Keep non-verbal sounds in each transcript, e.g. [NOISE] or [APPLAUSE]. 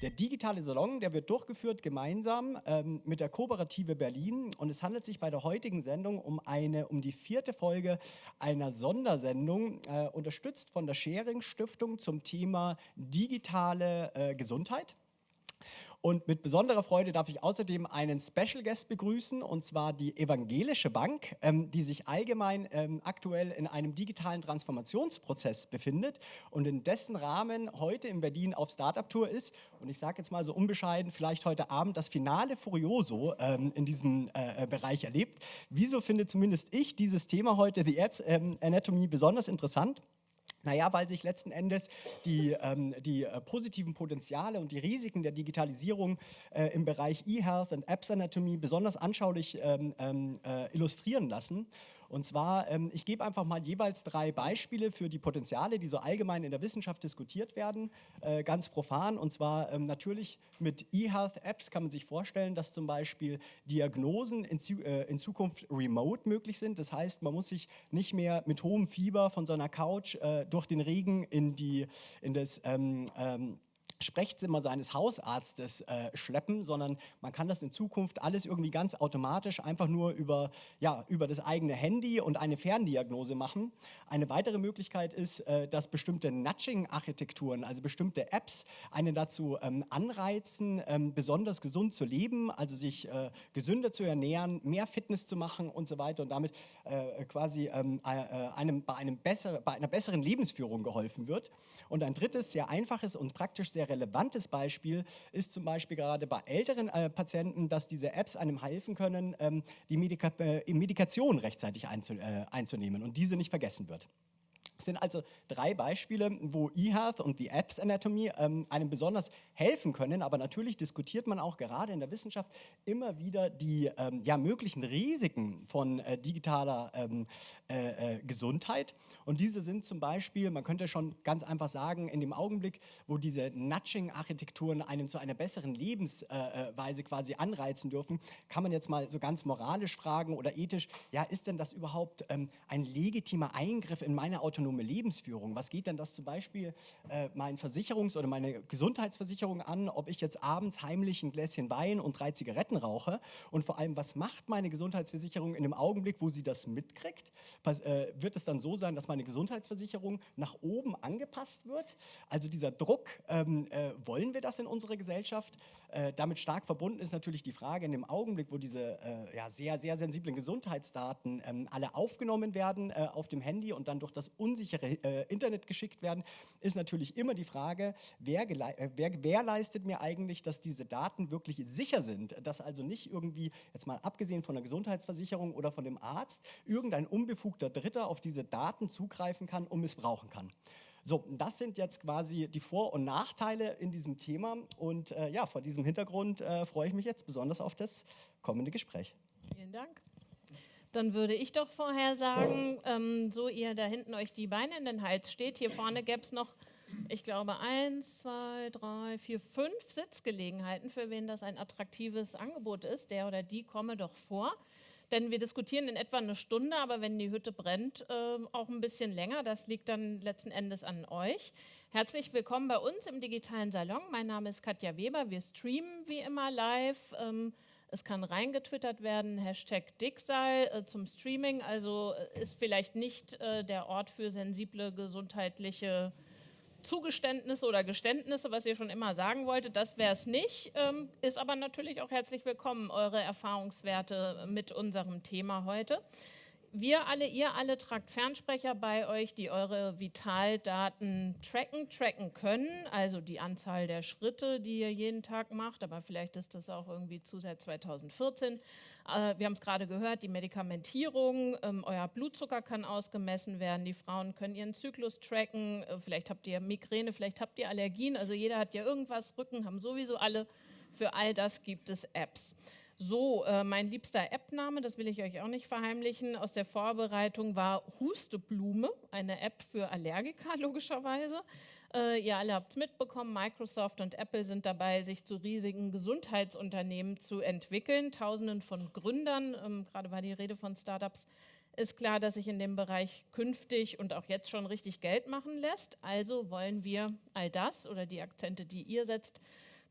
Der digitale Salon, der wird durchgeführt gemeinsam ähm, mit der Kooperative Berlin und es handelt sich bei der heutigen Sendung um eine, um die vierte Folge einer Sondersendung, äh, unterstützt von der Sharing Stiftung zum Thema digitale äh, Gesundheit. Und mit besonderer Freude darf ich außerdem einen Special Guest begrüßen, und zwar die Evangelische Bank, ähm, die sich allgemein ähm, aktuell in einem digitalen Transformationsprozess befindet und in dessen Rahmen heute in Berlin auf Startup-Tour ist. Und ich sage jetzt mal so unbescheiden, vielleicht heute Abend das Finale Furioso ähm, in diesem äh, äh Bereich erlebt. Wieso finde zumindest ich dieses Thema heute, The Apps ähm, Anatomy, besonders interessant? Naja, weil sich letzten Endes die, ähm, die äh, positiven Potenziale und die Risiken der Digitalisierung äh, im Bereich E-Health und Apps Anatomy besonders anschaulich ähm, ähm äh, illustrieren lassen. Und zwar, ähm, ich gebe einfach mal jeweils drei Beispiele für die Potenziale, die so allgemein in der Wissenschaft diskutiert werden, äh, ganz profan. Und zwar ähm, natürlich mit E-Health-Apps kann man sich vorstellen, dass zum Beispiel Diagnosen in, äh, in, Zukunft remote möglich sind. Das heißt, man muss sich nicht mehr mit hohem Fieber von seiner Couch äh, durch den Regen in, die, in das ähm, ähm Sprechzimmer seines Hausarztes äh, schleppen, sondern man kann das in Zukunft alles irgendwie ganz automatisch einfach nur über, ja, über das eigene Handy und eine Ferndiagnose machen. Eine weitere Möglichkeit ist, äh, dass bestimmte Nudging-Architekturen, also bestimmte Apps, einen dazu ähm, anreizen, ähm, besonders gesund zu leben, also sich äh, gesünder zu ernähren, mehr Fitness zu machen und so weiter und damit äh, quasi ähm, äh, einem, bei, einem bessere, bei einer besseren Lebensführung geholfen wird. Und ein drittes, sehr einfaches und praktisch sehr relevantes Beispiel ist zum Beispiel gerade bei älteren äh, Patienten, dass diese Apps einem helfen können, ähm, die Medika äh, Medikation rechtzeitig einzu äh, einzunehmen und diese nicht vergessen wird. Das sind also drei Beispiele, wo eHealth und die Apps Anatomy ähm, einem besonders helfen können. Aber natürlich diskutiert man auch gerade in der Wissenschaft immer wieder die ähm, ja, möglichen Risiken von äh, digitaler ähm, äh, äh, Gesundheit. Und diese sind zum Beispiel, man könnte schon ganz einfach sagen, in dem Augenblick, wo diese Nudging-Architekturen einen zu einer besseren Lebensweise quasi anreizen dürfen, kann man jetzt mal so ganz moralisch fragen oder ethisch, ja, ist denn das überhaupt ähm, ein legitimer Eingriff in meine autonome Lebensführung. Was geht denn das zum Beispiel äh, mein Versicherungs- oder meine Gesundheitsversicherung an, ob ich jetzt abends heimlich ein Gläschen Wein und drei Zigaretten rauche? Und vor allem, was macht meine Gesundheitsversicherung in dem Augenblick, wo sie das mitkriegt? Pass, äh, wird es dann so sein, dass meine Gesundheitsversicherung nach oben angepasst wird? Also dieser Druck, ähm, äh, wollen wir das in unserer Gesellschaft? Äh, damit stark verbunden ist natürlich die Frage, in dem Augenblick, wo diese äh, ja, sehr, sehr sensiblen Gesundheitsdaten ähm, alle aufgenommen werden äh, auf dem Handy und dann durch das unsichere äh, Internet geschickt werden, ist natürlich immer die Frage, wer, äh, wer, wer leistet mir eigentlich, dass diese Daten wirklich sicher sind, dass also nicht irgendwie, jetzt mal abgesehen von der Gesundheitsversicherung oder von dem Arzt, irgendein unbefugter Dritter auf diese Daten zugreifen kann und missbrauchen kann. So, das sind jetzt quasi die Vor- und Nachteile in diesem Thema und äh, ja, vor diesem Hintergrund äh, freue ich mich jetzt besonders auf das kommende Gespräch. Vielen Dank. Dann würde ich doch vorher sagen, ähm, so ihr da hinten euch die Beine in den Hals steht, hier vorne gäbe es noch, ich glaube, eins, zwei, drei, vier, fünf Sitzgelegenheiten, für wen das ein attraktives Angebot ist. Der oder die komme doch vor. Denn wir diskutieren in etwa eine Stunde, aber wenn die Hütte brennt, äh, auch ein bisschen länger. Das liegt dann letzten Endes an euch. Herzlich willkommen bei uns im digitalen Salon. Mein Name ist Katja Weber. Wir streamen wie immer live. Ähm, es kann reingetwittert werden, Hashtag Dicksal äh, zum Streaming, also äh, ist vielleicht nicht äh, der Ort für sensible gesundheitliche Zugeständnisse oder Geständnisse, was ihr schon immer sagen wolltet, das wäre es nicht, ähm, ist aber natürlich auch herzlich willkommen, eure Erfahrungswerte mit unserem Thema heute wir alle, ihr alle tragt Fernsprecher bei euch, die eure Vitaldaten tracken, tracken können, also die Anzahl der Schritte, die ihr jeden Tag macht, aber vielleicht ist das auch irgendwie zu seit 2014. Äh, wir haben es gerade gehört, die Medikamentierung, ähm, euer Blutzucker kann ausgemessen werden, die Frauen können ihren Zyklus tracken, äh, vielleicht habt ihr Migräne, vielleicht habt ihr Allergien, also jeder hat ja irgendwas, Rücken haben sowieso alle, für all das gibt es Apps. So, äh, mein liebster App-Name, das will ich euch auch nicht verheimlichen, aus der Vorbereitung war Husteblume, eine App für Allergiker [LAUGHS] logischerweise. Äh, ihr alle habt es mitbekommen, Microsoft und Apple sind dabei, sich zu riesigen Gesundheitsunternehmen zu entwickeln. Tausenden von Gründern, ähm, gerade war die Rede von Startups, ist klar, dass sich in dem Bereich künftig und auch jetzt schon richtig Geld machen lässt. Also wollen wir all das oder die Akzente, die ihr setzt,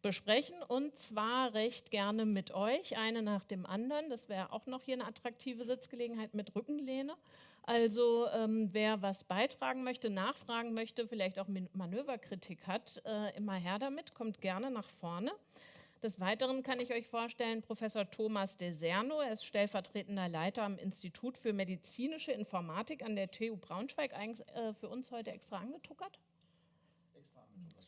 besprechen und zwar recht gerne mit euch, eine nach dem anderen. Das wäre auch noch hier eine attraktive Sitzgelegenheit mit Rückenlehne. Also ähm, wer was beitragen möchte, nachfragen möchte, vielleicht auch Manöverkritik hat, äh, immer her damit, kommt gerne nach vorne. Des Weiteren kann ich euch vorstellen, Professor Thomas Deserno, er ist stellvertretender Leiter am Institut für medizinische Informatik an der TU Braunschweig, eigentlich äh, für uns heute extra angetuckert.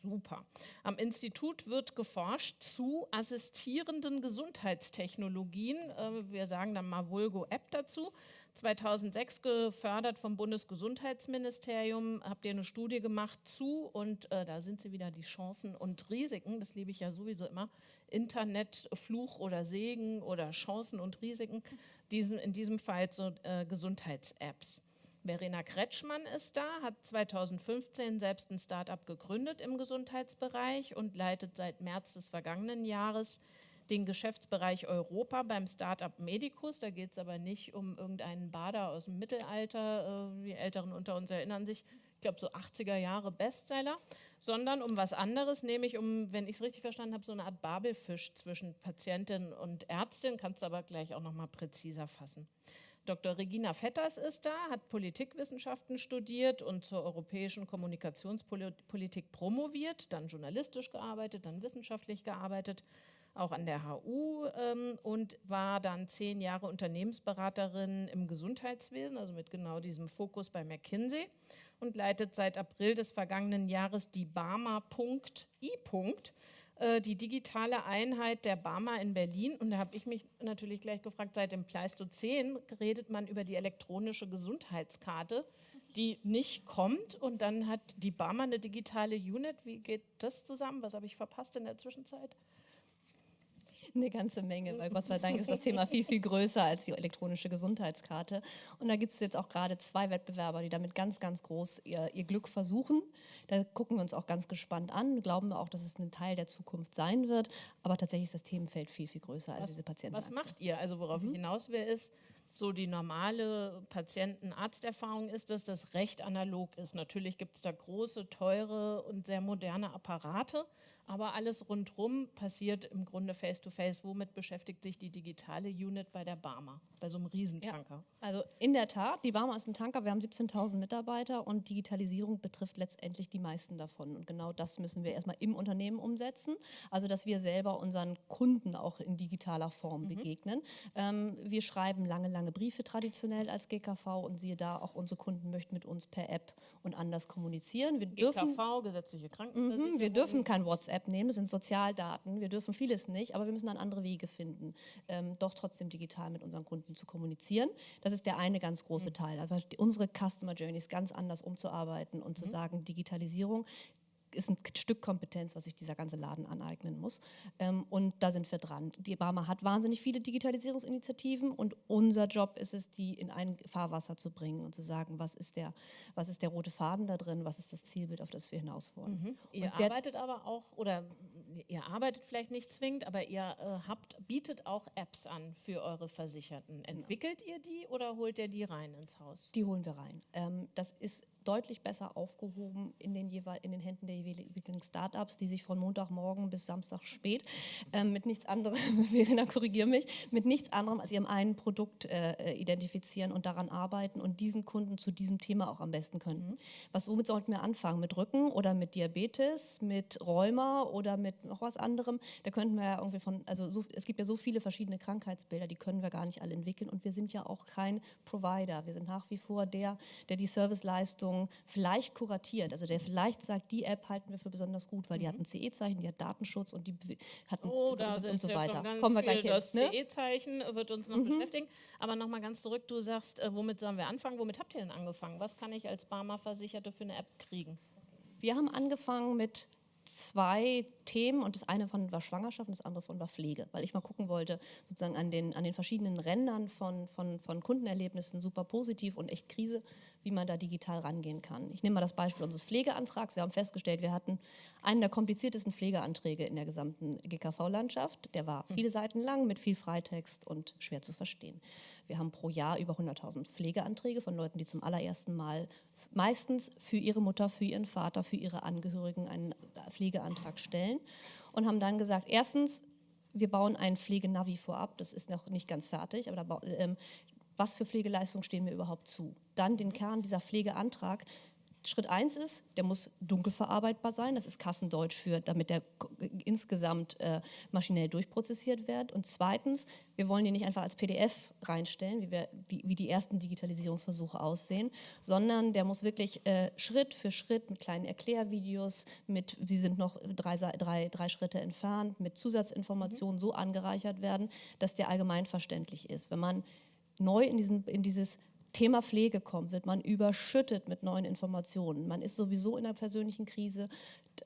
Super. Am Institut wird geforscht zu assistierenden Gesundheitstechnologien. Äh, wir sagen dann mal Vulgo-App dazu. 2006 gefördert vom Bundesgesundheitsministerium, habt ihr eine Studie gemacht zu und äh, da sind sie wieder die Chancen und Risiken, das liebe ich ja sowieso immer, Internet, Fluch oder Segen oder Chancen und Risiken, diesen, in diesem Fall so äh, Gesundheits-Apps. Verena Kretschmann ist da, hat 2015 selbst ein Start-up gegründet im Gesundheitsbereich und leitet seit März des vergangenen Jahres den Geschäftsbereich Europa beim Startup Medicus. Da geht es aber nicht um irgendeinen Bader aus dem Mittelalter, äh, die Älteren unter uns erinnern sich, ich glaube so 80er Jahre Bestseller, sondern um was anderes, nämlich um, wenn ich es richtig verstanden habe, so eine Art Babelfisch zwischen Patientin und Ärztin, kannst du aber gleich auch noch mal präziser fassen. Dr. Regina Vetters ist da, hat Politikwissenschaften studiert und zur europäischen Kommunikationspolitik promoviert, dann journalistisch gearbeitet, dann wissenschaftlich gearbeitet, auch an der HU ähm, und war dann zehn Jahre Unternehmensberaterin im Gesundheitswesen, also mit genau diesem Fokus bei McKinsey und leitet seit April des vergangenen Jahres die Barmer.i. Äh, die digitale Einheit der Barmer in Berlin. Und da habe ich mich natürlich gleich gefragt, seit dem Pleistozän redet man über die elektronische Gesundheitskarte, die nicht kommt. Und dann hat die Barmer eine digitale Unit. Wie geht das zusammen? Was habe ich verpasst in der Zwischenzeit? Eine ganze Menge, weil Gott sei Dank ist das Thema viel, viel größer als die elektronische Gesundheitskarte. Und da gibt es jetzt auch gerade zwei Wettbewerber, die damit ganz, ganz groß ihr, ihr Glück versuchen. Da gucken wir uns auch ganz gespannt an, glauben wir auch, dass es ein Teil der Zukunft sein wird. Aber tatsächlich ist das Themenfeld viel, viel größer als was, diese Patienten. Was macht ihr? Also worauf mhm. ich hinaus will, ist, so die normale Patienten-Arzterfahrung ist, dass das recht analog ist. Natürlich gibt es da große, teure und sehr moderne Apparate, aber alles rundherum passiert im Grunde face-to-face. -face. Womit beschäftigt sich die digitale Unit bei der Barmer, bei so einem Riesentanker? Ja, also in der Tat, die Barmer ist ein Tanker, wir haben 17.000 Mitarbeiter und Digitalisierung betrifft letztendlich die meisten davon. Und genau das müssen wir erstmal im Unternehmen umsetzen, also dass wir selber unseren Kunden auch in digitaler Form mhm. begegnen. Ähm, wir schreiben lange, lange Briefe traditionell als GKV und siehe da, auch unsere Kunden möchten mit uns per App und anders kommunizieren. Wir dürfen, GKV, gesetzliche Krankenversicherung. Mhm, wir dürfen kein WhatsApp App nehmen, das sind Sozialdaten. Wir dürfen vieles nicht, aber wir müssen dann andere Wege finden, ähm, doch trotzdem digital mit unseren Kunden zu kommunizieren. Das ist der eine ganz große mhm. Teil. Also unsere Customer Journeys ganz anders umzuarbeiten und mhm. zu sagen, Digitalisierung ist ein Stück Kompetenz, was sich dieser ganze Laden aneignen muss. Ähm, und da sind wir dran. Die Barmer hat wahnsinnig viele Digitalisierungsinitiativen und unser Job ist es, die in ein Fahrwasser zu bringen und zu sagen, was ist der, was ist der rote Faden da drin, was ist das Zielbild, auf das wir hinaus wollen. Mhm. Ihr arbeitet aber auch, oder ihr arbeitet vielleicht nicht zwingend, aber ihr äh, habt, bietet auch Apps an für eure Versicherten. Entwickelt ihr die oder holt ihr die rein ins Haus? Die holen wir rein. Ähm, das ist deutlich besser aufgehoben in den, in den Händen der jeweiligen Startups, die sich von Montagmorgen bis Samstag spät äh, mit nichts anderem, [LAUGHS] Verena, korrigiere mich, mit nichts anderem als ihrem einen Produkt äh, identifizieren und daran arbeiten und diesen Kunden zu diesem Thema auch am besten können. Mhm. Was womit sollten wir anfangen? Mit Rücken oder mit Diabetes, mit Rheuma oder mit noch was anderem? Da könnten wir ja irgendwie von, also so, es gibt ja so viele verschiedene Krankheitsbilder, die können wir gar nicht alle entwickeln und wir sind ja auch kein Provider. Wir sind nach wie vor der, der die Serviceleistung Leistungen vielleicht kuratiert. Also der vielleicht sagt, die App halten wir für besonders gut, weil mhm. die hat ein CE-Zeichen, die hat Datenschutz und die hat oh, da und, und so ja weiter. Kommen wir gleich hin. Das ne? CE-Zeichen wird uns noch mhm. beschäftigen. Aber nochmal ganz zurück, du sagst, äh, womit sollen wir anfangen? Womit habt ihr denn angefangen? Was kann ich als Barmer-Versicherte für eine App kriegen? Wir haben angefangen mit zwei Themen und das eine von war Schwangerschaft und das andere von war Pflege, weil ich mal gucken wollte, sozusagen an den, an den verschiedenen Rändern von, von, von Kundenerlebnissen, super positiv und echt Krise, wie man da digital rangehen kann. Ich nehme mal das Beispiel unseres Pflegeantrags. Wir haben festgestellt, wir hatten einen der kompliziertesten Pflegeanträge in der gesamten GKV-Landschaft. Der war viele Seiten lang mit viel Freitext und schwer zu verstehen. Wir haben pro Jahr über 100.000 Pflegeanträge von Leuten, die zum allerersten Mal meistens für ihre Mutter, für ihren Vater, für ihre Angehörigen einen Pflegeantrag stellen und haben dann gesagt, erstens, wir bauen ein Pflegenavi vorab, das ist noch nicht ganz fertig, aber da, ähm, was für Pflegeleistungen stehen mir überhaupt zu? Dann den Kern dieser Pflegeantrag. Schritt 1 ist, der muss dunkel verarbeitbar sein. Das ist Kassendeutsch für, damit der insgesamt äh, maschinell durchprozessiert wird. Und zweitens, wir wollen die nicht einfach als PDF reinstellen, wie, wir, wie, wie die ersten Digitalisierungsversuche aussehen, sondern der muss wirklich äh, Schritt für Schritt mit kleinen Erklärvideos, mit, sie sind noch drei, drei, drei Schritte entfernt, mit Zusatzinformationen mhm. so angereichert werden, dass der allgemein verständlich ist. Wenn man neu in, diesen, in dieses Thema Pflege kommt, wird man überschüttet mit neuen Informationen. Man ist sowieso in einer persönlichen Krise.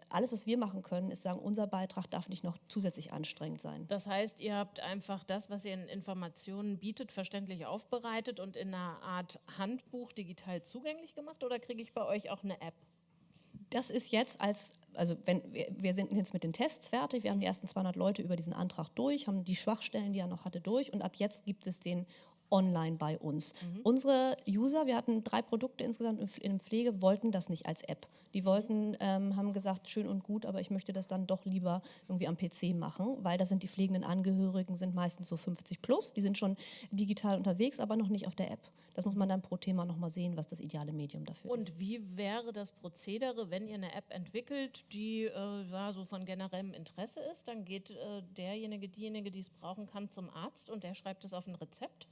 Alles, was wir machen können, ist sagen, unser Beitrag darf nicht noch zusätzlich anstrengend sein. Das heißt, ihr habt einfach das, was ihr in Informationen bietet, verständlich aufbereitet und in einer Art Handbuch digital zugänglich gemacht oder kriege ich bei euch auch eine App? Das ist jetzt als, also wenn wir, wir sind jetzt mit den Tests fertig, wir haben die ersten 200 Leute über diesen Antrag durch, haben die Schwachstellen, die er noch hatte, durch und ab jetzt gibt es den online bei uns. Mhm. Unsere User, wir hatten drei Produkte insgesamt in Pflege, wollten das nicht als App. Die mhm. wollten, ähm, haben gesagt, schön und gut, aber ich möchte das dann doch lieber irgendwie am PC machen, weil da sind die pflegenden Angehörigen, sind meistens so 50 plus, die sind schon digital unterwegs, aber noch nicht auf der App. Das muss man dann pro Thema nochmal sehen, was das ideale Medium dafür und ist. Und wie wäre das Prozedere, wenn ihr eine App entwickelt, die äh, ja, so von generellem Interesse ist? Dann geht äh, derjenige, diejenige, die es brauchen kann, zum Arzt und der schreibt es auf ein Rezept?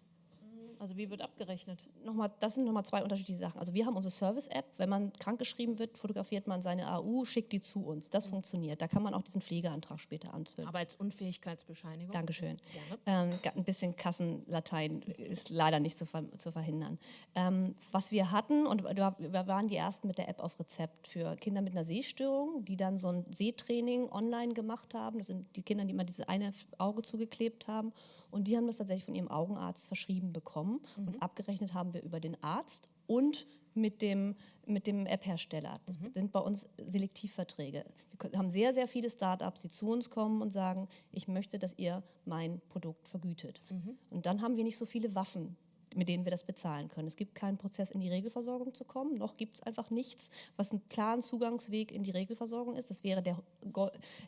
Also wie wird abgerechnet? Nochmal, das sind nochmal zwei unterschiedliche Sachen. Also wir haben unsere Service-App. Wenn man krankgeschrieben wird, fotografiert man seine AU, schickt die zu uns. Das mhm. funktioniert. Da kann man auch diesen Pflegeantrag später anfüllen. Arbeitsunfähigkeitsbescheinigung. Dankeschön. Ähm, ein bisschen Kassenlatein ist leider nicht zu, ver zu verhindern. Ähm, was wir hatten, und wir waren die Ersten mit der App auf Rezept für Kinder mit einer Sehstörung, die dann so ein Sehtraining online gemacht haben. Das sind die Kinder, die immer dieses eine Auge zugeklebt haben und die haben das tatsächlich von ihrem Augenarzt verschrieben bekommen. Mhm. Und abgerechnet haben wir über den Arzt und mit dem, mit dem App-Hersteller. Das mhm. sind bei uns Selektivverträge. Wir haben sehr, sehr viele Startups, die zu uns kommen und sagen, ich möchte, dass ihr mein Produkt vergütet. Mhm. Und dann haben wir nicht so viele Waffen, mit denen wir das bezahlen können. Es gibt keinen Prozess, in die Regelversorgung zu kommen, noch gibt es einfach nichts, was einen klaren Zugangsweg in die Regelversorgung ist. Das wäre der,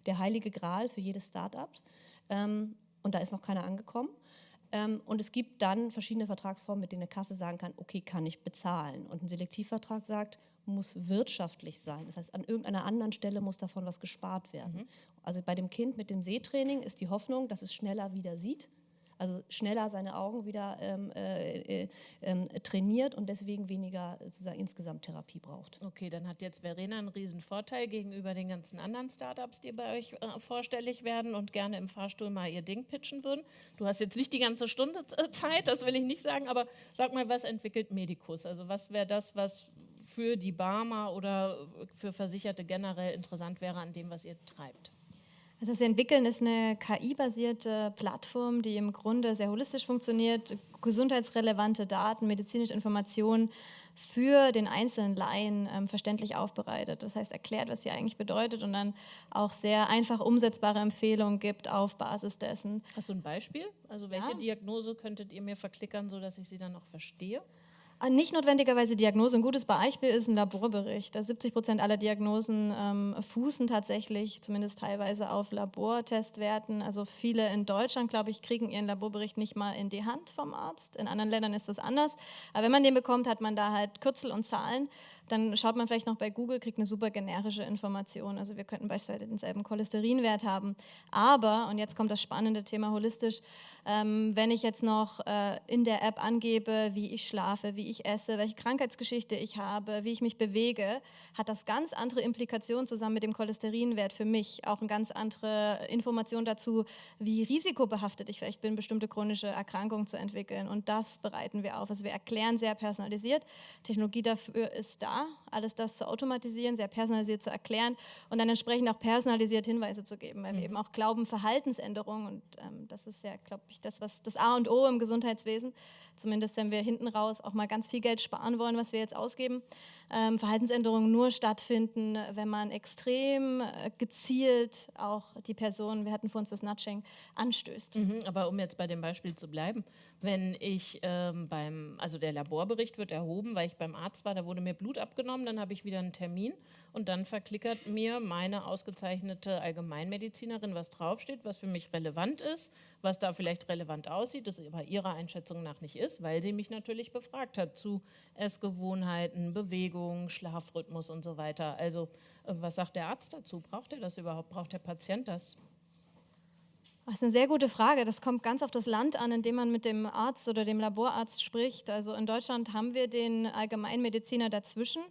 der heilige Gral für jedes Startup. Ähm, und da ist noch keiner angekommen. Ähm, und es gibt dann verschiedene Vertragsformen, mit denen eine Kasse sagen kann, okay, kann ich bezahlen. Und ein Selektivvertrag sagt, muss wirtschaftlich sein. Das heißt, an irgendeiner anderen Stelle muss davon was gespart werden. Mhm. Also bei dem Kind mit dem Sehtraining ist die Hoffnung, dass es schneller wieder sieht also schneller seine Augen wieder ähm, äh, äh, trainiert und deswegen weniger sozusagen insgesamt Therapie braucht. Okay, dann hat jetzt Verena einen riesen Vorteil gegenüber den ganzen anderen Startups, die bei euch äh, vorstellig werden und gerne im Fahrstuhl mal ihr Ding pitchen würden. Du hast jetzt nicht die ganze Stunde äh, Zeit, das will ich nicht sagen, aber sag mal, was entwickelt Medicus? Also was wäre das, was für die Barmer oder für Versicherte generell interessant wäre an dem, was ihr treibt? Also was wir entwickeln, ist eine KI-basierte Plattform, die im Grunde sehr holistisch funktioniert, gesundheitsrelevante Daten, medizinische Informationen für den einzelnen Laien ähm, verständlich aufbereitet. Das heißt, erklärt, was sie eigentlich bedeutet und dann auch sehr einfach umsetzbare Empfehlungen gibt auf Basis dessen. Hast du ein Beispiel? Also welche ja. Diagnose könntet ihr mir verklickern, sodass ich sie dann auch verstehe? Nicht notwendigerweise Diagnose. Ein gutes Beispiel ist ein Laborbericht. 70 Prozent aller Diagnosen ähm, fußen tatsächlich, zumindest teilweise, auf Labortestwerten. Also viele in Deutschland, glaube ich, kriegen ihren Laborbericht nicht mal in die Hand vom Arzt. In anderen Ländern ist das anders. Aber wenn man den bekommt, hat man da halt Kürzel und Zahlen. Dann schaut man vielleicht noch bei Google, kriegt eine super generische Information. Also wir könnten beispielsweise denselben Cholesterinwert haben. Aber, und jetzt kommt das spannende Thema holistisch, ähm, wenn ich jetzt noch äh, in der App angebe, wie ich schlafe, wie ich esse, welche Krankheitsgeschichte ich habe, wie ich mich bewege, hat das ganz andere Implikationen zusammen mit dem Cholesterinwert für mich. Auch eine ganz andere Information dazu, wie risikobehaftet ich vielleicht bin, bestimmte chronische Erkrankungen zu entwickeln. Und das bereiten wir auf. Also wir erklären sehr personalisiert. Technologie dafür ist da da, alles das zu automatisieren, sehr personalisiert zu erklären und dann entsprechend auch personalisiert Hinweise zu geben, weil mhm. wir eben auch glauben, Verhaltensänderungen, und ähm, das ist ja, glaube ich, das, was das A und O im Gesundheitswesen, zumindest wenn wir hinten raus auch mal ganz viel Geld sparen wollen, was wir jetzt ausgeben, ähm, Verhaltensänderungen nur stattfinden, wenn man extrem äh, gezielt auch die Person, wir hatten vor uns das Nudging, anstößt. Mhm, aber um jetzt bei dem Beispiel zu bleiben, wenn ich ähm, beim, also der Laborbericht wird erhoben, weil ich beim Arzt war, da wurde mir Blut abgenommen, dann habe ich wieder einen Termin und dann verklickert mir meine ausgezeichnete Allgemeinmedizinerin, was draufsteht, was für mich relevant ist, was da vielleicht relevant aussieht, das aber ihrer Einschätzung nach nicht ist, weil sie mich natürlich befragt hat zu Essgewohnheiten, Bewegung, Schlafrhythmus und so weiter. Also äh, was sagt der Arzt dazu? Braucht er das überhaupt? Braucht der Patient das? Das ist eine sehr gute Frage. Das kommt ganz auf das Land an, in dem man mit dem Arzt oder dem Laborarzt spricht. Also in Deutschland haben wir den Allgemeinmediziner dazwischen.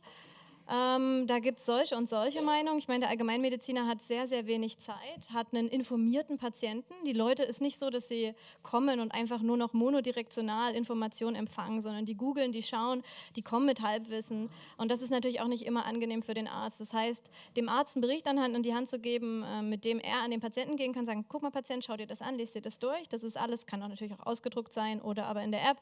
Ähm, da gibt es solche und solche Meinungen. Ich meine, der Allgemeinmediziner hat sehr, sehr wenig Zeit, hat einen informierten Patienten. Die Leute ist nicht so, dass sie kommen und einfach nur noch monodirektional Informationen empfangen, sondern die googeln, die schauen, die kommen mit Halbwissen. Und das ist natürlich auch nicht immer angenehm für den Arzt. Das heißt, dem Arzt einen Bericht an die Hand zu geben, äh, mit dem er an den Patienten gehen kann, sagen, guck mal Patient, schau dir das an, liest dir das durch. Das ist alles, kann auch natürlich auch ausgedruckt sein oder aber in der App.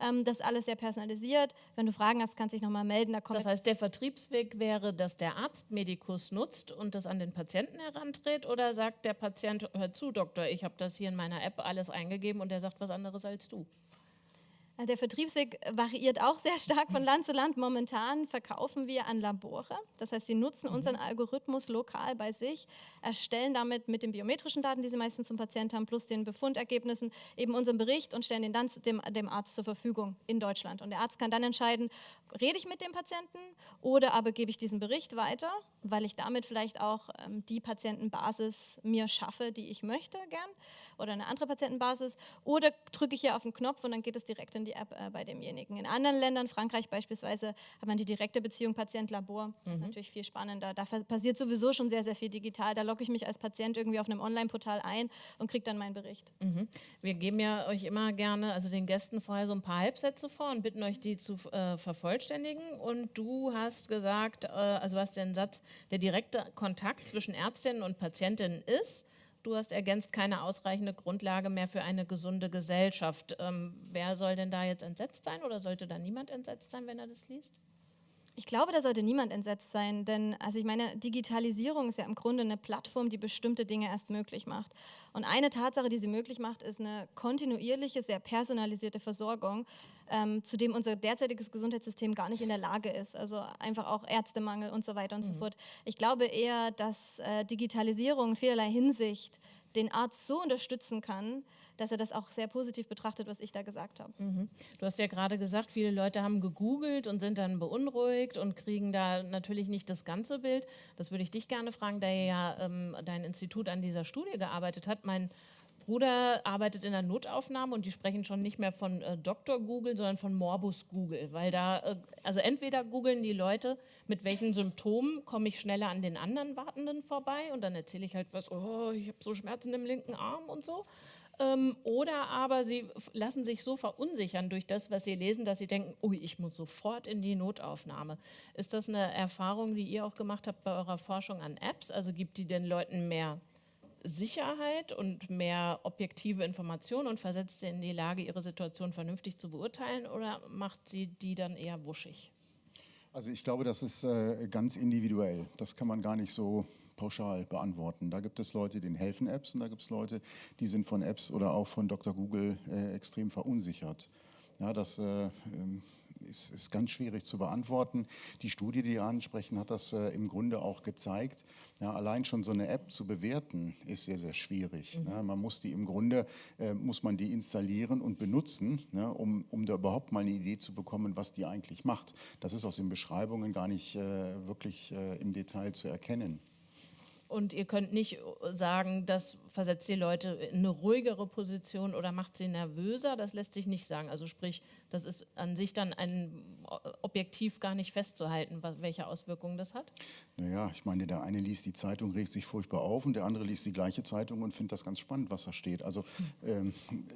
Ähm, das ist alles sehr personalisiert. Wenn du Fragen hast, kannst du dich nochmal melden. Da das heißt, der Vertriebs Vertriebsweg wäre, dass der Arzt Medikus nutzt und das an den Patienten heranträgt oder sagt der Patient, hör zu, Doktor, ich habe das hier in meiner App alles eingegeben und der sagt was anderes als du? Also der Vertriebsweg variiert auch sehr stark von Land zu Land. Momentan verkaufen wir an Labore. Das heißt, sie nutzen mhm. unseren Algorithmus lokal bei sich, erstellen damit mit den biometrischen Daten, die sie meistens zum Patienten haben, plus den Befundergebnissen eben unseren Bericht und stellen den dann dem, dem Arzt zur Verfügung in Deutschland. Und der Arzt kann dann entscheiden, rede ich mit dem Patienten oder aber gebe ich diesen Bericht weiter, weil ich damit vielleicht auch ähm, die Patientenbasis mir schaffe, die ich möchte gern oder eine andere Patientenbasis oder drücke ich hier auf den Knopf und dann geht es direkt in die App äh, bei demjenigen. In anderen Ländern, Frankreich beispielsweise, hat man die direkte Beziehung Patient-Labor. Das ist mhm. natürlich viel spannender. Da passiert sowieso schon sehr, sehr viel digital. Da logge ich mich als Patient irgendwie auf einem Online-Portal ein und kriege dann meinen Bericht. Mhm. Wir geben ja euch immer gerne, also den Gästen vorher so ein paar Halbsätze vor und bitten euch, die zu äh, vervollständigen. Und du hast gesagt, äh, also hast den Satz, der direkte Kontakt zwischen Ärztinnen und Patientinnen ist Du hast ergänzt keine ausreichende Grundlage mehr für eine gesunde Gesellschaft. Ähm, wer soll denn da jetzt entsetzt sein oder sollte da niemand entsetzt sein, wenn er das liest? Ich glaube, da sollte niemand entsetzt sein, denn also ich meine, Digitalisierung ist ja im Grunde eine Plattform, die bestimmte Dinge erst möglich macht. Und eine Tatsache, die sie möglich macht, ist eine kontinuierliche, sehr personalisierte Versorgung, ähm, zu dem unser derzeitiges Gesundheitssystem gar nicht in der Lage ist. Also einfach auch Ärztemangel und so weiter und mhm. so fort. Ich glaube eher, dass äh, Digitalisierung in vielerlei Hinsicht den Arzt so unterstützen kann, dass er das auch sehr positiv betrachtet, was ich da gesagt habe. Mhm. Du hast ja gerade gesagt, viele Leute haben gegoogelt und sind dann beunruhigt und kriegen da natürlich nicht das ganze Bild. Das würde ich dich gerne fragen, da ja ähm, dein Institut an dieser Studie gearbeitet hat. Mein Bruder arbeitet in der Notaufnahme und die sprechen schon nicht mehr von äh, Dr. Google, sondern von Morbus Google, weil da, äh, also entweder googeln die Leute, mit welchen Symptomen komme ich schneller an den anderen Wartenden vorbei und dann erzähle ich halt was, oh, ich habe so Schmerzen im linken Arm und so. Ähm, oder aber sie lassen sich so verunsichern durch das, was sie lesen, dass sie denken, ui, ich muss sofort in die Notaufnahme. Ist das eine Erfahrung, die ihr auch gemacht habt bei eurer Forschung an Apps? Also gibt die den Leuten mehr Sicherheit und mehr objektive Informationen und versetzt sie in die Lage, ihre Situation vernünftig zu beurteilen oder macht sie die dann eher wuschig? Also ich glaube, das ist äh, ganz individuell. Das kann man gar nicht so pauschal beantworten. Da gibt es Leute, denen helfen Apps und da gibt es Leute, die sind von Apps oder auch von Dr. Google äh, extrem verunsichert. Ja, das äh, ähm, ist, ist, ganz schwierig zu beantworten. Die Studie, die ihr ansprechen, hat das äh, im Grunde auch gezeigt. Ja, allein schon so eine App zu bewerten, ist sehr, sehr schwierig. Mhm. Ja, man muss die im Grunde, äh, muss man die installieren und benutzen, ja, um, um da überhaupt mal eine Idee zu bekommen, was die eigentlich macht. Das ist aus den Beschreibungen gar nicht äh, wirklich äh, im Detail zu erkennen. Und ihr könnt nicht sagen, das versetzt die Leute in eine ruhigere Position oder macht sie nervöser. Das lässt sich nicht sagen. Also sprich, das ist an sich dann ein objektiv gar nicht festzuhalten, welche Auswirkungen das hat. Naja, ich meine, der eine liest die Zeitung, regt sich furchtbar auf und der andere liest die gleiche Zeitung und findet das ganz spannend, was da steht. Also ähm,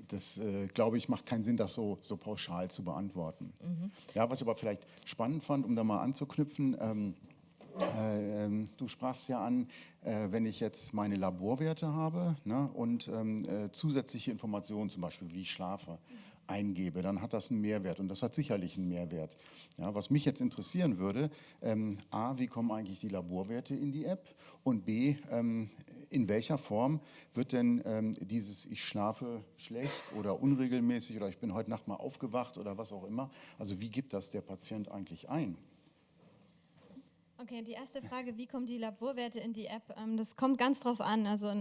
das, äh, glaube ich, macht keinen Sinn, das so, so pauschal zu beantworten. Mhm. Ja, was ich aber vielleicht spannend fand, um da mal anzuknüpfen, ähm, äh, ähm, du sprachst ja an, äh, wenn ich jetzt meine Laborwerte habe ne, und ähm, äh, zusätzliche Informationen, zum Beispiel wie ich schlafe, eingebe, dann hat das einen Mehrwert und das hat sicherlich einen Mehrwert. Ja, was mich jetzt interessieren würde, ähm, a, wie kommen eigentlich die Laborwerte in die App und b, ähm, in welcher Form wird denn ähm, dieses ich schlafe schlecht oder unregelmäßig oder ich bin heute Nacht mal aufgewacht oder was auch immer, also wie gibt das der Patient eigentlich ein? Okay, die erste Frage, wie kommen die Laborwerte in die App? Ähm, das kommt ganz drauf an. Also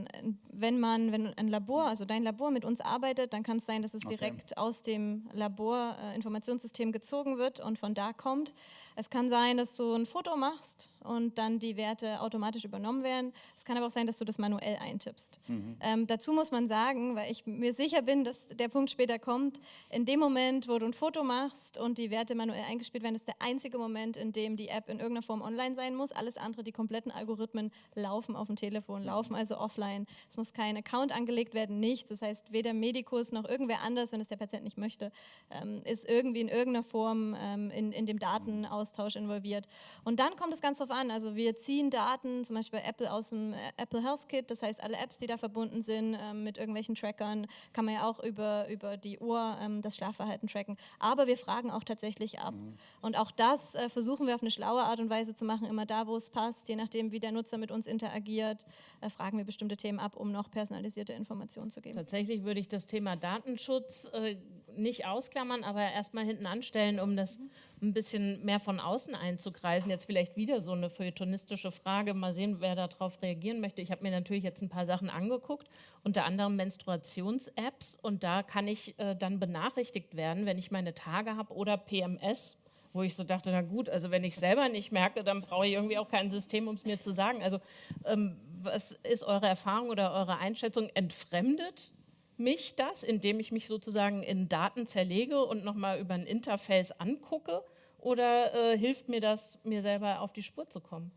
wenn man, wenn ein Labor, also dein Labor mit uns arbeitet, dann kann es sein, dass es okay. direkt aus dem Laborinformationssystem äh, gezogen wird und von da kommt. Es kann sein, dass du ein Foto machst und dann die Werte automatisch übernommen werden. Es kann aber auch sein, dass du das manuell eintippst. Mhm. Ähm, dazu muss man sagen, weil ich mir sicher bin, dass der Punkt später kommt, in dem Moment, wo du ein Foto machst und die Werte manuell eingespielt werden, ist der einzige Moment, in dem die App in irgendeiner Form online sein muss. Alles andere, die kompletten Algorithmen laufen auf dem Telefon, laufen also offline. Es muss kein Account angelegt werden, nichts. Das heißt, weder Medikus noch irgendwer anders, wenn es der Patient nicht möchte, ähm, ist irgendwie in irgendeiner Form ähm, in, in dem Daten aus Datenaustausch involviert. Und dann kommt es ganz darauf an, also wir ziehen Daten, zum Beispiel Apple aus dem äh, Apple Health Kit, das heißt alle Apps, die da verbunden sind ähm, mit irgendwelchen Trackern, kann man ja auch über, über die Uhr ähm, das Schlafverhalten tracken. Aber wir fragen auch tatsächlich ab. Mhm. Und auch das äh, versuchen wir auf eine schlaue Art und Weise zu machen, immer da, wo es passt, je nachdem, wie der Nutzer mit uns interagiert, äh, fragen wir bestimmte Themen ab, um noch personalisierte Informationen zu geben. Tatsächlich würde ich das Thema Datenschutz äh, nicht ausklammern, aber erstmal hinten anstellen, um das ein bisschen mehr von außen einzukreisen. Jetzt vielleicht wieder so eine feuilletonistische Frage. Mal sehen, wer darauf reagieren möchte. Ich habe mir natürlich jetzt ein paar Sachen angeguckt, unter anderem Menstruations-Apps. Und da kann ich äh, dann benachrichtigt werden, wenn ich meine Tage habe oder PMS wo ich so dachte, na gut, also wenn ich selber nicht merke, dann brauche ich irgendwie auch kein System, um es mir zu sagen. Also ähm, was ist eure Erfahrung oder eure Einschätzung? Entfremdet mich das, indem ich mich sozusagen in Daten zerlege und nochmal über ein Interface angucke? Oder äh, hilft mir das, mir selber auf die Spur zu kommen?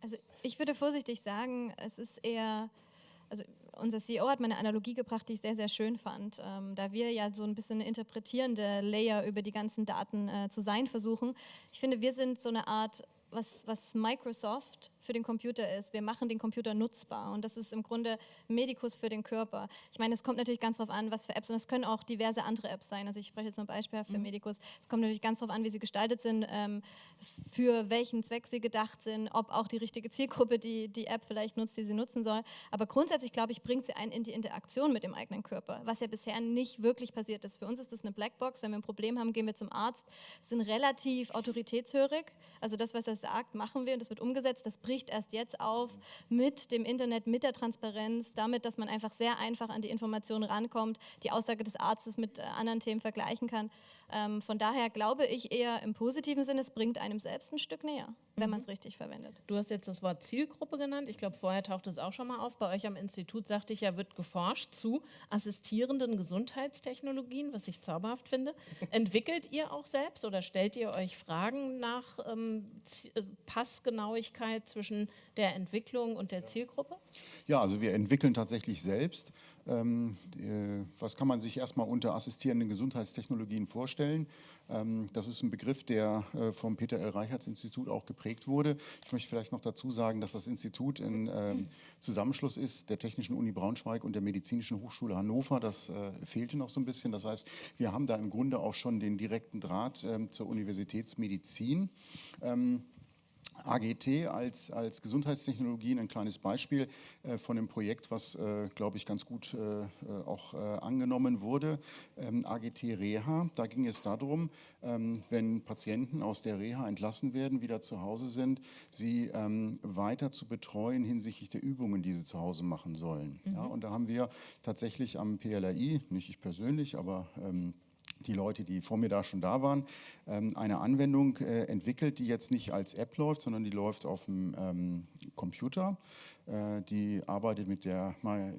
Also ich würde vorsichtig sagen, es ist eher, also unser CEO hat mir eine Analogie gebracht, die ich sehr, sehr schön fand. Ähm, da wir ja so ein bisschen interpretierende Layer über die ganzen Daten äh, zu sein versuchen. Ich finde, wir sind so eine Art, was, was Microsoft für den Computer ist. Wir machen den Computer nutzbar und das ist im Grunde Medikus für den Körper. Ich meine, es kommt natürlich ganz darauf an, was für Apps und es können auch diverse andere Apps sein. Also ich spreche jetzt nur beispielhaft für mhm. Medikus. Es kommt natürlich ganz darauf an, wie sie gestaltet sind, ähm, für welchen Zweck sie gedacht sind, ob auch die richtige Zielgruppe die, die App vielleicht nutzt, die sie nutzen soll. Aber grundsätzlich, glaube ich, bringt sie einen in die Interaktion mit dem eigenen Körper, was ja bisher nicht wirklich passiert ist. Für uns ist das eine Blackbox. Wenn wir ein Problem haben, gehen wir zum Arzt, sind relativ autoritätshörig. Also das, was er sagt, machen wir und das wird umgesetzt. Das bricht bricht erst jetzt auf mit dem Internet, mit der Transparenz, damit, dass man einfach sehr einfach an die Informationen rankommt, die Aussage des Arztes mit äh, anderen Themen vergleichen kann. Ähm, von daher glaube ich eher im positiven Sinne, es bringt einem selbst ein Stück näher, wenn mhm. man es richtig verwendet. Du hast jetzt das Wort Zielgruppe genannt. Ich glaube, vorher tauchte es auch schon mal auf. Bei euch am Institut, sagte ich ja, wird geforscht zu assistierenden Gesundheitstechnologien, was ich zauberhaft finde. [LAUGHS] Entwickelt ihr auch selbst oder stellt ihr euch Fragen nach ähm, äh, Passgenauigkeit zwischen der Entwicklung und der Zielgruppe? Ja, also wir entwickeln tatsächlich selbst. Ähm, äh, was kann man sich erstmal unter assistierenden Gesundheitstechnologien vorstellen? Ähm, das ist ein Begriff, der äh, vom Peter L. Reichertz Institut auch geprägt wurde. Ich möchte vielleicht noch dazu sagen, dass das Institut ein ähm, Zusammenschluss ist der Technischen Uni Braunschweig und der Medizinischen Hochschule Hannover. Das äh, fehlte noch so ein bisschen. Das heißt, wir haben da im Grunde auch schon den direkten Draht zur Universitätsmedizin. AGT als, als Gesundheitstechnologien ein kleines Beispiel äh, von einem Projekt, was, äh, glaube ich, ganz gut äh, äh auch äh, angenommen wurde. Ähm, AGT Reha, da ging es darum, ähm, wenn Patienten aus der Reha entlassen werden, wieder zu Hause sind, sie ähm, weiter zu betreuen hinsichtlich der Übungen, die sie zu Hause machen sollen. Mhm. Ja, und da haben wir tatsächlich am PLRI, nicht ich persönlich, aber ähm, die Leute, die vor mir da schon da waren, ähm, eine Anwendung äh, entwickelt, die jetzt nicht als App läuft, sondern die läuft auf dem ähm, Computer. Äh, die arbeitet mit der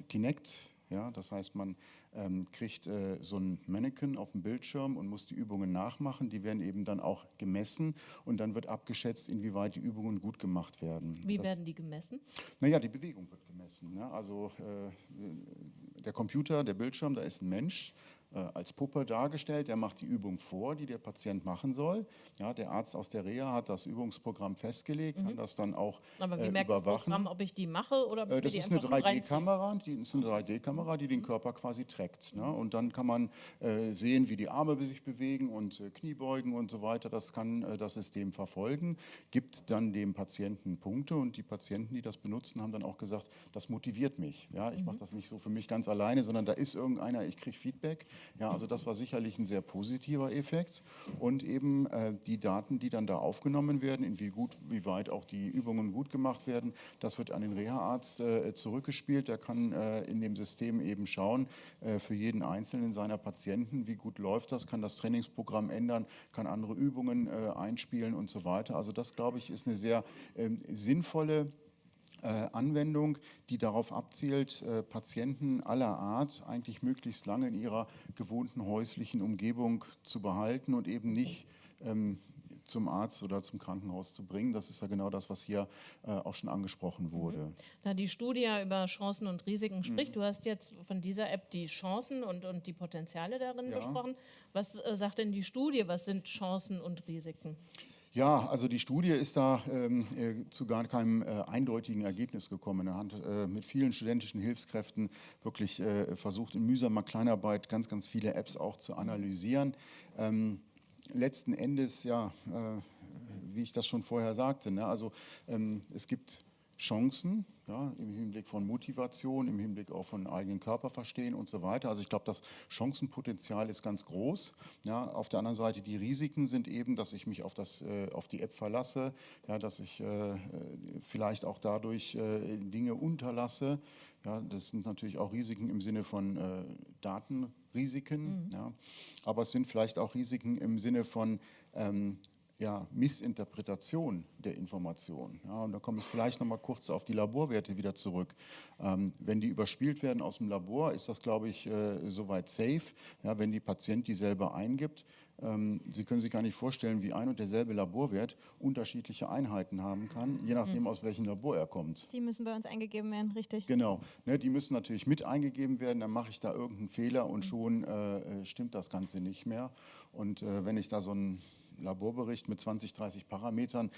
Kinect. Ja, das heißt, man ähm, kriegt äh, so ein Mannequin auf dem Bildschirm und muss die Übungen nachmachen. Die werden eben dann auch gemessen und dann wird abgeschätzt, inwieweit die Übungen gut gemacht werden. Wie das, werden die gemessen? Naja, die Bewegung wird gemessen. Ne? Also äh, der Computer, der Bildschirm, da ist ein Mensch als Puppe dargestellt. Der macht die Übung vor, die der Patient machen soll. Ja, der Arzt aus der Reha hat das Übungsprogramm festgelegt, mhm. kann das dann auch Aber wie äh, merkt überwachen. das Programm, ob ich die mache oder äh, Das ist eine 3D-Kamera, die ist eine 3D-Kamera, die den Körper quasi trägt. Ne? Und dann kann man äh, sehen, wie die Arme sich bewegen und äh, Kniebeugen und so weiter. Das kann äh, das System verfolgen, gibt dann dem Patienten Punkte und die Patienten, die das benutzen, haben dann auch gesagt, das motiviert mich. Ja, ich mhm. mache das nicht so für mich ganz alleine, sondern da ist irgendeiner, ich kriege Feedback ja, also das war sicherlich ein sehr positiver Effekt. Und eben äh, die Daten, die dann da aufgenommen werden, in wie gut, wie weit auch die Übungen gut gemacht werden, das wird an den Reha-Arzt äh, zurückgespielt. Der kann äh, in dem System eben schauen, äh, für jeden einzelnen seiner Patienten, wie gut läuft das, kann das Trainingsprogramm ändern, kann andere Übungen äh, einspielen und so weiter. Also das, glaube ich, ist eine sehr ähm, sinnvolle Anwendung, die darauf abzielt, äh, Patienten aller Art eigentlich möglichst lange in ihrer gewohnten häuslichen Umgebung zu behalten und eben nicht ähm, zum Arzt oder zum Krankenhaus zu bringen. Das ist ja genau das, was hier äh, auch schon angesprochen mhm. wurde. Da die Studie über Chancen und Risiken spricht, mhm. du hast jetzt von dieser App die Chancen und, und die Potenziale darin ja. besprochen. Was äh, sagt denn die Studie? Was sind Chancen und Risiken? Ja, also die Studie ist da ähm, äh, zu gar keinem äh, eindeutigen Ergebnis gekommen. Er hat äh, mit vielen studentischen Hilfskräften wirklich äh, versucht, in mühsamer Kleinarbeit ganz, ganz viele Apps auch zu analysieren. Ähm, letzten Endes, ja, äh, wie ich das schon vorher sagte, ne, also ähm, es gibt Chancen ja, im Hinblick von Motivation, im Hinblick auch von eigenen Körperverstehen und so weiter. Also ich glaube, das Chancenpotenzial ist ganz groß. Ja, auf der anderen Seite die Risiken sind eben, dass ich mich auf, das, äh, auf die App verlasse, ja, dass ich äh, vielleicht auch dadurch äh, Dinge unterlasse. Ja, das sind natürlich auch Risiken im Sinne von äh, Datenrisiken, mhm. ja, aber es sind vielleicht auch Risiken im Sinne von ähm, ja, Missinterpretation der Information. Ja, und da komme ich vielleicht noch mal kurz auf die Laborwerte wieder zurück. Ähm, wenn die überspielt werden aus dem Labor, ist das, glaube ich, äh, soweit safe. Ja, wenn die Patient die selber eingibt, ähm, Sie können sich gar nicht vorstellen, wie ein und derselbe Laborwert unterschiedliche Einheiten haben kann, je nachdem, mhm. aus welchem Labor er kommt. Die müssen bei uns eingegeben werden, richtig? Genau, ne, die müssen natürlich mit eingegeben werden, dann mache ich da irgendeinen Fehler und mhm. schon äh, äh, stimmt das Ganze nicht mehr. Und äh, wenn ich da so ein Laborbericht mit 20, 30 Parametern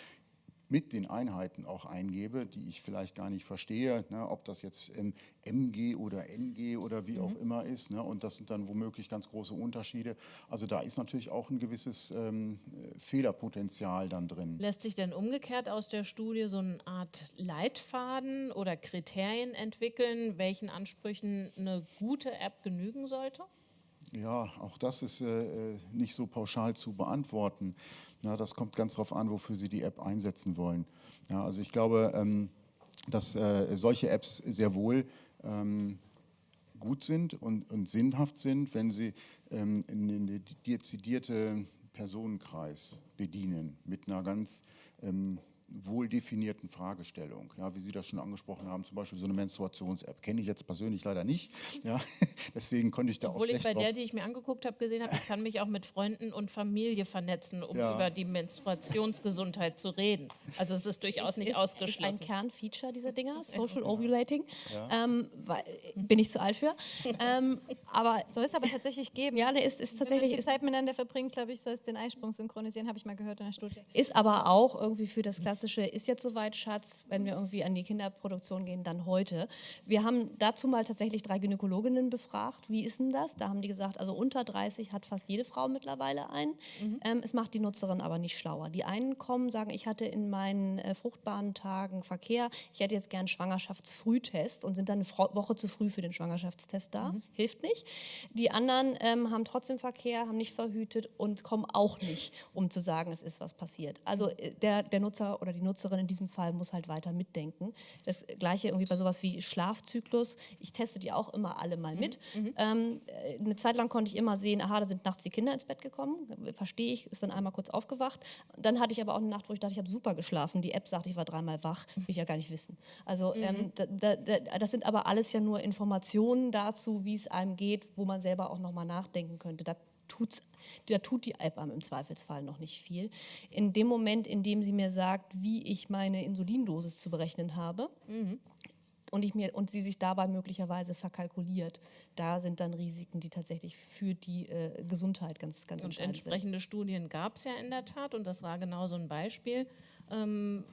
mit den Einheiten auch eingebe, die ich vielleicht gar nicht verstehe, ne, ob das jetzt MG oder NG oder wie mhm. auch immer ist. Ne, und das sind dann womöglich ganz große Unterschiede. Also da ist natürlich auch ein gewisses ähm, Fehlerpotenzial dann drin. Lässt sich denn umgekehrt aus der Studie so eine Art Leitfaden oder Kriterien entwickeln, welchen Ansprüchen eine gute App genügen sollte? Ja, auch das ist äh, äh, nicht so pauschal zu beantworten. Ja, das kommt ganz darauf an, wofür Sie die App einsetzen wollen. Ja, also ich glaube, ähm, dass äh, solche Apps sehr wohl ähm, gut sind und, und, sinnhaft sind, wenn sie ähm, einen dezidierten Personenkreis bedienen mit einer ganz ähm, wohl definierten Fragestellung. Ja, wie Sie das schon angesprochen haben, zum Beispiel so eine Menstruations-App. Kenne ich jetzt persönlich leider nicht. Ja, [LAUGHS] deswegen konnte ich da Obwohl auch ich bei der, die ich mir angeguckt habe, gesehen habe, ich kann mich auch mit Freunden und Familie vernetzen, um ja. über die Menstruationsgesundheit zu reden. Also es ist durchaus nicht ist, ausgeschlossen. Ist ein Kernfeature dieser Dinger, Social Ovulating. Ja. Ähm, weil, bin ich zu alt für. ähm, aber soll es aber tatsächlich geben. Ja, ne, ist, ist tatsächlich. Wenn man Zeit miteinander verbringt, glaube ich, soll es den Eisprung synchronisieren, habe ich mal gehört in der Studie. Ist aber auch irgendwie für das klassische klassische ist jetzt soweit, Schatz, wenn wir irgendwie an die Kinderproduktion gehen, dann heute. Wir haben dazu mal tatsächlich drei Gynäkologinnen befragt, wie ist denn das? Da haben die gesagt, also unter 30 hat fast jede Frau mittlerweile einen. Mhm. Ähm, es macht die Nutzerin aber nicht schlauer. Die einen kommen, sagen, ich hatte in meinen äh, fruchtbaren Tagen Verkehr, ich hätte jetzt gern Schwangerschaftsfrühtest und sind dann eine Woche zu früh für den Schwangerschaftstest da. Mhm. Hilft nicht. Die anderen ähm, haben trotzdem Verkehr, haben nicht verhütet und kommen auch nicht, um zu sagen, es ist was passiert. Also äh, der, der Nutzer oder die Nutzerin in diesem Fall muss halt weiter mitdenken. Das gleiche irgendwie bei sowas wie Schlafzyklus. Ich teste die auch immer alle mal mit. Ähm, äh, eine Zeit lang konnte ich immer sehen, aha, da sind nachts die Kinder ins Bett gekommen. Verstehe ich, ist dann einmal kurz aufgewacht. Dann hatte ich aber auch eine Nacht, wo ich dachte, ich habe super geschlafen. Die App sagt, ich war dreimal wach. Will ich ja gar nicht wissen. Also ähm, da, da, da, das sind aber alles ja nur Informationen dazu, wie es einem geht, wo man selber auch nochmal nachdenken könnte. Da tut's, da tut die einem im Zweifelsfall noch nicht viel. In dem Moment, in dem sie mir sagt, wie ich meine Insulindosis zu berechnen habe, und, ich mir, und sie sich dabei möglicherweise verkalkuliert, da sind dann Risiken, die tatsächlich für die äh, Gesundheit ganz, ganz Und entscheidend sind. entsprechende Studien gab es ja in der Tat und das war genau so ein Beispiel. Ähm,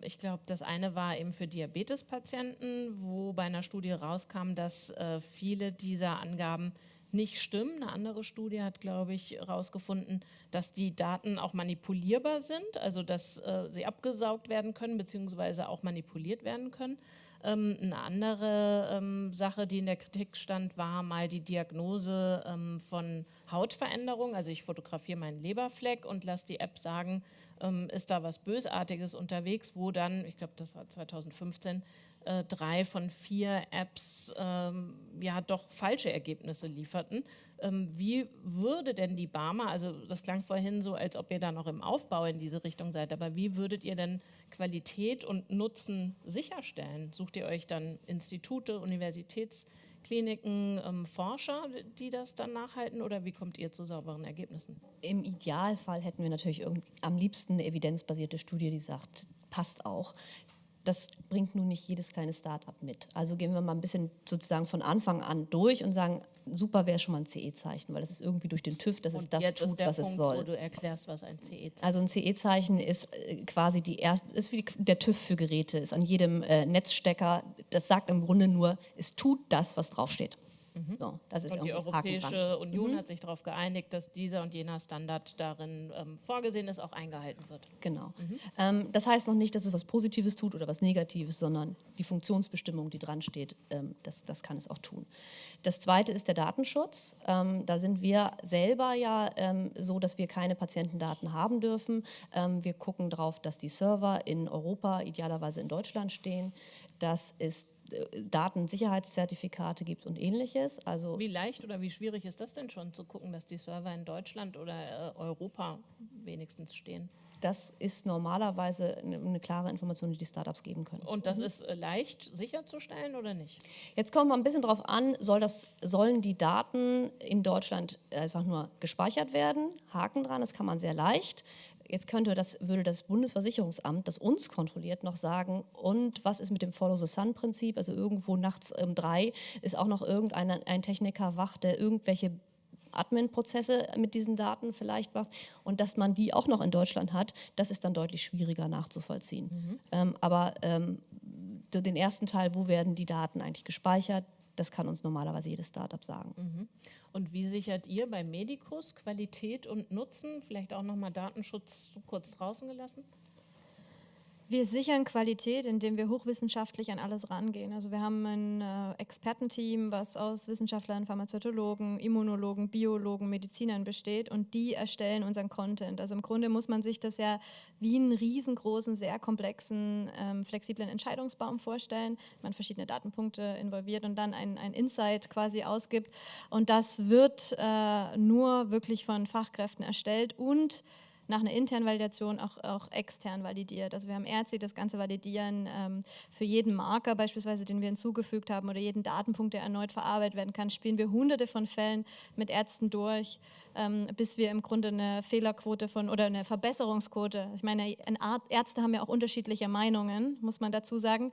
ich glaube, das eine war eben für Diabetespatienten, wo bei einer Studie rauskam, dass äh, viele dieser Angaben nicht stimmen. Eine andere Studie hat, glaube ich, herausgefunden, dass die Daten auch manipulierbar sind, also dass äh, sie abgesaugt werden können, beziehungsweise auch manipuliert werden können. Ähm, eine andere ähm, Sache, die in der Kritik stand, war mal die Diagnose ähm, von Hautveränderung. Also ich fotografiere meinen Leberfleck und lasse die App sagen, ähm, ist da was Bösartiges unterwegs, wo dann, ich glaube, das war 2015, äh, drei von vier Apps ähm, ja doch falsche Ergebnisse lieferten. Ähm, wie würde denn die Barmer, also das klang vorhin so, als ob ihr da noch im Aufbau in diese Richtung seid, aber wie würdet ihr denn Qualität und Nutzen sicherstellen? Sucht ihr euch dann Institute, Universitätskliniken, ähm, Forscher, die das dann nachhalten oder wie kommt ihr zu sauberen Ergebnissen? Im Idealfall hätten wir natürlich am liebsten eine evidenzbasierte Studie, die sagt, passt auch. Das bringt nun nicht jedes kleine Start-up mit. Also gehen wir mal ein bisschen sozusagen von Anfang an durch und sagen, super wäre schon mal ein CE-Zeichen, weil das ist irgendwie durch den TÜV, dass es Und das jetzt tut, ist der was Punkt, es wo soll. du erklärst, was ein CE-Zeichen Also ein CE-Zeichen ist äh, quasi die erste, ist wie die, der TÜV für Geräte, ist an jedem äh, Netzstecker. Das sagt im Grunde nur, es tut das, was draufsteht. So, das ist Mhm. Und die. Europäische Union hat sich darauf geeinigt, dass dieser und jener Standard darin ähm, vorgesehen ist, auch eingehalten wird. Genau. Ähm, das heißt noch nicht, dass es was Positives tut oder was Negatives, sondern die Funktionsbestimmung, die dran steht, ähm, das, das kann es auch tun. Das zweite ist der Datenschutz. Ähm, da sind wir selber ja ähm, so, dass wir keine Patientendaten haben dürfen. Ähm, wir gucken darauf, dass die Server in Europa, idealerweise in Deutschland stehen, dass es äh, Datensicherheitszertifikate gibt und ähnliches. Also Wie leicht oder wie schwierig ist das denn schon zu gucken, dass die Server in Deutschland oder äh, Europa wenigstens stehen? das ist normalerweise eine, klare Information, die die Startups geben können. Und das ist äh, leicht sicherzustellen oder nicht? Jetzt kommt mal ein bisschen drauf an, soll das, sollen die Daten in Deutschland einfach nur gespeichert werden? Haken dran, das kann man sehr leicht. Jetzt könnte das, würde das Bundesversicherungsamt, das uns kontrolliert, noch sagen, und was ist mit dem Follow-the-Sun-Prinzip? Also irgendwo nachts um drei ist auch noch irgendein ein Techniker wach, der irgendwelche Admin-Prozesse mit diesen Daten vielleicht macht und dass man die auch noch in Deutschland hat, das ist dann deutlich schwieriger nachzuvollziehen. Ähm, aber ähm, den ersten Teil, wo werden die Daten eigentlich gespeichert, das kann uns normalerweise jedes Startup sagen. Und wie sichert ihr bei Medicus Qualität und Nutzen? Vielleicht auch nochmal Datenschutz kurz draußen gelassen? Wir sichern Qualität, indem wir hochwissenschaftlich an alles rangehen. Also wir haben ein äh, Expertenteam, was aus Wissenschaftlern, Pharmazeutologen, Immunologen, Biologen, Medizinern besteht und die erstellen unseren Content. Also im Grunde muss man sich das ja wie einen riesengroßen, sehr komplexen, ähm, flexiblen Entscheidungsbaum vorstellen. Man verschiedene Datenpunkte involviert und dann ein, ein Insight quasi ausgibt. Und das wird äh, nur wirklich von Fachkräften erstellt und nach einer internen Validation auch, auch extern validiert. Also wir haben Ärzte, die das Ganze validieren ähm, für jeden Marker beispielsweise, den wir hinzugefügt haben oder jeden Datenpunkt, der erneut verarbeitet werden kann, spielen wir hunderte von Fällen mit Ärzten durch, ähm, bis wir im Grunde eine Fehlerquote von oder eine Verbesserungsquote, ich meine, ein Ar- Ärzte haben ja auch unterschiedliche Meinungen, muss man dazu sagen,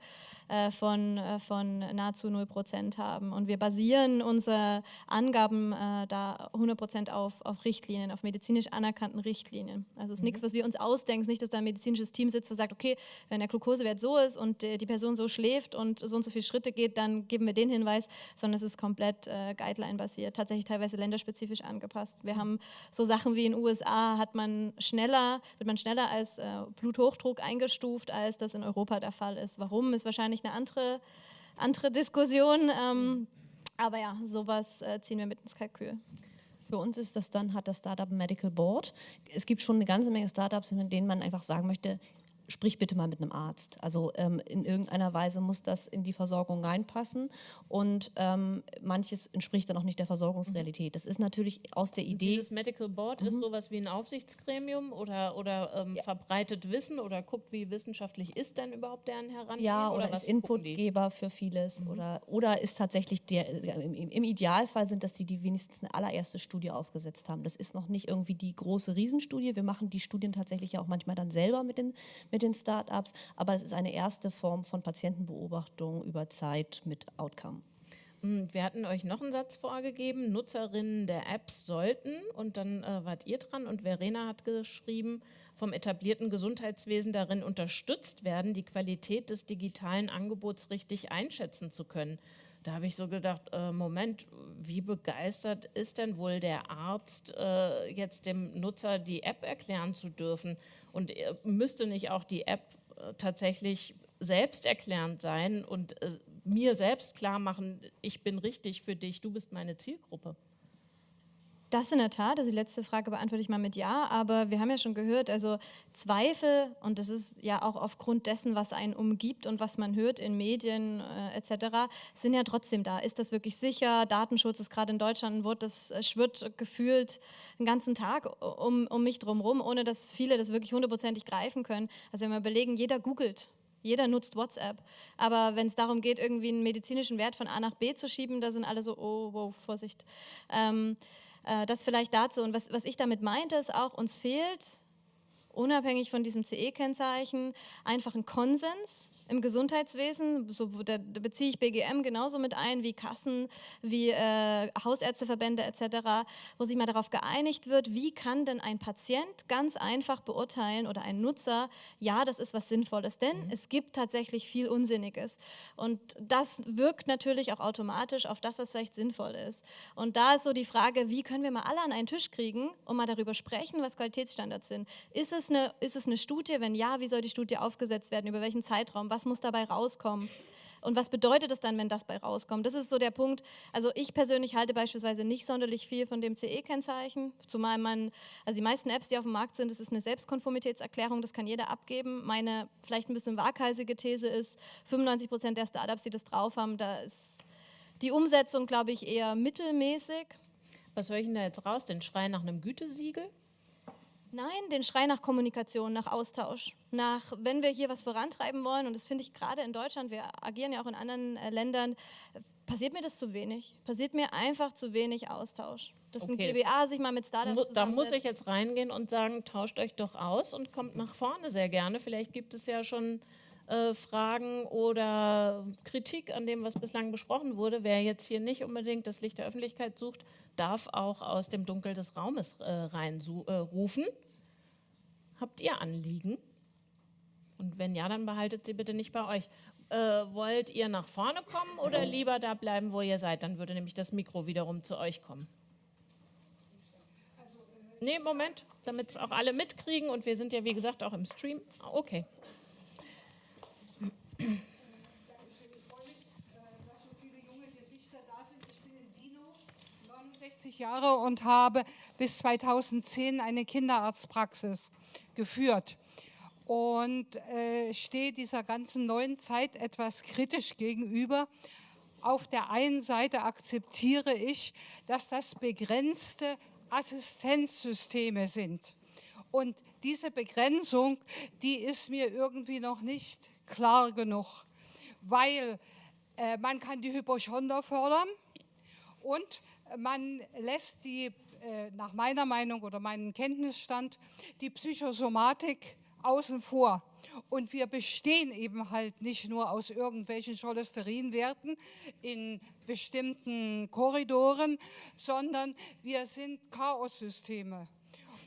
äh, von, äh, von nahezu 0 Prozent haben. Und wir basieren unsere Angaben äh, da 100 Prozent auf, auf Richtlinien, auf medizinisch anerkannten Richtlinien. Also es ist nichts, was wir uns ausdenken, es ist nicht, dass da ein medizinisches Team sitzt und sagt, okay, wenn der Glukosewert so ist und äh, die Person so schläft und so und so viele Schritte geht, dann geben wir den Hinweis, sondern es ist komplett äh, Guideline-basiert, tatsächlich teilweise länderspezifisch angepasst. Wir haben so Sachen wie in den USA hat man schneller, wird man schneller als äh, Bluthochdruck eingestuft, als das in Europa der Fall ist. Warum, ist wahrscheinlich eine andere, andere Diskussion. Ähm, aber ja, sowas äh, ziehen wir mit ins Kalkül. Für uns ist das dann, hat das Startup Medical Board. Es gibt schon eine ganze Menge Startups, in denen man einfach sagen möchte, sprich bitte mal mit einem Arzt. Also ähm, in irgendeiner Weise muss das in die Versorgung reinpassen und ähm, manches entspricht dann auch nicht der Versorgungsrealität. Das ist natürlich aus der Idee. Dieses Medical Board mhm. ist sowas wie ein Aufsichtsgremium oder, oder ähm, ja. verbreitet Wissen oder guckt, wie wissenschaftlich ist denn überhaupt deren Herangehen? Ja, oder, oder ist Inputgeber für vieles mhm. oder, oder ist tatsächlich der, im, im, Idealfall sind das die, die wenigstens eine allererste Studie aufgesetzt haben. Das ist noch nicht irgendwie die große Riesenstudie. Wir machen die Studien tatsächlich ja auch manchmal dann selber mit den, mit den Startups, aber es ist eine erste Form von Patientenbeobachtung über Zeit mit Outcome. Hm, wir hatten euch noch einen Satz vorgegeben, Nutzerinnen der Apps sollten und dann äh, wart ihr dran und Verena hat geschrieben, vom etablierten Gesundheitswesen darin unterstützt werden, die Qualität des digitalen Angebots richtig einschätzen zu können. Da habe ich so gedacht, äh, Moment, wie begeistert ist denn wohl der Arzt, äh, jetzt dem Nutzer die App erklären zu dürfen? Und äh, müsste nicht auch die App äh, tatsächlich selbsterklärend sein und äh, mir selbst klar machen, ich bin richtig für dich, du bist meine Zielgruppe? Das in der Tat, also die letzte Frage beantworte ich mal mit Ja, aber wir haben ja schon gehört, also Zweifel, und das ist ja auch aufgrund dessen, was einen umgibt und was man hört in Medien äh, etc., sind ja trotzdem da. Ist das wirklich sicher? Datenschutz ist gerade in Deutschland ein Wort, das äh, schwirrt gefühlt den ganzen Tag um, um mich drumherum, ohne dass viele das wirklich hundertprozentig greifen können. Also wenn wir überlegen, jeder googelt, jeder nutzt WhatsApp. Aber wenn es darum geht, irgendwie einen medizinischen Wert von A nach B zu schieben, da sind alle so, oh, wow, Vorsicht. Ähm, äh, das vielleicht dazu. Und was, was ich damit meinte, ist auch, uns fehlt, unabhängig von diesem CE-Kennzeichen, einfach ein Konsens im Gesundheitswesen, so, da, da, beziehe ich BGM genauso mit ein wie Kassen, wie äh, Hausärzteverbände etc., wo sich mal darauf geeinigt wird, wie kann denn ein Patient ganz einfach beurteilen oder ein Nutzer, ja, das ist was Sinnvolles, denn mhm. es gibt tatsächlich viel Unsinniges. Und das wirkt natürlich auch automatisch auf das, was vielleicht sinnvoll ist. Und da ist so die Frage, wie können wir mal alle an einen Tisch kriegen und mal darüber sprechen, was Qualitätsstandards sind. Ist es eine, ist es eine Studie? Wenn ja, wie soll die Studie aufgesetzt werden? Über welchen Zeitraum? was muss dabei rauskommen? Und was bedeutet es dann, wenn das bei rauskommt? Das ist so der Punkt. Also ich persönlich halte beispielsweise nicht sonderlich viel von dem CE-Kennzeichen, zumal man, also die meisten Apps, die auf dem Markt sind, das ist eine Selbstkonformitätserklärung, das kann jeder abgeben. Meine vielleicht ein bisschen waghalsige These ist, 95 Prozent der Startups, die das drauf haben, da ist die Umsetzung, glaube ich, eher mittelmäßig. Was höre ich denn da jetzt raus? Den Schrei nach einem Gütesiegel? Nein, den Schrei nach Kommunikation, nach Austausch, nach, wenn wir hier was vorantreiben wollen, und das finde ich gerade in Deutschland, wir agieren ja auch in anderen äh, Ländern, passiert mir das zu wenig. Passiert mir einfach zu wenig Austausch. Dass okay. ein GBA sich mal mit Startups Da muss ich jetzt reingehen und sagen, tauscht euch doch aus und kommt nach vorne sehr gerne. Vielleicht gibt es ja schon äh, Fragen oder Kritik an dem, was bislang besprochen wurde. Wer jetzt hier nicht unbedingt das Licht der Öffentlichkeit sucht, darf auch aus dem Dunkel des Raumes äh, reinrufen. Äh, Habt ihr Anliegen? Und wenn ja, dann behaltet sie bitte nicht bei euch. Äh, wollt ihr nach vorne kommen oder lieber da bleiben, wo ihr seid? Dann würde nämlich das Mikro wiederum zu euch kommen. Nee, Moment, damit es auch alle mitkriegen und wir sind ja wie gesagt auch im Stream. Okay. 60 Jahre und habe bis 2010 eine Kinderarztpraxis geführt und äh, stehe dieser ganzen neuen Zeit etwas kritisch gegenüber. Auf der einen Seite akzeptiere ich, dass das begrenzte Assistenzsysteme sind. Und diese Begrenzung, die ist mir irgendwie noch nicht klar genug, weil äh, man kann die Hypochonder fördern und man lässt die, äh, nach meiner Meinung oder meinem Kenntnisstand, die Psychosomatik außen vor. Und wir bestehen eben halt nicht nur aus irgendwelchen Cholesterinwerten in bestimmten Korridoren, sondern wir sind Chaossysteme.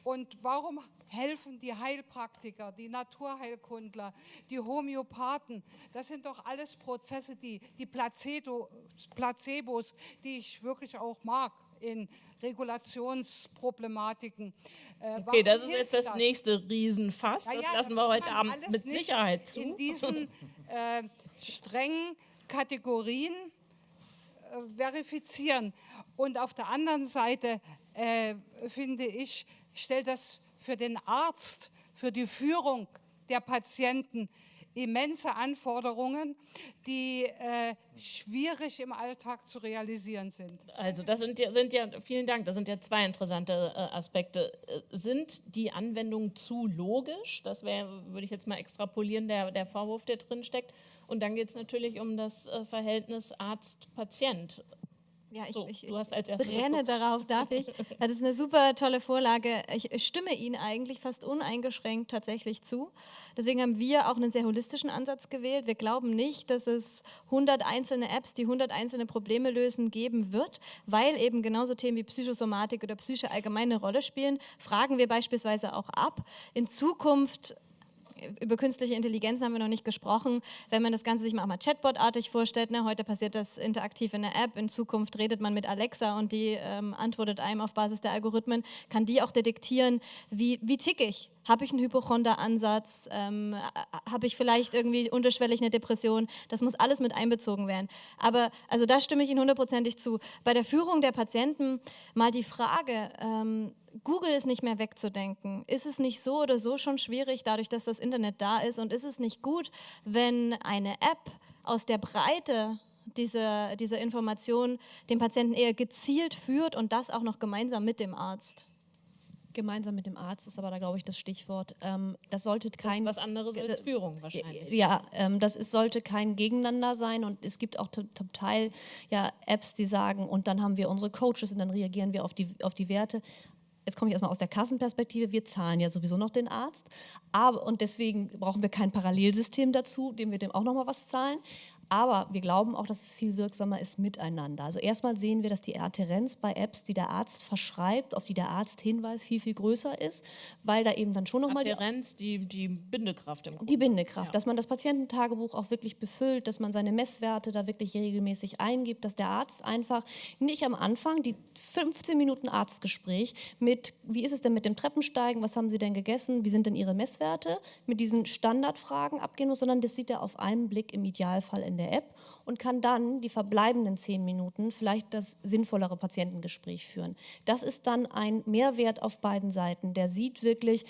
Und warum helfen die Heilpraktiker, die Naturheilkundler, die Homöopathen? Das sind doch alles Prozesse, die, die Placebo, Placebos, die ich wirklich auch mag in Regulationsproblematiken. Äh, okay, das ist jetzt das, das, nächste Riesenfass. Das ja, lassen das wir heute Abend mit Sicherheit zu. In diesen [LAUGHS] äh, strengen Kategorien äh, verifizieren. Und auf der anderen Seite äh, finde ich, stellt das für den Arzt, für die Führung der Patienten immense Anforderungen, die äh, schwierig im Alltag zu realisieren sind. Also das sind ja, sind ja, vielen Dank, das sind ja zwei interessante äh, Aspekte. Äh, sind die Anwendungen zu logisch? Das wäre, würde ich jetzt mal extrapolieren, der, der Vorwurf, der drin steckt. Und dann geht es natürlich um das äh, Verhältnis Arzt-Patient. Ja, ich, So, ich, du hast als ich brenne darauf, darf ich? [LAUGHS] Das ist eine super tolle Vorlage. Ich stimme Ihnen eigentlich fast uneingeschränkt tatsächlich zu. Deswegen haben wir auch einen sehr holistischen Ansatz gewählt. Wir glauben nicht, dass es 100 einzelne Apps, die 100 einzelne Probleme lösen, geben wird, weil eben genauso Themen wie Psychosomatik oder Psyche allgemein eine Rolle spielen. Fragen wir beispielsweise auch ab. In Zukunft über künstliche Intelligenz haben wir noch nicht gesprochen. Wenn man das Ganze sich mal mal Chatbot-artig vorstellt, ne, heute passiert das interaktiv in der App, in Zukunft redet man mit Alexa und die ähm, antwortet einem auf Basis der Algorithmen, kann die auch detektieren, wie, wie tick ich? Habe ich einen Hypochonder-Ansatz? Ähm, Habe ich vielleicht irgendwie unterschwellig eine Depression? Das muss alles mit einbezogen werden. Aber also da stimme ich Ihnen hundertprozentig zu. Bei der Führung der Patienten mal die Frage, ähm, Google ist nicht mehr wegzudenken. Ist es nicht so oder so schon schwierig, dadurch, dass das Internet da ist? Und ist es nicht gut, wenn eine App aus der Breite dieser, dieser Information den Patienten eher gezielt führt und das auch noch gemeinsam mit dem Arzt? Gemeinsam mit dem Arzt ist aber da, glaube ich, das Stichwort. Ähm, das sollte Das kein ist was anderes als Führung wahrscheinlich. Ja, ähm, das ist, sollte kein Gegeneinander sein und es gibt auch zum zum Teil ja, Apps, die sagen, und dann haben wir unsere Coaches und dann reagieren wir auf die, auf die Werte. Jetzt komme ich erstmal aus der Kassenperspektive, wir zahlen ja sowieso noch den Arzt, aber und deswegen brauchen wir kein Parallelsystem dazu, dem wir dem auch nochmal was zahlen. Aber wir glauben auch, dass es viel wirksamer ist miteinander. Also erstmal sehen wir, dass die Adherenz bei Apps, die der Arzt verschreibt, auf die der Arzt hinweist, viel, viel größer ist, weil da eben dann schon nochmal die Adherenz, die, die Bindekraft im Grunde. die Bindekraft, Ja. dass man das Patiententagebuch auch wirklich befüllt, dass man seine Messwerte da wirklich regelmäßig eingibt, dass der Arzt einfach nicht am Anfang die 15 Minuten Arztgespräch mit, wie ist es denn mit dem Treppensteigen, was haben Sie denn gegessen, wie sind denn Ihre Messwerte, mit diesen Standardfragen abgehen muss, sondern das sieht er auf einen Blick im Idealfall in der App und kann dann die verbleibenden 10 Minuten vielleicht das sinnvollere Patientengespräch führen. Das ist dann ein Mehrwert auf beiden Seiten. Der sieht wirklich,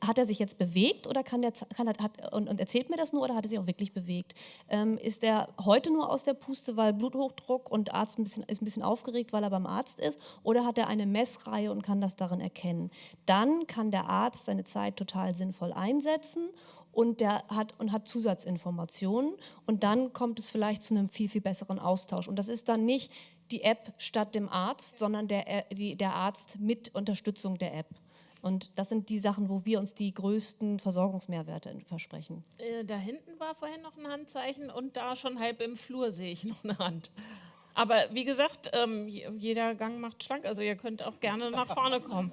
hat er sich jetzt bewegt oder kann der, kann er, hat, und, und erzählt mir das nur oder hat er sich auch wirklich bewegt? Ähm, ist er heute nur aus der Puste, weil Bluthochdruck und Arzt ein bisschen, ist ein bisschen aufgeregt, weil er beim Arzt ist? Oder hat er eine Messreihe und kann das darin erkennen? Dann kann der Arzt seine Zeit total sinnvoll einsetzen und der hat und hat Zusatzinformationen und dann kommt es vielleicht zu einem viel viel besseren Austausch und das ist dann nicht die App statt dem Arzt, sondern der, äh, der Arzt mit Unterstützung der App. Und das sind die Sachen, wo wir uns die größten Versorgungsmehrwerte versprechen. Äh, da hinten war vorhin noch ein Handzeichen und da schon halb im Flur sehe ich noch eine Hand. Aber wie gesagt, ähm, je- jeder Gang macht schlank, also ihr könnt auch gerne nach vorne kommen.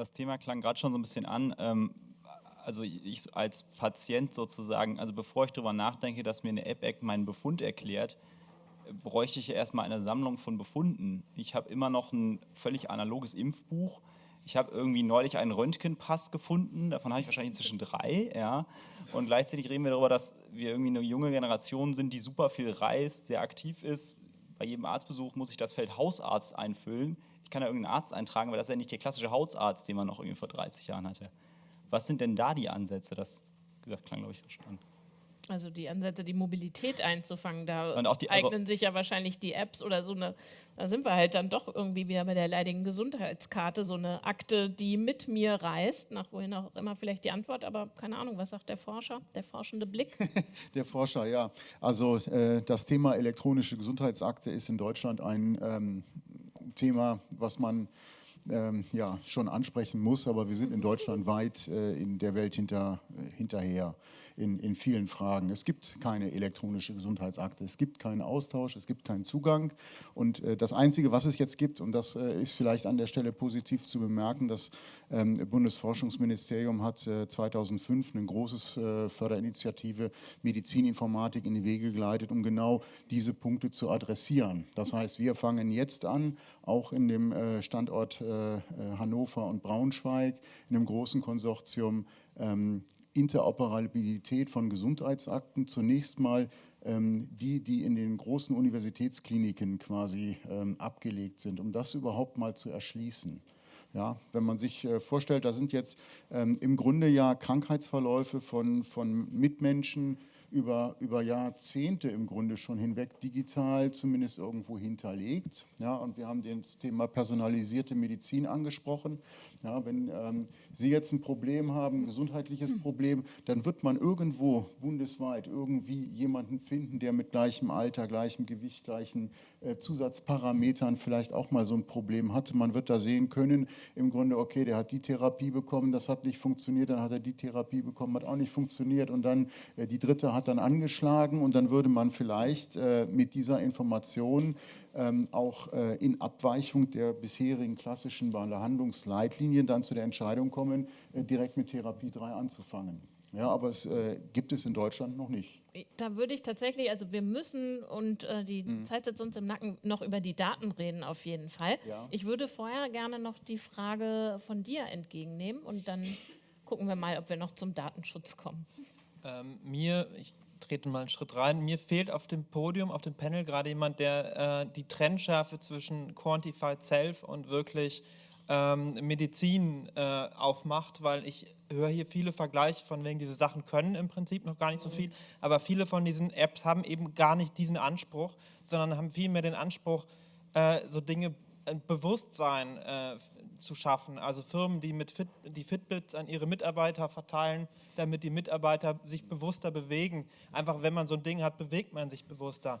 Das Thema klang gerade schon so ein bisschen an. Ähm, also ich als Patient sozusagen, also bevor ich darüber nachdenke, dass mir eine App meinen Befund erklärt, bräuchte ich ja erstmal eine Sammlung von Befunden. Ich habe immer noch ein völlig analoges Impfbuch. Ich habe irgendwie neulich einen Röntgenpass gefunden, davon habe ich wahrscheinlich inzwischen drei, ja. Und gleichzeitig reden wir darüber, dass wir irgendwie eine junge Generation sind, die super viel reist, sehr aktiv ist. Bei jedem Arztbesuch muss ich das Feld Hausarzt einfüllen. Ich kann da irgendeinen Arzt eintragen, aber das ist ja nicht der klassische Hausarzt, den man noch irgendwie vor 30 Jahren hatte. Was sind denn da die Ansätze? Das gesagt, klang, glaube ich, schon an. Also die Ansätze, die Mobilität einzufangen, da Und auch die- also- eignen sich ja wahrscheinlich die Apps oder so eine, da sind wir halt dann doch irgendwie wieder bei der leidigen Gesundheitskarte, so eine Akte, die mit mir reist, nach wohin auch immer vielleicht die Antwort, aber keine Ahnung, was sagt der Forscher, der forschende Blick? [LAUGHS] Der Forscher, ja. Also äh, das Thema elektronische Gesundheitsakte ist in Deutschland ein ähm, Thema, was man ähm, ja, schon ansprechen muss, aber wir sind in Deutschland weit äh, in der Welt hinter, äh, hinterher in, in vielen Fragen. Es gibt keine elektronische Gesundheitsakte, es gibt keinen Austausch, es gibt keinen Zugang. Und äh, das Einzige, was es jetzt gibt, und das äh, ist vielleicht an der Stelle positiv zu bemerken, das ähm, Bundesforschungsministerium hat äh, 2005 eine große äh, Förderinitiative Medizininformatik in die Wege geleitet, um genau diese Punkte zu adressieren. Das heißt, wir fangen jetzt an, auch in dem äh, Standort äh, Hannover und Braunschweig, in einem großen Konsortium, ähm, Interoperabilität von Gesundheitsakten zunächst mal ähm, die, die in den großen Universitätskliniken quasi ähm, abgelegt sind, um das überhaupt mal zu erschließen. Ja, wenn man sich äh, vorstellt, da sind jetzt ähm, im Grunde ja Krankheitsverläufe von, von Mitmenschen, über, über Jahrzehnte im Grunde schon hinweg digital zumindest irgendwo hinterlegt. Ja, und wir haben das Thema personalisierte Medizin angesprochen. Ja, wenn ähm, Sie jetzt ein Problem haben, ein gesundheitliches Problem, dann wird man irgendwo bundesweit irgendwie jemanden finden, der mit gleichem Alter, gleichem Gewicht, gleichen äh, Zusatzparametern vielleicht auch mal so ein Problem hatte. Man wird da sehen können, im Grunde, okay, der hat die Therapie bekommen, das hat nicht funktioniert, dann hat er die Therapie bekommen, hat auch nicht funktioniert und dann äh, die dritte hat dann angeschlagen und dann würde man vielleicht äh, mit dieser Information auch äh, in Abweichung der bisherigen klassischen Behandlungsleitlinien dann zu der Entscheidung kommen, äh, direkt mit Therapie 3 anzufangen. Ja, aber es äh, gibt es in Deutschland noch nicht. Da würde ich tatsächlich, also wir müssen und äh, die Mhm. Zeit sitzt uns im Nacken, noch über die Daten reden auf jeden Fall. Ja. Ich würde vorher gerne noch die Frage von dir entgegennehmen und dann gucken wir mal, ob wir noch zum Datenschutz kommen. Ähm, mir, ich trete mal einen Schritt rein, mir fehlt auf dem Podium, auf dem Panel gerade jemand, der äh, die Trennschärfe zwischen Quantified Self und wirklich ähm, Medizin äh, aufmacht, weil ich höre hier viele Vergleiche von wegen, diese Sachen können im Prinzip noch gar nicht so viel, aber viele von diesen Apps haben eben gar nicht diesen Anspruch, sondern haben vielmehr den Anspruch, äh, so Dinge, ein Bewusstsein äh, zu schaffen. Also Firmen, die mit Fit, die Fitbits an ihre Mitarbeiter verteilen, damit die Mitarbeiter sich bewusster bewegen. Einfach, wenn man so ein Ding hat, bewegt man sich bewusster.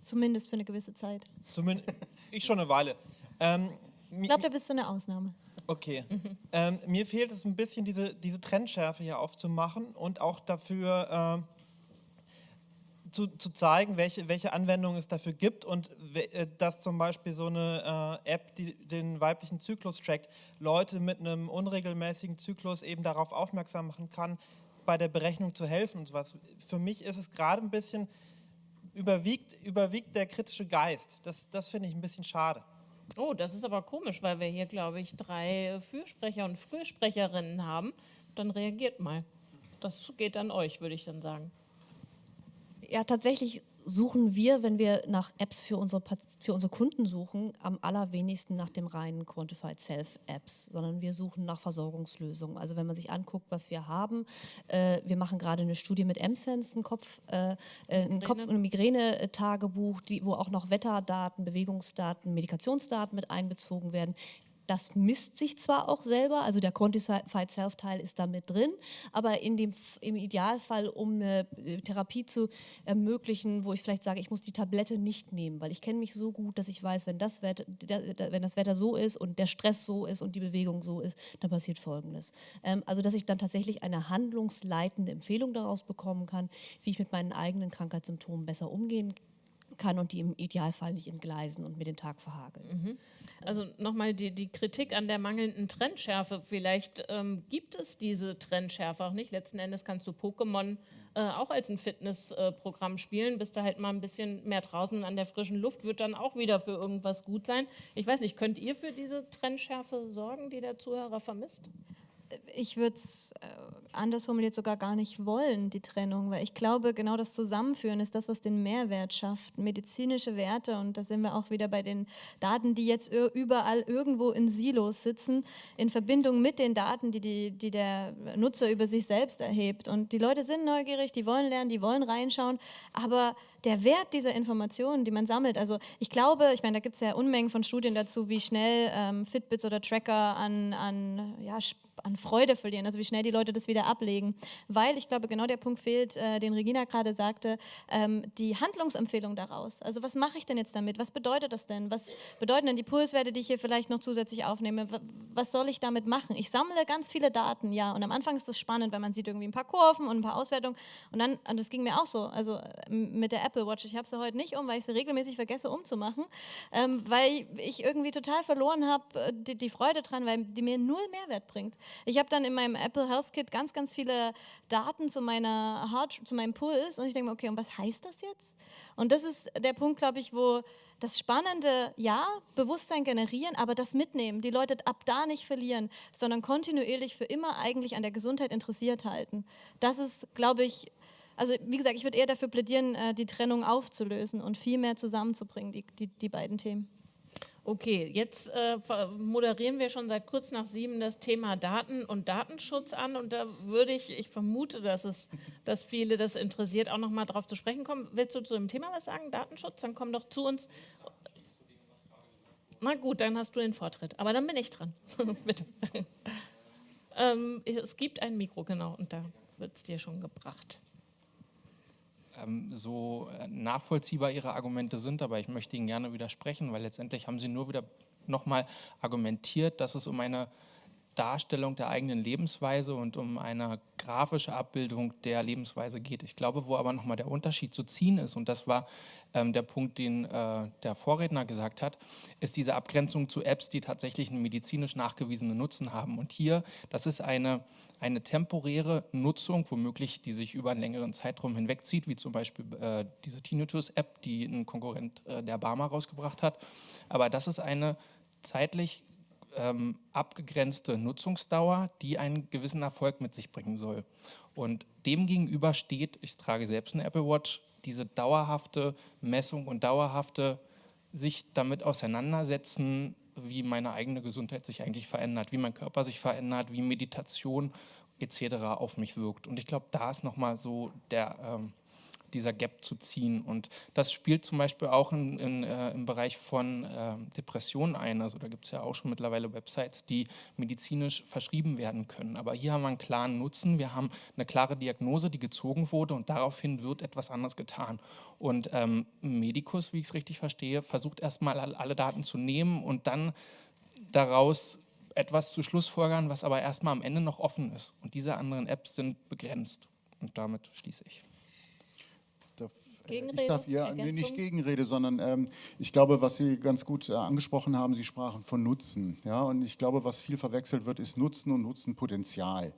Zumindest für eine gewisse Zeit. Zumindest [LAUGHS] ich schon eine Weile. Ähm, Ich glaube, da bist du eine Ausnahme. Okay. Ähm, mir fehlt es ein bisschen, diese, diese Trendschärfe hier aufzumachen und auch dafür ähm, zu, zu zeigen, welche, welche Anwendungen es dafür gibt und äh, dass zum Beispiel so eine äh, App, die den weiblichen Zyklus trackt, Leute mit einem unregelmäßigen Zyklus eben darauf aufmerksam machen kann, bei der Berechnung zu helfen und sowas. Für mich ist es gerade ein bisschen, überwiegt, überwiegt der kritische Geist. Das, das finde ich ein bisschen schade. Oh, das ist aber komisch, weil wir hier, glaube ich, drei Fürsprecher und Frühsprecherinnen haben. Dann reagiert mal. Das geht an euch, würde ich dann sagen. Ja, tatsächlich suchen wir, wenn wir nach Apps für unsere, für unsere Kunden suchen, am allerwenigsten nach dem reinen Quantified Self-Apps, sondern wir suchen nach Versorgungslösungen. Also wenn man sich anguckt, was wir haben, äh, wir machen gerade eine Studie mit M-Sense, ein Kopf, äh, äh, ein Kopf- und Migräne-Tagebuch, die- wo auch noch Wetterdaten, Bewegungsdaten, Medikationsdaten mit einbezogen werden. Das misst sich zwar auch selber, also der Quantified Self-Teil ist da mit drin, aber in dem, im Idealfall, um eine äh, Therapie zu ermöglichen, wo ich vielleicht sage, ich muss die Tablette nicht nehmen, weil ich kenne mich so gut, dass ich weiß, wenn das, Wetter, wenn das Wetter so ist und der Stress so ist und die Bewegung so ist, dann passiert Folgendes. Ähm, also, dass ich dann tatsächlich eine handlungsleitende Empfehlung daraus bekommen kann, wie ich mit meinen eigenen Krankheitssymptomen besser umgehen kann und die im Idealfall nicht entgleisen und mir den Tag verhageln. Also nochmal die, die Kritik an der mangelnden Trendschärfe. Vielleicht ähm, gibt es diese Trendschärfe auch nicht. Letzten Endes kannst du Pokémon äh, auch als ein Fitnessprogramm spielen. Bist du halt mal ein bisschen mehr draußen an der frischen Luft, wird dann auch wieder für irgendwas gut sein. Ich weiß nicht, könnt ihr für diese Trendschärfe sorgen, die der Zuhörer vermisst? Ich würde es äh, anders formuliert sogar gar nicht wollen, die Trennung, weil ich glaube, genau das Zusammenführen ist das, was den Mehrwert schafft. Medizinische Werte, und da sind wir auch wieder bei den Daten, die jetzt überall irgendwo in Silos sitzen, in Verbindung mit den Daten, die, die, die der Nutzer über sich selbst erhebt. Und die Leute sind neugierig, die wollen lernen, die wollen reinschauen, aber der Wert dieser Informationen, die man sammelt, also ich glaube, ich meine, da gibt es ja Unmengen von Studien dazu, wie schnell ähm, Fitbits oder Tracker an, an, ja, an Freude verlieren, also wie schnell die Leute das wieder ablegen. Weil ich glaube, genau der Punkt fehlt, äh, den Regina gerade sagte, ähm, die Handlungsempfehlung daraus. Also was mache ich denn jetzt damit? Was bedeutet das denn? Was bedeuten denn die Pulswerte, die ich hier vielleicht noch zusätzlich aufnehme? Was soll ich damit machen? Ich sammle ganz viele Daten, ja. Und am Anfang ist das spannend, weil man sieht irgendwie ein paar Kurven und ein paar Auswertungen. Und dann, und das ging mir auch so, also mit der Apple Watch. Ich habe sie heute nicht um, weil ich sie regelmäßig vergesse umzumachen, ähm, weil ich irgendwie total verloren habe äh, die, die Freude dran, weil die mir null Mehrwert bringt. Ich habe dann in meinem Apple Health Kit ganz, ganz viele Daten zu meiner Heart, zu meinem Puls und ich denke mir, okay, und was heißt das jetzt? Und das ist der Punkt, glaube ich, wo das Spannende, ja, Bewusstsein generieren, aber das mitnehmen, die Leute ab da nicht verlieren, sondern kontinuierlich für immer eigentlich an der Gesundheit interessiert halten. Das ist, glaube ich, also wie gesagt, ich würde eher dafür plädieren, äh, die Trennung aufzulösen und viel mehr zusammenzubringen, die, die, die beiden Themen. Okay, jetzt äh, moderieren wir schon seit kurz nach sieben das Thema Daten und Datenschutz an und da würde ich, ich vermute, dass es, dass viele das interessiert, auch noch mal drauf zu sprechen kommen. Willst du zu dem Thema was sagen, Datenschutz? Dann komm doch zu uns. Na gut, dann hast du den Vortritt, aber dann bin ich dran. [LAUGHS] Bitte. ähm, es gibt ein Mikro, genau, und da wird es dir schon gebracht so äh, nachvollziehbar Ihre Argumente sind, aber ich möchte Ihnen gerne widersprechen, weil letztendlich haben Sie nur wieder nochmal argumentiert, dass es um eine Darstellung der eigenen Lebensweise und um eine grafische Abbildung der Lebensweise geht. Ich glaube, wo aber nochmal der Unterschied zu ziehen ist, und das war ähm, der Punkt, den äh, der Vorredner gesagt hat, ist diese Abgrenzung zu Apps, die tatsächlich einen medizinisch nachgewiesenen Nutzen haben. Und hier, das ist eine eine temporäre Nutzung, womöglich die sich über einen längeren Zeitraum hinwegzieht, wie zum Beispiel äh, diese Tinnitus-App, die ein Konkurrent äh, der Barmer rausgebracht hat. Aber das ist eine zeitlich ähm, abgegrenzte Nutzungsdauer, die einen gewissen Erfolg mit sich bringen soll. Und demgegenüber steht, ich trage selbst eine Apple Watch, diese dauerhafte Messung und dauerhafte sich damit auseinandersetzen, wie meine eigene Gesundheit sich eigentlich verändert, wie mein Körper sich verändert, wie Meditation etc. auf mich wirkt. Und ich glaube, da ist nochmal so der, ähm, dieser Gap zu ziehen. Und das spielt zum Beispiel auch in, in, äh, im Bereich von äh, Depressionen ein. Also da gibt es ja auch schon mittlerweile Websites, die medizinisch verschrieben werden können. Aber hier haben wir einen klaren Nutzen. Wir haben eine klare Diagnose, die gezogen wurde und daraufhin wird etwas anderes getan. Und ähm, Medicus, wie ich es richtig verstehe, versucht erstmal alle Daten zu nehmen und dann daraus etwas zu Schlussfolgern, was aber erstmal am Ende noch offen ist. Und diese anderen Apps sind begrenzt. Und damit schließe ich. Gegenrede? Ich darf, ja, nee, nicht Gegenrede, sondern ähm, ich glaube, was Sie ganz gut äh, angesprochen haben, Sie sprachen von Nutzen. Ja, und ich glaube, was viel verwechselt wird, ist Nutzen und Nutzenpotenzial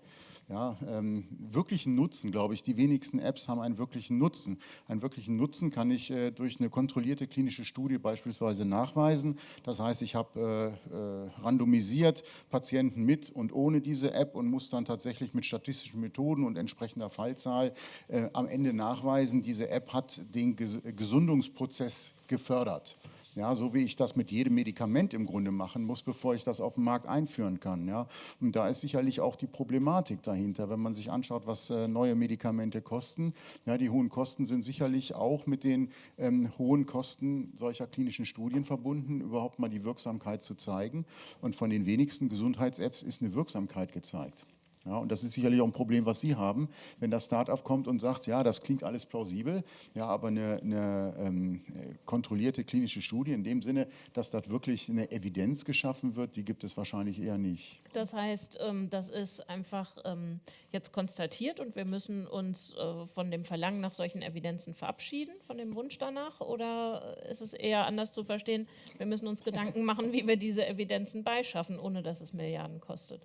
ja, ähm, wirklichen Nutzen, glaube ich. Die wenigsten Apps haben einen wirklichen Nutzen. Einen wirklichen Nutzen kann ich äh, durch eine kontrollierte klinische Studie beispielsweise nachweisen. Das heißt, ich habe äh, äh, randomisiert Patienten mit und ohne diese App und muss dann tatsächlich mit statistischen Methoden und entsprechender Fallzahl äh, am Ende nachweisen, diese App hat den Ges Gesundungsprozess gefördert. Ja, so wie ich das mit jedem Medikament im Grunde machen muss, bevor ich das auf den Markt einführen kann. Ja. Und da ist sicherlich auch die Problematik dahinter, wenn man sich anschaut, was äh, neue Medikamente kosten. Ja, die hohen Kosten sind sicherlich auch mit den ähm, hohen Kosten solcher klinischen Studien verbunden, überhaupt mal die Wirksamkeit zu zeigen. Und von den wenigsten Gesundheits-Apps ist eine Wirksamkeit gezeigt. Ja, und das ist sicherlich auch ein Problem, was Sie haben, wenn das Start-up kommt und sagt, ja, das klingt alles plausibel, ja, aber eine, eine ähm, kontrollierte klinische Studie in dem Sinne, dass dort wirklich eine Evidenz geschaffen wird, die gibt es wahrscheinlich eher nicht. Das heißt, ähm, das ist einfach ähm, jetzt konstatiert und wir müssen uns äh, von dem Verlangen nach solchen Evidenzen verabschieden, von dem Wunsch danach, oder ist es eher anders zu verstehen, wir müssen uns Gedanken machen, wie wir diese Evidenzen beischaffen, ohne dass es Milliarden kostet?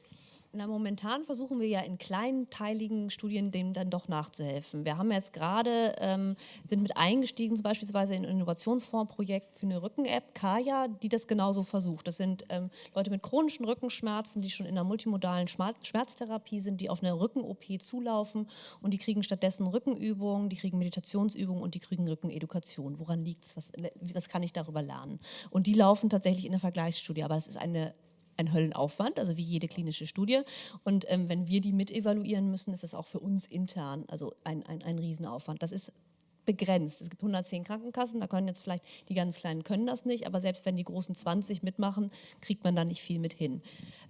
Na, momentan versuchen wir ja in kleinteiligen Studien dem dann doch nachzuhelfen. Wir haben jetzt gerade, ähm, sind mit eingestiegen, zum beispielsweise in ein Innovationsfondsprojekt für eine Rücken-App, Kaya, die das genauso versucht. Das sind ähm, Leute mit chronischen Rückenschmerzen, die schon in einer multimodalen Schmerztherapie sind, die auf eine Rücken-OP zulaufen und die kriegen stattdessen Rückenübungen, die kriegen Meditationsübungen und die kriegen Rückenedukation. Woran liegt es? Was, was kann ich darüber lernen? Und die laufen tatsächlich in der Vergleichsstudie, aber das ist eine ein Höllenaufwand, also wie jede klinische Studie. Und ähm, wenn wir die mit evaluieren müssen, ist das auch für uns intern also ein, ein, ein Riesenaufwand. Das ist begrenzt. Es gibt 110 Krankenkassen, da können jetzt vielleicht die ganz Kleinen können das nicht, aber selbst wenn die großen 20 mitmachen, kriegt man da nicht viel mit hin.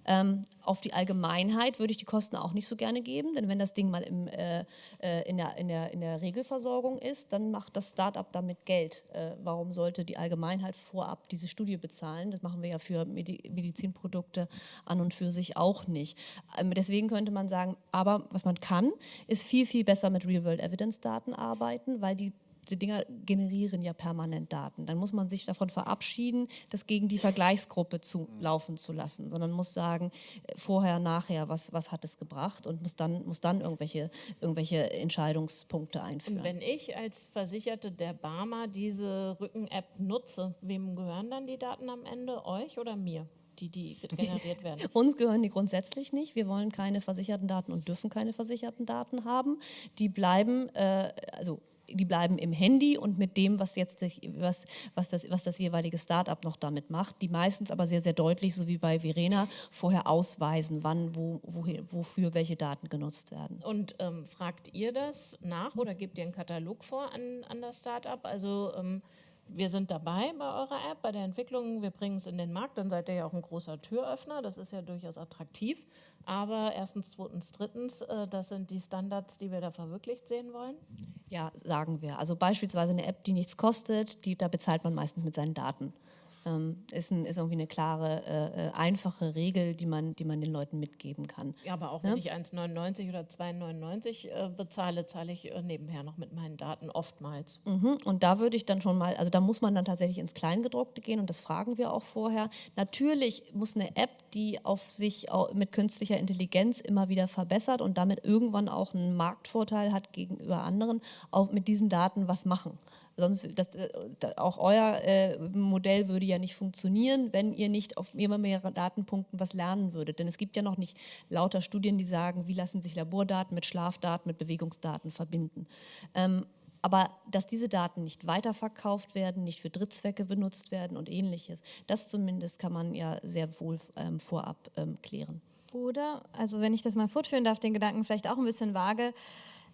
Ähm, auf die Allgemeinheit würde ich die Kosten auch nicht so gerne geben, denn wenn das Ding mal im, äh, äh in, der, in, der, in der Regelversorgung ist, dann macht das Startup damit Geld. Äh, warum sollte die Allgemeinheit vorab diese Studie bezahlen? Das machen wir ja für Medi Medizinprodukte an und für sich auch nicht. Ähm, deswegen könnte man sagen, aber was man kann, ist viel, viel besser mit Real-World-Evidence-Daten arbeiten, weil die die Dinger generieren ja permanent Daten. Dann muss man sich davon verabschieden, das gegen die Vergleichsgruppe zu laufen zu lassen, sondern muss sagen, äh, vorher, nachher, was, was hat es gebracht und muss dann, muss dann irgendwelche, irgendwelche Entscheidungspunkte einführen. Und wenn ich als Versicherte der Barmer diese Rücken-App nutze, wem gehören dann die Daten am Ende? Euch oder mir? die, die generiert [LAUGHS] werden? Uns gehören die grundsätzlich nicht. Wir wollen keine versicherten Daten und dürfen keine versicherten Daten haben. Die bleiben, äh, also die bleiben im Handy und mit dem, was jetzt was, was, das, was das jeweilige Startup noch damit macht, die meistens aber sehr, sehr deutlich, so wie bei Verena, vorher ausweisen, wann, wo, wohin, wofür welche Daten genutzt werden. Und ähm, fragt ihr das nach oder gebt ihr einen Katalog vor an, an das Startup? Also ähm, wir sind dabei bei eurer App, bei der Entwicklung, wir bringen es in den Markt, dann seid ihr ja auch ein großer Türöffner, das ist ja durchaus attraktiv. Aber erstens, zweitens, drittens, äh, das sind die Standards, die wir da verwirklicht sehen wollen? Ja, sagen wir. Also beispielsweise eine App, die nichts kostet, die, da bezahlt man meistens mit seinen Daten ähm, ist, ein, ist irgendwie eine klare, äh, äh, einfache Regel, die man, die man den Leuten mitgeben kann. Ja, aber auch ja? wenn ich 1,99 oder 2,99 äh, bezahle, zahle ich äh, nebenher noch mit meinen Daten oftmals. Mhm. Und da würde ich dann schon mal, also da muss man dann tatsächlich ins Kleingedruckte gehen und das fragen wir auch vorher. Natürlich muss eine App, die auf sich mit künstlicher Intelligenz immer wieder verbessert und damit irgendwann auch einen Marktvorteil hat gegenüber anderen, auch mit diesen Daten was machen. Sonst, das, äh, auch euer äh, Modell würde ja nicht funktionieren, wenn ihr nicht auf immer mehr Datenpunkten was lernen würdet. Denn es gibt ja noch nicht lauter Studien, die sagen, wie lassen sich Labordaten mit Schlafdaten, mit Bewegungsdaten verbinden. Ähm, aber dass diese Daten nicht weiterverkauft werden, nicht für Drittzwecke benutzt werden und ähnliches, das zumindest kann man ja sehr wohl ähm, vorab ähm, klären. Oder, also wenn ich das mal fortführen darf, den Gedanken vielleicht auch ein bisschen vage,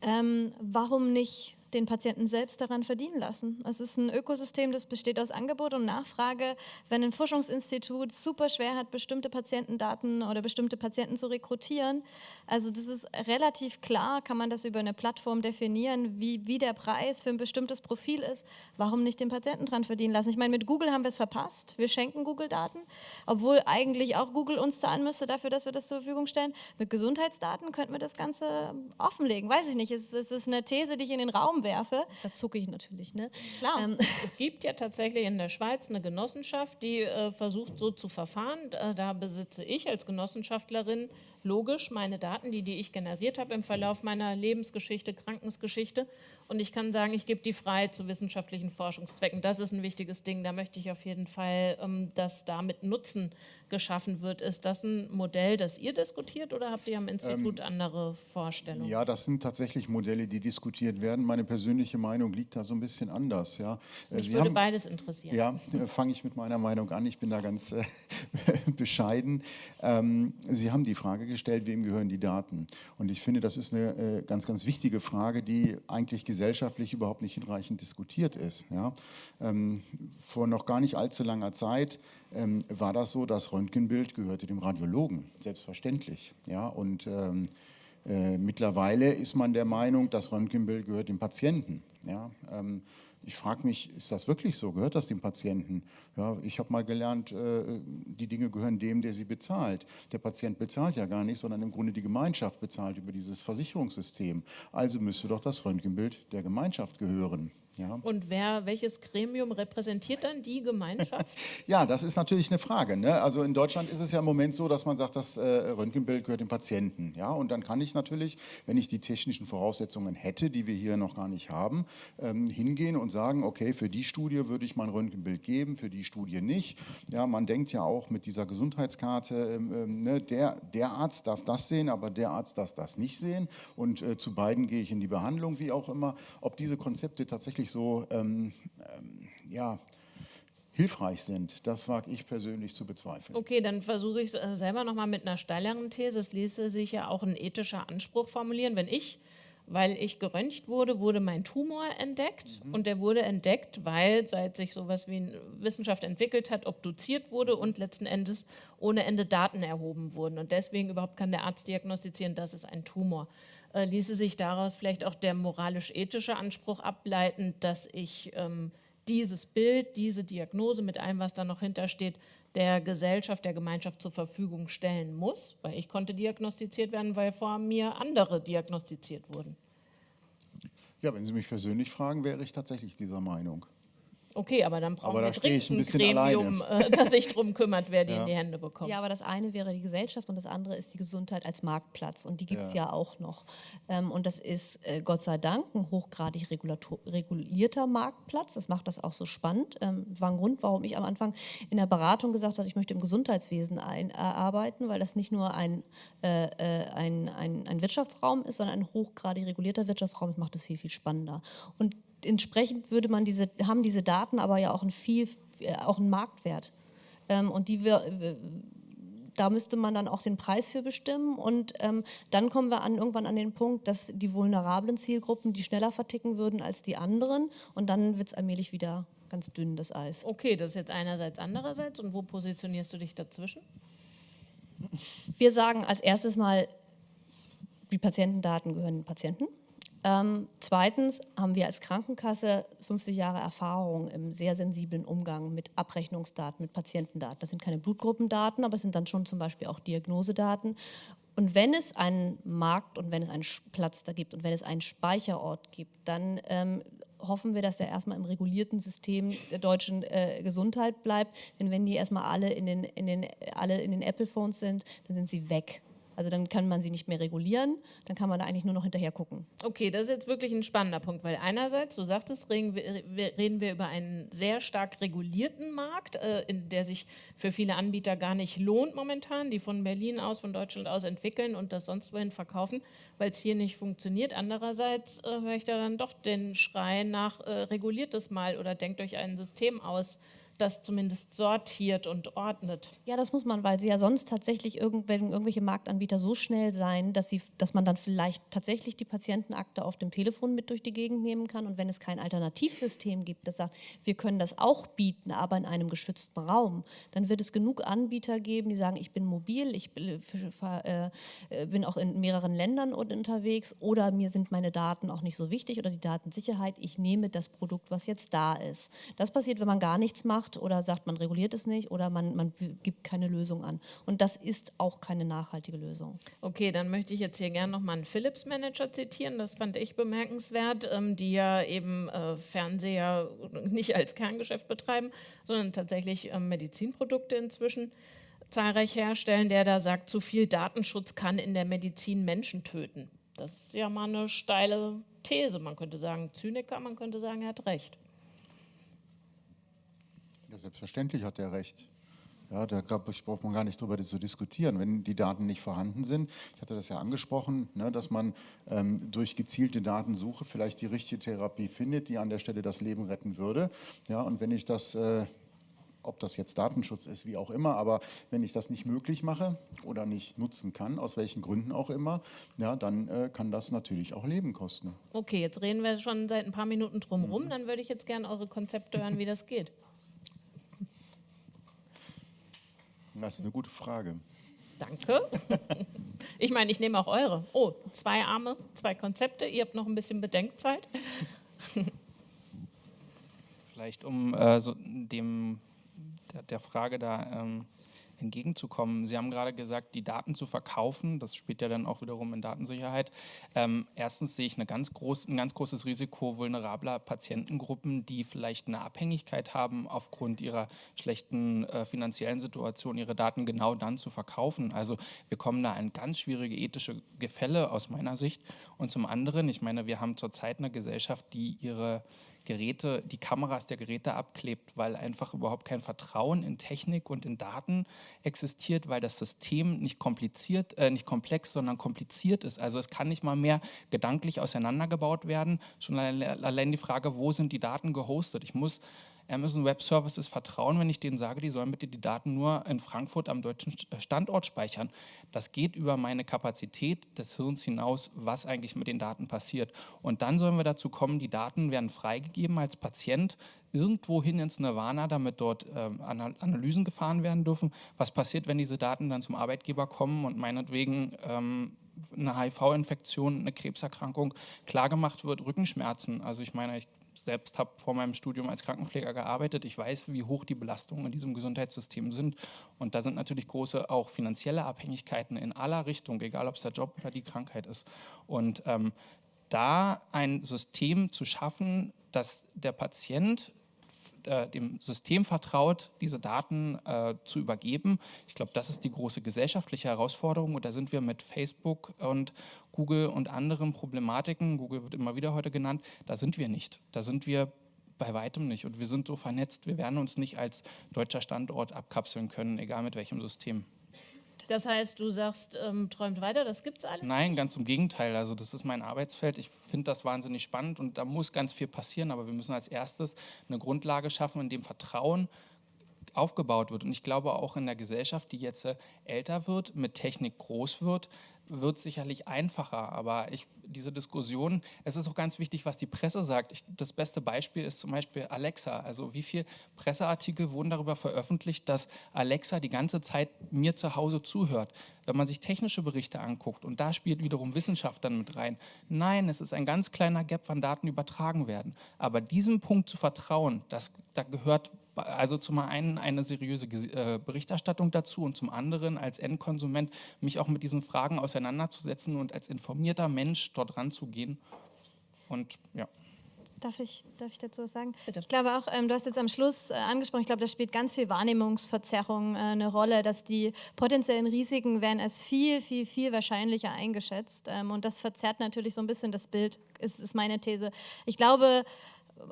ähm, warum nicht den Patienten selbst daran verdienen lassen. Es ist ein Ökosystem, das besteht aus Angebot und Nachfrage. Wenn ein Forschungsinstitut super schwer hat, bestimmte Patientendaten oder bestimmte Patienten zu rekrutieren, also das ist relativ klar, kann man das über eine Plattform definieren, wie, wie der Preis für ein bestimmtes Profil ist. Warum nicht den Patienten daran verdienen lassen? Ich meine, mit Google haben wir es verpasst. Wir schenken Google Daten, obwohl eigentlich auch Google uns zahlen müsste dafür, dass wir das zur Verfügung stellen. Mit Gesundheitsdaten könnten wir das Ganze offenlegen. Weiß ich nicht, es, es ist eine These, die ich in den Raum Raum werfe, da zucke ich natürlich. Ne? Klar. Ähm. [LAUGHS] Es gibt ja tatsächlich in der Schweiz eine Genossenschaft, die äh, versucht so zu verfahren. Äh, da besitze ich als Genossenschaftlerin logisch meine Daten, die, die ich generiert habe im Verlauf meiner Lebensgeschichte, Krankensgeschichte. Und ich kann sagen, ich gebe die frei zu wissenschaftlichen Forschungszwecken. Das ist ein wichtiges Ding. Da möchte ich auf jeden Fall, ähm, dass damit Nutzen geschaffen wird. Ist das ein Modell, das ihr diskutiert oder habt ihr am Institut ähm, andere Vorstellungen? Ja, das sind tatsächlich Modelle, die diskutiert werden. Meine persönliche Meinung liegt da so ein bisschen anders. Ja. Äh, Mich Sie würde haben, beides interessieren. Ja, äh, fange ich mit meiner Meinung an. Ich bin da ganz äh, [LAUGHS] bescheiden. Ähm, Sie haben die Frage gestellt, wem gehören die Daten? Und ich finde, das ist eine äh, ganz, ganz wichtige Frage, die eigentlich gesellschaftlich überhaupt nicht hinreichend diskutiert ist. Ja? Ähm, vor noch gar nicht allzu langer Zeit ähm, war das so, das Röntgenbild gehörte dem Radiologen, selbstverständlich. Ja? Und ähm, äh, mittlerweile ist man der Meinung, das Röntgenbild gehört dem Patienten. Ja? Ich frage mich, ist das wirklich so? Gehört das dem Patienten? Ja, ich habe mal gelernt, äh, die Dinge gehören dem, der sie bezahlt. Der Patient bezahlt ja gar nicht, sondern im Grunde die Gemeinschaft bezahlt über dieses Versicherungssystem. Also müsste doch das Röntgenbild der Gemeinschaft gehören. Ja. Und wer, welches Gremium repräsentiert dann die Gemeinschaft? [LAUGHS] ja, das ist natürlich eine Frage. Ne? Also in Deutschland ist es ja im Moment so, dass man sagt, das äh, Röntgenbild gehört dem Patienten. Ja? Und dann kann ich natürlich, wenn ich die technischen Voraussetzungen hätte, die wir hier noch gar nicht haben, ähm, hingehen und sagen, okay, für die Studie würde ich mein Röntgenbild geben, für die Studie nicht. Ja, man denkt ja auch mit dieser Gesundheitskarte, ähm, ähm, ne, der, der Arzt darf das sehen, aber der Arzt darf das nicht sehen. Und äh, zu beiden gehe ich in die Behandlung, wie auch immer. Ob diese Konzepte tatsächlich wirklich so ähm, ähm, ja, hilfreich sind, das wage ich persönlich zu bezweifeln. Okay, dann versuche ich es äh, selber nochmal mit einer steileren These. Es ließe sich ja auch ein ethischer Anspruch formulieren. Wenn ich, weil ich geröntgt wurde, wurde mein Tumor entdeckt mhm. und der wurde entdeckt, weil seit sich sowas wie Wissenschaft entwickelt hat, obduziert wurde und letzten Endes ohne Ende Daten erhoben wurden. Und deswegen überhaupt kann der Arzt diagnostizieren, das ist ein Tumor äh, ließe sich daraus vielleicht auch der moralisch-ethische Anspruch ableiten, dass ich ähm, dieses Bild, diese Diagnose mit allem, was da noch hintersteht, der Gesellschaft, der Gemeinschaft zur Verfügung stellen muss, weil ich konnte diagnostiziert werden, weil vor mir andere diagnostiziert wurden. Ja, wenn Sie mich persönlich fragen, wäre ich tatsächlich dieser Meinung. Okay, aber dann brauchen Aber wir stehe ich ein dringend ein bisschen Gremium, äh, [LAUGHS] das sich darum kümmert, wer die Ja. in die Hände bekommt. Ja, aber das eine wäre die Gesellschaft und das andere ist die Gesundheit als Marktplatz. Und die gibt es ja. Ja. auch noch. Ähm, und das ist äh, Gott sei Dank ein hochgradig regulierter Marktplatz. Das macht das auch so spannend. Ähm, war ein Grund, warum ich am Anfang in der Beratung gesagt habe, ich möchte im Gesundheitswesen ein, äh, arbeiten, weil das nicht nur ein, äh, ein, ein, ein Wirtschaftsraum ist, sondern ein hochgradig regulierter Wirtschaftsraum. Das macht es viel, viel spannender. Und entsprechend würde man diese, haben diese Daten aber ja auch einen viel, äh, auch einen Marktwert. Ähm, und die wir, da müsste man dann auch den Preis für bestimmen. Und ähm, dann kommen wir an, irgendwann an den Punkt, dass die vulnerablen Zielgruppen die schneller verticken würden als die anderen. Und dann wird es allmählich wieder ganz dünn, das Eis. Okay, das ist jetzt einerseits, andererseits. Und wo positionierst du dich dazwischen? Wir sagen als erstes mal, die Patientendaten gehören den Patienten. Ähm, zweitens haben wir als Krankenkasse 50 Jahre Erfahrung im sehr sensiblen Umgang mit Abrechnungsdaten, mit Patientendaten. Das sind keine Blutgruppendaten, aber es sind dann schon zum Beispiel auch Diagnosedaten. Und wenn es einen Markt und wenn es einen Platz da gibt und wenn es einen Speicherort gibt, dann ähm, hoffen wir, dass der erstmal im regulierten System der deutschen äh, Gesundheit bleibt. Denn wenn die erstmal alle in den, in den, alle in den Apple-Phones sind, dann sind sie weg. Also dann kann man sie nicht mehr regulieren, dann kann man da eigentlich nur noch hinterher gucken. Okay, das ist jetzt wirklich ein spannender Punkt, weil einerseits, du sagtest, reden wir, reden wir über einen sehr stark regulierten Markt, äh, in der sich für viele Anbieter gar nicht lohnt momentan, die von Berlin aus, von Deutschland aus entwickeln und das sonst wohin verkaufen, weil es hier nicht funktioniert. Andererseits äh, höre ich da dann doch den Schrei nach äh, reguliert es mal oder denkt euch ein System aus, das zumindest sortiert und ordnet. Ja, das muss man, weil sie ja sonst tatsächlich irgendwelche, irgendwelche Marktanbieter so schnell sein, dass, sie, dass man dann vielleicht tatsächlich die Patientenakte auf dem Telefon mit durch die Gegend nehmen kann. Und wenn es kein Alternativsystem gibt, das sagt, wir können das auch bieten, aber in einem geschützten Raum, dann wird es genug Anbieter geben, die sagen, ich bin mobil, ich bin, äh, äh, bin auch in mehreren Ländern un- unterwegs oder mir sind meine Daten auch nicht so wichtig oder die Datensicherheit, ich nehme das Produkt, was jetzt da ist. Das passiert, wenn man gar nichts macht oder sagt, man reguliert es nicht oder man, man gibt keine Lösung an. Und das ist auch keine nachhaltige Lösung. Okay, dann möchte ich jetzt hier gerne nochmal einen Philips-Manager zitieren. Das fand ich bemerkenswert, ähm, die ja eben äh, Fernseher [LAUGHS] nicht als Kerngeschäft betreiben, sondern tatsächlich ähm, Medizinprodukte inzwischen zahlreich herstellen, der da sagt, zu viel Datenschutz kann in der Medizin Menschen töten. Das ist ja mal eine steile These. Man könnte sagen, Zyniker, man könnte sagen, er hat recht. Ja, selbstverständlich hat er recht. Ja, da ich, braucht man gar nicht drüber zu diskutieren, wenn die Daten nicht vorhanden sind. Ich hatte das ja angesprochen, ne, dass man ähm, durch gezielte Datensuche vielleicht die richtige Therapie findet, die an der Stelle das Leben retten würde. Ja, und wenn ich das, äh, ob das jetzt Datenschutz ist, wie auch immer, aber wenn ich das nicht möglich mache oder nicht nutzen kann, aus welchen Gründen auch immer, ja, dann äh, kann das natürlich auch Leben kosten. Okay, jetzt reden wir schon seit ein paar Minuten drum rum. Dann würde ich jetzt gerne eure Konzepte hören, wie das geht. Das ist eine gute Frage. Danke. [LAUGHS] Ich meine, ich nehme auch eure. Oh, zwei Arme, zwei Konzepte. Ihr habt noch ein bisschen Bedenkzeit. Vielleicht um äh, so dem, der, der Frage da ähm, entgegenzukommen. Sie haben gerade gesagt, die Daten zu verkaufen, das spielt ja dann auch wiederum in Datensicherheit. Ähm, erstens sehe ich eine ganz groß, ein ganz großes Risiko vulnerabler Patientengruppen, die vielleicht eine Abhängigkeit haben, aufgrund ihrer schlechten äh, finanziellen Situation ihre Daten genau dann zu verkaufen. Also wir kommen da in ganz schwierige ethische Gefälle aus meiner Sicht. Und zum anderen, ich meine, wir haben zurzeit eine Gesellschaft, die ihre Geräte, die Kameras der Geräte abklebt, weil einfach überhaupt kein Vertrauen in Technik und in Daten existiert, weil das System nicht kompliziert, äh, nicht komplex, sondern kompliziert ist. Also es kann nicht mal mehr gedanklich auseinandergebaut werden. Schon allein, allein die Frage, wo sind die Daten gehostet? Ich muss Amazon Web Services vertrauen, wenn ich denen sage, die sollen bitte die Daten nur in Frankfurt am deutschen Standort speichern. Das geht über meine Kapazität des Hirns hinaus, was eigentlich mit den Daten passiert. Und dann sollen wir dazu kommen, die Daten werden freigegeben als Patient irgendwo hin ins Nirvana, damit dort ähm, Ana- Analysen gefahren werden dürfen. Was passiert, wenn diese Daten dann zum Arbeitgeber kommen und meinetwegen ähm, eine HIV-Infektion, eine Krebserkrankung klargemacht wird, Rückenschmerzen. Also ich meine, ich selbst habe vor meinem Studium als Krankenpfleger gearbeitet. Ich weiß, wie hoch die Belastungen in diesem Gesundheitssystem sind. Und da sind natürlich große auch finanzielle Abhängigkeiten in aller Richtung, egal ob es der Job oder die Krankheit ist. Und ähm, da ein System zu schaffen, dass der Patient äh, dem System vertraut, diese Daten äh, zu übergeben. Ich glaube, das ist die große gesellschaftliche Herausforderung und da sind wir mit Facebook und Google und anderen Problematiken, Google wird immer wieder heute genannt, da sind wir nicht. Da sind wir bei weitem nicht und wir sind so vernetzt, wir werden uns nicht als deutscher Standort abkapseln können, egal mit welchem System. Das heißt, du sagst, ähm, träumt weiter, das gibt es alles? Nein, ganz im Gegenteil. Also das ist mein Arbeitsfeld. Ich finde das wahnsinnig spannend und da muss ganz viel passieren. Aber wir müssen als erstes eine Grundlage schaffen, in dem Vertrauen aufgebaut wird. Und ich glaube auch in der Gesellschaft, die jetzt äh, älter wird, mit Technik groß wird, wird sicherlich einfacher. Aber ich, diese Diskussion, es ist auch ganz wichtig, was die Presse sagt. Ich, das beste Beispiel ist zum Beispiel Alexa. Also wie viele Presseartikel wurden darüber veröffentlicht, dass Alexa die ganze Zeit mir zu Hause zuhört. Wenn man sich technische Berichte anguckt und da spielt wiederum Wissenschaft dann mit rein. Nein, es ist ein ganz kleiner Gap, wann Daten übertragen werden. Aber diesem Punkt zu vertrauen, das, da gehört also zum einen eine seriöse äh, Berichterstattung dazu und zum anderen als Endkonsument mich auch mit diesen Fragen auseinanderzusetzen und als informierter Mensch dort ranzugehen. Und ja. Darf ich, darf ich dazu was sagen? Bitte. Ich glaube auch, ähm, du hast jetzt am Schluss äh, angesprochen, ich glaube, da spielt ganz viel Wahrnehmungsverzerrung äh, eine Rolle, dass die potenziellen Risiken werden als viel, viel, viel wahrscheinlicher eingeschätzt. Ähm, und das verzerrt natürlich so ein bisschen das Bild, ist, ist meine These. Ich glaube,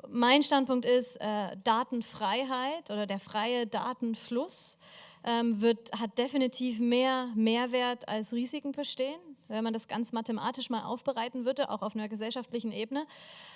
mein Standpunkt ist, äh, Datenfreiheit oder der freie Datenfluss ähm, wird, hat definitiv mehr Mehrwert als Risiken bestehen wenn man das ganz mathematisch mal aufbereiten würde, auch auf einer gesellschaftlichen Ebene.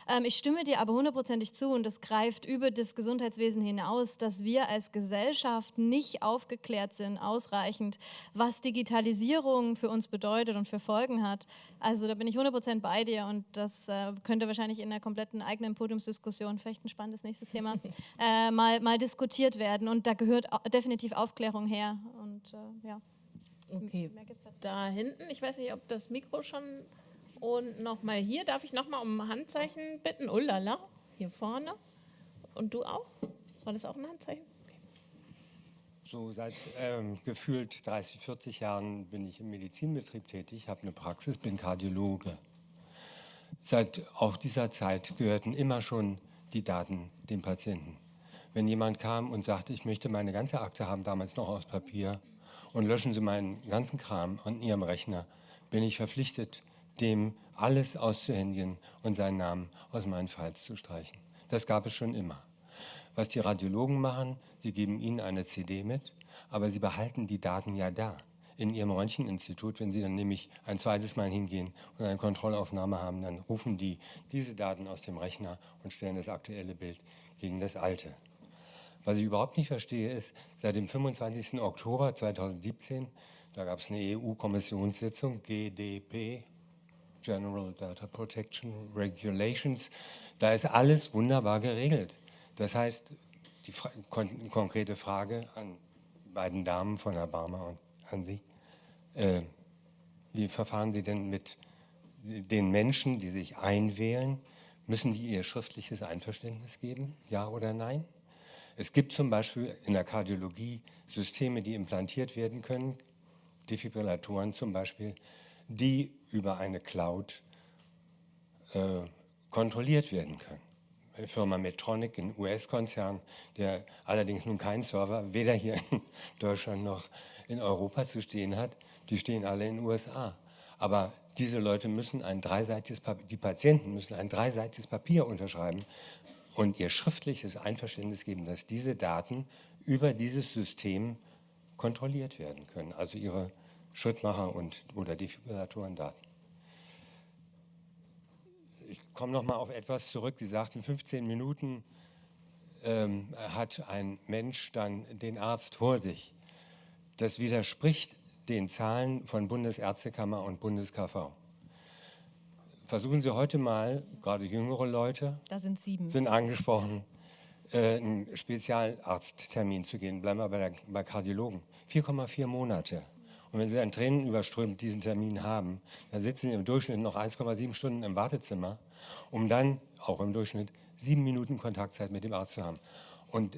Ähm, ich stimme dir aber hundertprozentig zu und das greift über das Gesundheitswesen hinaus, dass wir als Gesellschaft nicht aufgeklärt sind, ausreichend, was Digitalisierung für uns bedeutet und für Folgen hat. Also da bin ich 100% bei dir und das äh, könnte wahrscheinlich in einer kompletten eigenen Podiumsdiskussion, vielleicht ein spannendes nächstes Thema, [LAUGHS] äh, mal, mal diskutiert werden und da gehört definitiv Aufklärung her und äh, ja. Okay, da hinten, ich weiß nicht, ob das Mikro schon und nochmal hier, darf ich nochmal um ein Handzeichen bitten? Oh lala, hier vorne. Und du auch? War das auch ein Handzeichen? Okay. So seit ähm, gefühlt 30, 40 Jahren bin ich im Medizinbetrieb tätig, habe eine Praxis, bin Kardiologe. Seit auch dieser Zeit gehörten immer schon die Daten dem Patienten. Wenn jemand kam und sagte, ich möchte meine ganze Akte haben, damals noch aus Papier, und löschen Sie meinen ganzen Kram an Ihrem Rechner, bin ich verpflichtet, dem alles auszuhändigen und seinen Namen aus meinen Files zu streichen. Das gab es schon immer. Was die Radiologen machen, sie geben Ihnen eine CD mit, aber sie behalten die Daten ja da in Ihrem Röntgeninstitut. Wenn Sie dann nämlich ein zweites Mal hingehen und eine Kontrollaufnahme haben, dann rufen die diese Daten aus dem Rechner und stellen das aktuelle Bild gegen das alte. Was ich überhaupt nicht verstehe, ist, seit dem 25. Oktober 2017, da gab es eine EU-Kommissionssitzung, GDP, General Data Protection Regulations, da ist alles wunderbar geregelt. Das heißt, die Fra kon konkrete Frage an die beiden Damen von Barmer und an Sie, äh, wie verfahren Sie denn mit den Menschen, die sich einwählen? Müssen die ihr schriftliches Einverständnis geben, ja oder nein? Es gibt zum Beispiel in der Kardiologie Systeme, die implantiert werden können, Defibrillatoren zum Beispiel, die über eine Cloud äh, kontrolliert werden können. Die Firma Medtronic, ein US-Konzern, der allerdings nun keinen Server weder hier in [LAUGHS] Deutschland noch in Europa zu stehen hat, die stehen alle in den USA. Aber diese Leute müssen ein dreiseitiges Papier, die Patienten müssen ein dreiseitiges Papier unterschreiben, und ihr schriftliches Einverständnis geben, dass diese Daten über dieses System kontrolliert werden können, also ihre Schrittmacher- und, oder Defibrillatorendaten. Ich komme noch mal auf etwas zurück. Sie sagten, 15 Minuten ähm, hat ein Mensch dann den Arzt vor sich. Das widerspricht den Zahlen von Bundesärztekammer und BundesKV. Versuchen Sie heute mal, gerade jüngere Leute, da sind, sieben. sind angesprochen, äh, einen Spezialarzttermin zu gehen. Bleiben wir bei, der, bei Kardiologen. 4,4 Monate. Und wenn Sie dann Tränen überströmt diesen Termin haben, dann sitzen Sie im Durchschnitt noch 1,7 Stunden im Wartezimmer, um dann auch im Durchschnitt sieben Minuten Kontaktzeit mit dem Arzt zu haben. Und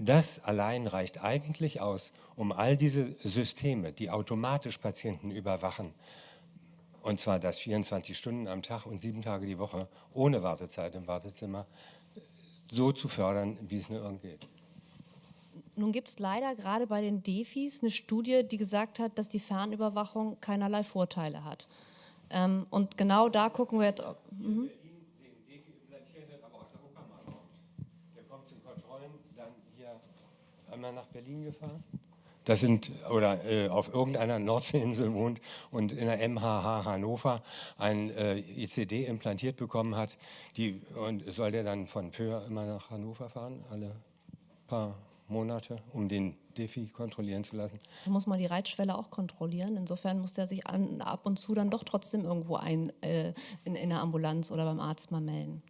das allein reicht eigentlich aus, um all diese Systeme, die automatisch Patienten überwachen, und zwar das 24 Stunden am Tag und sieben Tage die Woche ohne Wartezeit im Wartezimmer so zu fördern, wie es nur irgend geht. Nun gibt es leider gerade bei den Defis eine Studie, die gesagt hat, dass die Fernüberwachung keinerlei Vorteile hat. Ähm, und genau da gucken wir jetzt. Mhm. Hier einmal nach Berlin gefahren. Das sind, oder äh, auf irgendeiner Nordseeinsel wohnt und in der MHH Hannover ein äh, ICD implantiert bekommen hat. Die, und soll der dann von Föhr immer nach Hannover fahren, alle paar Monate, um den Defi kontrollieren zu lassen? Da muss man die Reitschwelle auch kontrollieren. Insofern muss der sich an, ab und zu dann doch trotzdem irgendwo ein, äh, in, in der Ambulanz oder beim Arzt mal melden.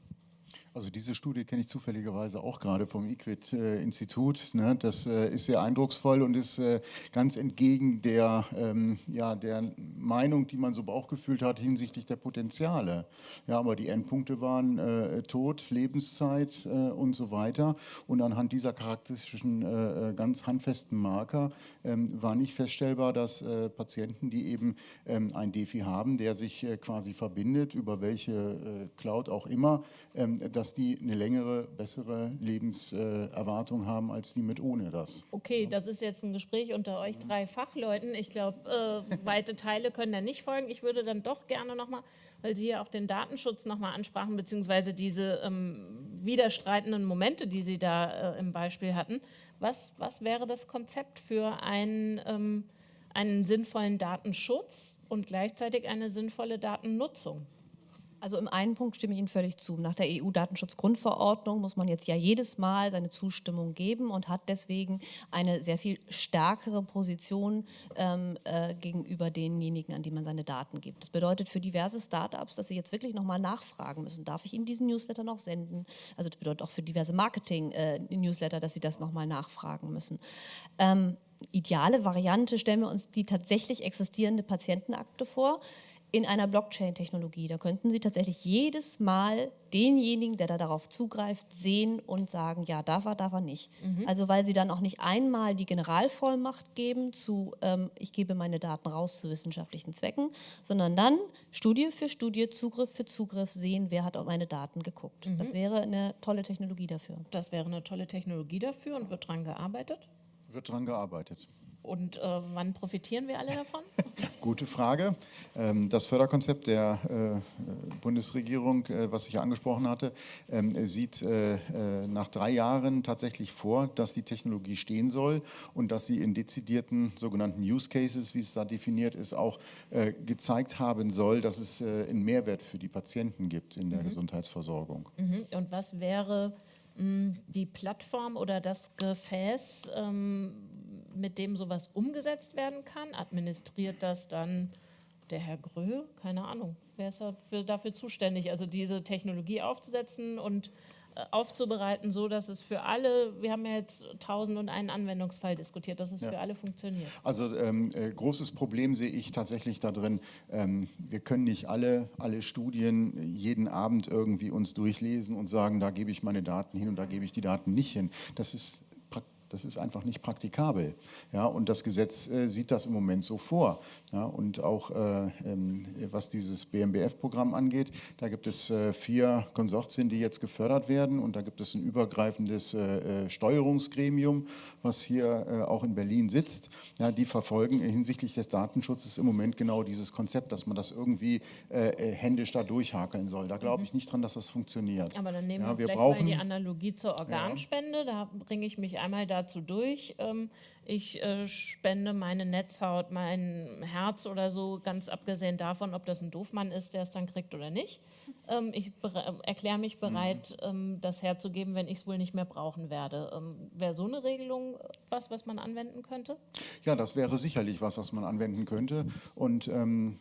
Also diese Studie kenne ich zufälligerweise auch gerade vom IQUIT-Institut. Ne? Das äh, ist sehr eindrucksvoll und ist äh, ganz entgegen der, ähm, ja, der Meinung, die man so bauchgefühlt hat hinsichtlich der Potenziale. Ja, aber die Endpunkte waren äh, Tod, Lebenszeit äh, und so weiter. Und anhand dieser charakteristischen, äh, äh, ganz handfesten Marker ähm, war nicht feststellbar, dass Patienten, die eben ähm, ein Defi haben, der sich quasi verbindet, über welche Cloud auch immer, ähm, dass dass die eine längere, bessere Lebenserwartung haben als die mit ohne das. Okay, das ist jetzt ein Gespräch unter euch drei Fachleuten. Ich glaube, äh, [LAUGHS] weite Teile können da nicht folgen. Ich würde dann doch gerne nochmal, weil Sie ja auch den Datenschutz nochmal ansprachen, beziehungsweise diese ähm, widerstreitenden Momente, die Sie da äh, im Beispiel hatten. Was, was wäre das Konzept für einen, ähm, einen sinnvollen Datenschutz und gleichzeitig eine sinnvolle Datennutzung? Also im einen Punkt stimme ich Ihnen völlig zu. Nach der EU-Datenschutzgrundverordnung muss man jetzt ja jedes Mal seine Zustimmung geben und hat deswegen eine sehr viel stärkere Position ähm, äh, gegenüber denjenigen, an die man seine Daten gibt. Das bedeutet für diverse Startups, dass sie jetzt wirklich nochmal nachfragen müssen, darf ich Ihnen diesen Newsletter noch senden? Also das bedeutet auch für diverse Marketing-Newsletter, äh, dass sie das nochmal nachfragen müssen. Ähm, ideale Variante stellen wir uns die tatsächlich existierende Patientenakte vor in einer Blockchain-Technologie. Da könnten Sie tatsächlich jedes Mal denjenigen, der da darauf zugreift, sehen und sagen, ja, darf er, darf er nicht. Mhm. Also weil Sie dann auch nicht einmal die Generalvollmacht geben zu, ähm, ich gebe meine Daten raus zu wissenschaftlichen Zwecken, sondern dann Studie für Studie, Zugriff für Zugriff sehen, wer hat auf meine Daten geguckt. Mhm. Das wäre eine tolle Technologie dafür. Das wäre eine tolle Technologie dafür und wird daran gearbeitet? Wird daran gearbeitet. Und äh, wann profitieren wir alle davon? [LAUGHS] Gute Frage. Ähm, das Förderkonzept der äh, Bundesregierung, äh, was ich ja angesprochen hatte, ähm, sieht äh, äh, nach drei Jahren tatsächlich vor, dass die Technologie stehen soll und dass sie in dezidierten sogenannten Use Cases, wie es da definiert ist, auch äh, gezeigt haben soll, dass es einen Mehrwert für die Patienten gibt in der mhm. Gesundheitsversorgung. Mhm. Und was wäre mh, die Plattform oder das Gefäß, ähm, mit dem sowas umgesetzt werden kann? Administriert das dann der Herr Grö? Keine Ahnung. Wer ist dafür, dafür zuständig, also diese Technologie aufzusetzen und äh, aufzubereiten, so dass es für alle, wir haben ja jetzt tausend und einen Anwendungsfall diskutiert, dass es ja. für alle funktioniert. Also ähm, äh, großes Problem sehe ich tatsächlich da drin, ähm, wir können nicht alle, alle Studien jeden Abend irgendwie uns durchlesen und sagen, da gebe ich meine Daten hin und da gebe ich die Daten nicht hin. Das ist das ist einfach nicht praktikabel. Ja, und das Gesetz äh, sieht das im Moment so vor. Ja, und auch äh, ähm, was dieses BMBF-Programm angeht, da gibt es äh, vier Konsortien, die jetzt gefördert werden. Und da gibt es ein übergreifendes äh, äh, Steuerungsgremium, was hier äh, auch in Berlin sitzt. Ja, die verfolgen hinsichtlich des Datenschutzes im Moment genau dieses Konzept, dass man das irgendwie händisch da durchhakeln soll. Da glaube mhm. ich nicht dran, dass das funktioniert. Aber dann nehmen ja, wir, wir vielleicht brauchen, mal die Analogie zur Organspende. Da bringe ich mich einmal dazu dazu durch. Ähm, ich äh, spende meine Netzhaut, mein Herz oder so, ganz abgesehen davon, ob das ein Doofmann ist, der es dann kriegt oder nicht. Ähm, ich erkläre mich bereit, mhm. ähm, das herzugeben, wenn ich es wohl nicht mehr brauchen werde. Wäre so eine Regelung was, was man anwenden könnte? Ja, das wäre sicherlich was, was man anwenden könnte. Und ähm,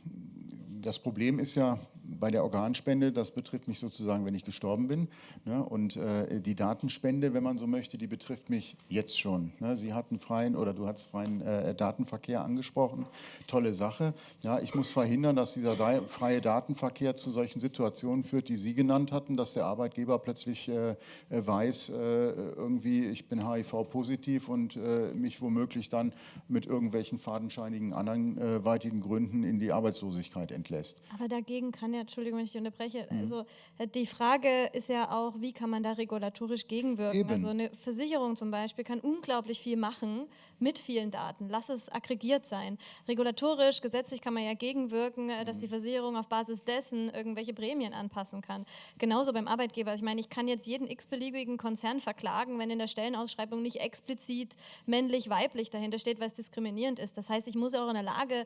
das Problem ist ja, bei der Organspende, das betrifft mich sozusagen, wenn ich gestorben bin. Ne? Und äh, die Datenspende, wenn man so möchte, die betrifft mich jetzt schon. Ne? Sie hatten freien oder du hast freien äh, Datenverkehr angesprochen. Tolle Sache. Ja, ich muss verhindern, dass dieser freie Datenverkehr zu solchen Situationen führt, die Sie genannt hatten, dass der Arbeitgeber plötzlich äh, äh weiß, äh, irgendwie, ich bin HIV-positiv und äh, mich womöglich dann mit irgendwelchen fadenscheinigen anderweitigen Gründen in die Arbeitslosigkeit entlässt. Aber dagegen kann ja Entschuldigung, wenn ich unterbreche. Also äh, die Frage ist ja auch, wie kann man da regulatorisch gegenwirken? Eben. Also eine Versicherung zum Beispiel kann unglaublich viel machen mit vielen Daten. Lass es aggregiert sein. Regulatorisch, gesetzlich kann man ja gegenwirken, äh, dass die Versicherung auf Basis dessen irgendwelche Prämien anpassen kann. Genauso beim Arbeitgeber. Ich meine, ich kann jetzt jeden x-beliebigen Konzern verklagen, wenn in der Stellenausschreibung nicht explizit männlich, weiblich dahinter steht, was diskriminierend ist. Das heißt, ich muss auch in der Lage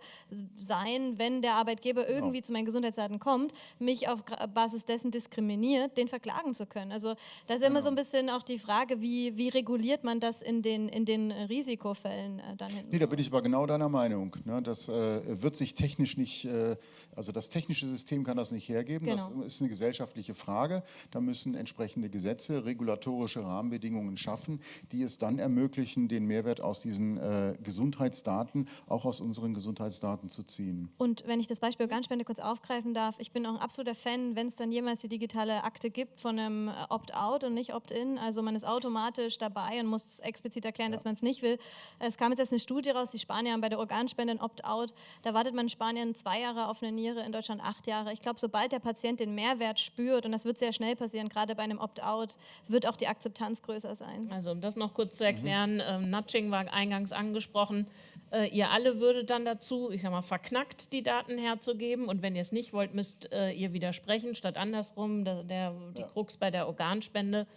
sein, wenn der Arbeitgeber irgendwie zu meinen Gesundheitsdaten kommt, mich auf Basis dessen diskriminiert, den verklagen zu können. Also da ist immer so ein bisschen auch die Frage, wie, wie reguliert man das in den, in den Risikofällen äh, dann hinten? Nee, da bin ich aber genau deiner Meinung. Ne? Das äh, wird sich technisch nicht, äh, also das technische System kann das nicht hergeben. Genau. Das ist eine gesellschaftliche Frage. Da müssen entsprechende Gesetze, regulatorische Rahmenbedingungen schaffen, die es dann ermöglichen, den Mehrwert aus diesen äh, Gesundheitsdaten, auch aus unseren Gesundheitsdaten zu ziehen. Und wenn ich das Beispiel Organspende kurz aufgreifen darf, ich bin auch ein absoluter Fan, wenn es dann jemals die digitale Akte gibt von einem äh, Opt-out und nicht Opt-in. Also man ist automatisch dabei und muss explizit erklären, dass man es nicht will. Es kam jetzt erst eine Studie raus, die Spanier haben bei der Organspende ein Opt-out. Da wartet man in Spanien zwei Jahre auf eine Niere, in Deutschland acht Jahre. Ich glaube, sobald der Patient den Mehrwert spürt, und das wird sehr schnell passieren, gerade bei einem Opt-out, wird auch die Akzeptanz größer sein. Also um das noch kurz zu erklären, ähm, Nudging war eingangs angesprochen. Äh, ihr alle würdet dann dazu, ich sag mal, verknackt die Daten herzugeben und wenn ihr es nicht wollt, müsst äh, ihr widersprechen, statt andersrum, der, der, die Krux bei der Organspende.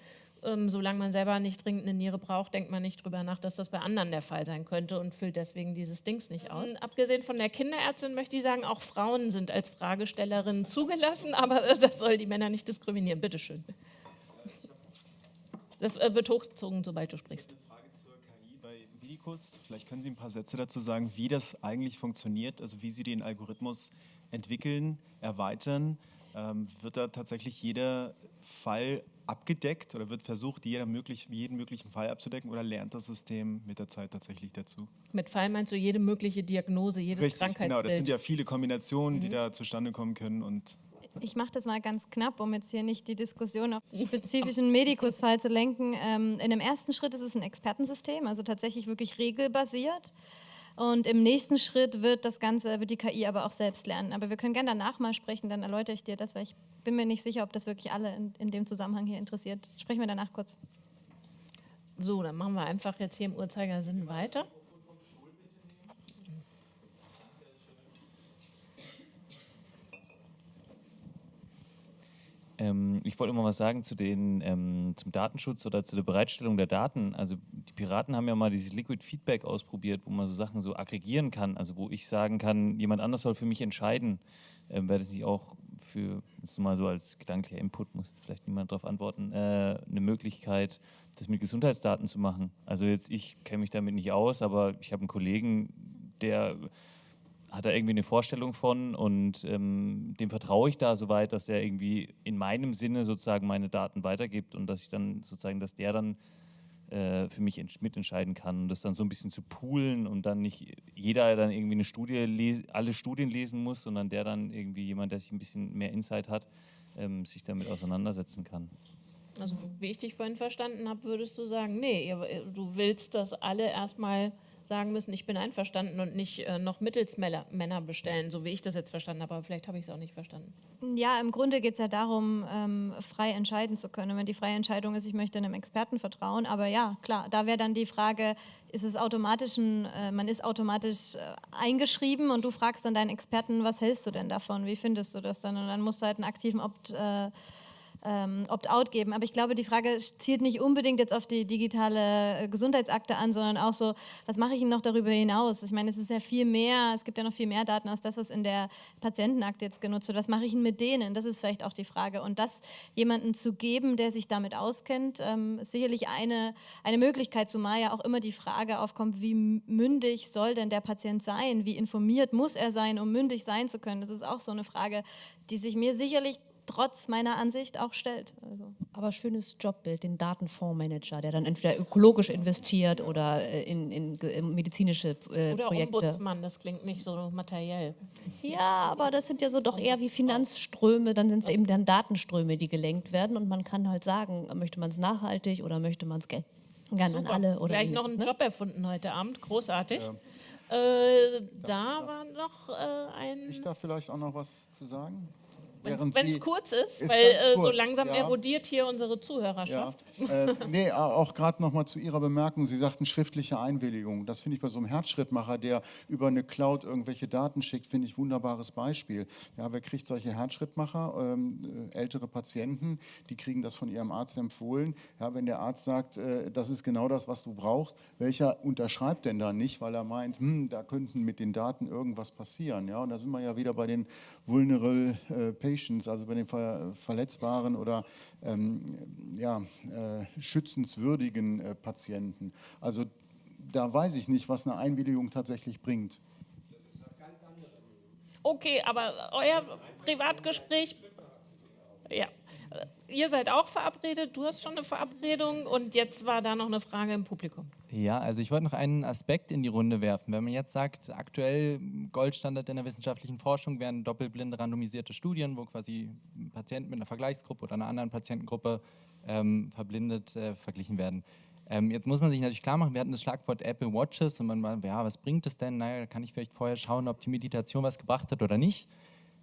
Ähm, solange man selber nicht dringend eine Niere braucht, denkt man nicht drüber nach, dass das bei anderen der Fall sein könnte und füllt deswegen dieses Dings nicht aus. abgesehen von der Kinderärztin möchte ich sagen, auch Frauen sind als Fragestellerinnen zugelassen, [LAUGHS] aber äh, das soll die Männer nicht diskriminieren. Bitteschön. Das äh, wird hochgezogen, sobald du sprichst. Frage zur KI bei Medicus. Vielleicht können Sie ein paar Sätze dazu sagen, wie das eigentlich funktioniert, also wie Sie den Algorithmus entwickeln, erweitern. Ähm, wird da tatsächlich jeder Fall abgedeckt oder wird versucht, jeder möglich, jeden möglichen Fall abzudecken oder lernt das System mit der Zeit tatsächlich dazu? Mit Fall meinst du jede mögliche Diagnose, jedes Richtig, Krankheitsbild. genau. Das sind ja viele Kombinationen, die da zustande kommen können und Ich mache das mal ganz knapp, um jetzt hier nicht die Diskussion auf den spezifischen Medikusfall zu lenken. Ähm, in dem ersten Schritt ist es ein Expertensystem, also tatsächlich wirklich regelbasiert. Und im nächsten Schritt wird das Ganze, wird die KI aber auch selbst lernen. Aber wir können gerne danach mal sprechen, dann erläutere ich dir das, weil ich bin mir nicht sicher, ob das wirklich alle in, in dem Zusammenhang hier interessiert. Sprechen wir danach kurz. So, dann machen wir einfach jetzt hier im Uhrzeigersinn weiter. Ähm, ich wollte mal was sagen zu den, ähm, zum Datenschutz oder zu der Bereitstellung der Daten. Also die Piraten haben ja mal dieses Liquid Feedback ausprobiert, wo man so Sachen so aggregieren kann. Also wo ich sagen kann, jemand anders soll für mich entscheiden. Ähm, Wäre das nicht auch für, das ist mal so als gedanklicher Input, muss vielleicht niemand darauf antworten, äh, eine Möglichkeit, das mit Gesundheitsdaten zu machen. Also jetzt, ich kenne mich damit nicht aus, aber ich habe einen Kollegen, der hat da irgendwie eine Vorstellung von und ähm, dem vertraue ich da soweit, dass er irgendwie in meinem Sinne sozusagen meine Daten weitergibt und dass ich dann sozusagen, dass der dann äh, für mich ents- mitentscheiden kann und das dann so ein bisschen zu poolen und dann nicht jeder dann irgendwie eine Studie, alle Studien lesen muss, sondern der dann irgendwie jemand, der sich ein bisschen mehr Insight hat, ähm, sich damit auseinandersetzen kann. Also wie ich dich vorhin verstanden habe, würdest du sagen, nee, du willst, dass alle erstmal sagen müssen, ich bin einverstanden und nicht äh, noch Mittelsmänner Männer bestellen, so wie ich das jetzt verstanden habe, aber vielleicht habe ich es auch nicht verstanden. Ja, im Grunde geht es ja darum, ähm, frei entscheiden zu können. Und wenn die freie Entscheidung ist, ich möchte einem Experten vertrauen, aber ja, klar, da wäre dann die Frage, ist es automatisch, ein, äh, man ist automatisch äh, eingeschrieben und du fragst dann deinen Experten, was hältst du denn davon, wie findest du das dann? Und dann musst du halt einen aktiven Opt, äh, ähm, Opt-out geben. Aber ich glaube, die Frage zielt nicht unbedingt jetzt auf die digitale äh, Gesundheitsakte an, sondern auch so, was mache ich noch darüber hinaus? Ich meine, es ist ja viel mehr, es gibt ja noch viel mehr Daten als das, was in der Patientenakte jetzt genutzt wird. Was mache ich denn mit denen? Das ist vielleicht auch die Frage. Und das jemanden zu geben, der sich damit auskennt, ähm, ist sicherlich eine, eine Möglichkeit, zumal ja auch immer die Frage aufkommt, wie mündig soll denn der Patient sein? Wie informiert muss er sein, um mündig sein zu können? Das ist auch so eine Frage, die sich mir sicherlich trotz meiner Ansicht auch stellt. Also. Aber schönes Jobbild, den Datenfondsmanager, der dann entweder ökologisch investiert oder äh, in, in, in medizinische äh, Oder Projekte. Ombudsmann, das klingt nicht so materiell. Ja, aber das sind ja so doch eher wie Finanzströme, dann sind es eben dann Datenströme, die gelenkt werden und man kann halt sagen, möchte man es nachhaltig oder möchte man es gerne an alle oder Gleich noch einen ne? Job erfunden heute Abend, großartig. Äh, da war noch äh, ein... Ich darf vielleicht auch noch was zu sagen. Wenn es kurz ist, Ist weil äh, so langsam ja. erodiert hier unsere Ja, Zuhörerschaft. äh, nee, auch gerade nochmal zu Ihrer Bemerkung. Sie sagten schriftliche Einwilligung. Das finde ich bei so einem Herzschrittmacher, der über eine Cloud irgendwelche Daten schickt, finde ich wunderbares Beispiel. Ja, wer kriegt solche Herzschrittmacher? Ähm, äh, ältere Patienten, die kriegen das von ihrem Arzt empfohlen. Ja, wenn der Arzt sagt, äh, das ist genau das, was du brauchst, welcher unterschreibt denn da nicht, weil er meint, hm, da könnten mit den Daten irgendwas passieren. Ja, und da sind wir ja wieder bei den vulnerable äh, patients, also bei den ver verletzbaren oder ähm, ja, äh, schützenswürdigen äh, Patienten. Also da weiß ich nicht, was eine Einwilligung tatsächlich bringt. Okay, aber euer Privatgespräch, ja. Ihr seid auch verabredet, du hast schon eine Verabredung und jetzt war da noch eine Frage im Publikum. Ja, also ich wollte noch einen Aspekt in die Runde werfen. Wenn man jetzt sagt, aktuell Goldstandard in der wissenschaftlichen Forschung wären doppelblinde randomisierte Studien, wo quasi Patienten mit einer Vergleichsgruppe oder einer anderen Patientengruppe ähm, verblindet äh, verglichen werden. Ähm, jetzt muss man sich natürlich klar machen, wir hatten das Schlagwort Apple Watches und man war, ja, was bringt es denn? Naja, kann ich vielleicht vorher schauen, ob die Meditation was gebracht hat oder nicht.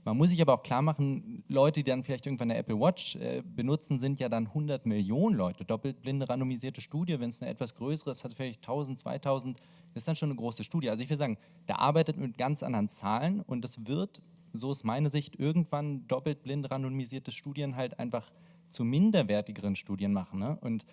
Man muss sich aber auch klar machen, Leute, die dann vielleicht irgendwann eine Apple Watch äh, benutzen, sind ja dann 100 Millionen Leute. Doppelblinde randomisierte Studie, wenn es eine etwas größere ist, hat vielleicht 1000, 2000, das ist dann schon eine große Studie. Also ich will sagen, da arbeitet mit ganz anderen Zahlen und es wird, so ist meine Sicht, irgendwann doppelblind randomisierte Studien halt einfach zu minderwertigeren Studien machen. Ne? Und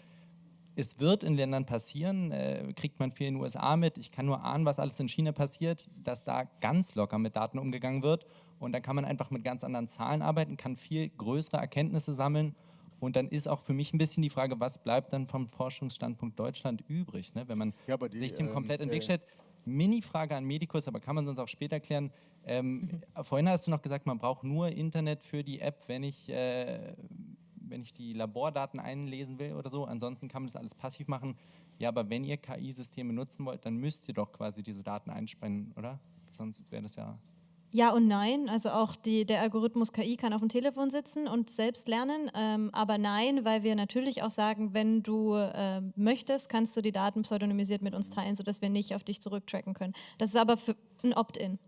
es wird in Ländern passieren, äh, kriegt man viel in den USA mit. Ich kann nur ahnen, was alles in China passiert, dass da ganz locker mit Daten umgegangen wird. Und dann kann man einfach mit ganz anderen Zahlen arbeiten, kann viel größere Erkenntnisse sammeln. Und dann ist auch für mich ein bisschen die Frage, was bleibt dann vom Forschungsstandpunkt Deutschland übrig, ne? wenn man Ja, die, sich dem ähm, komplett in den Weg äh, stellt. Mini-Frage an Medikus, aber kann man sonst auch später klären. Ähm, [LAUGHS] Vorhin hast du noch gesagt, man braucht nur Internet für die App, wenn ich, äh, wenn ich die Labordaten einlesen will oder so. Ansonsten kann man das alles passiv machen. Ja, aber wenn ihr KI-Systeme nutzen wollt, dann müsst ihr doch quasi diese Daten einspannen, oder? Sonst wäre das ja Ja und nein. Also auch die, der Algorithmus KI kann auf dem Telefon sitzen und selbst lernen. Ähm, aber nein, weil wir natürlich auch sagen, wenn du äh, möchtest, kannst du die Daten pseudonymisiert mit uns teilen, sodass wir nicht auf dich zurücktracken können. Das ist aber für ein Opt-in.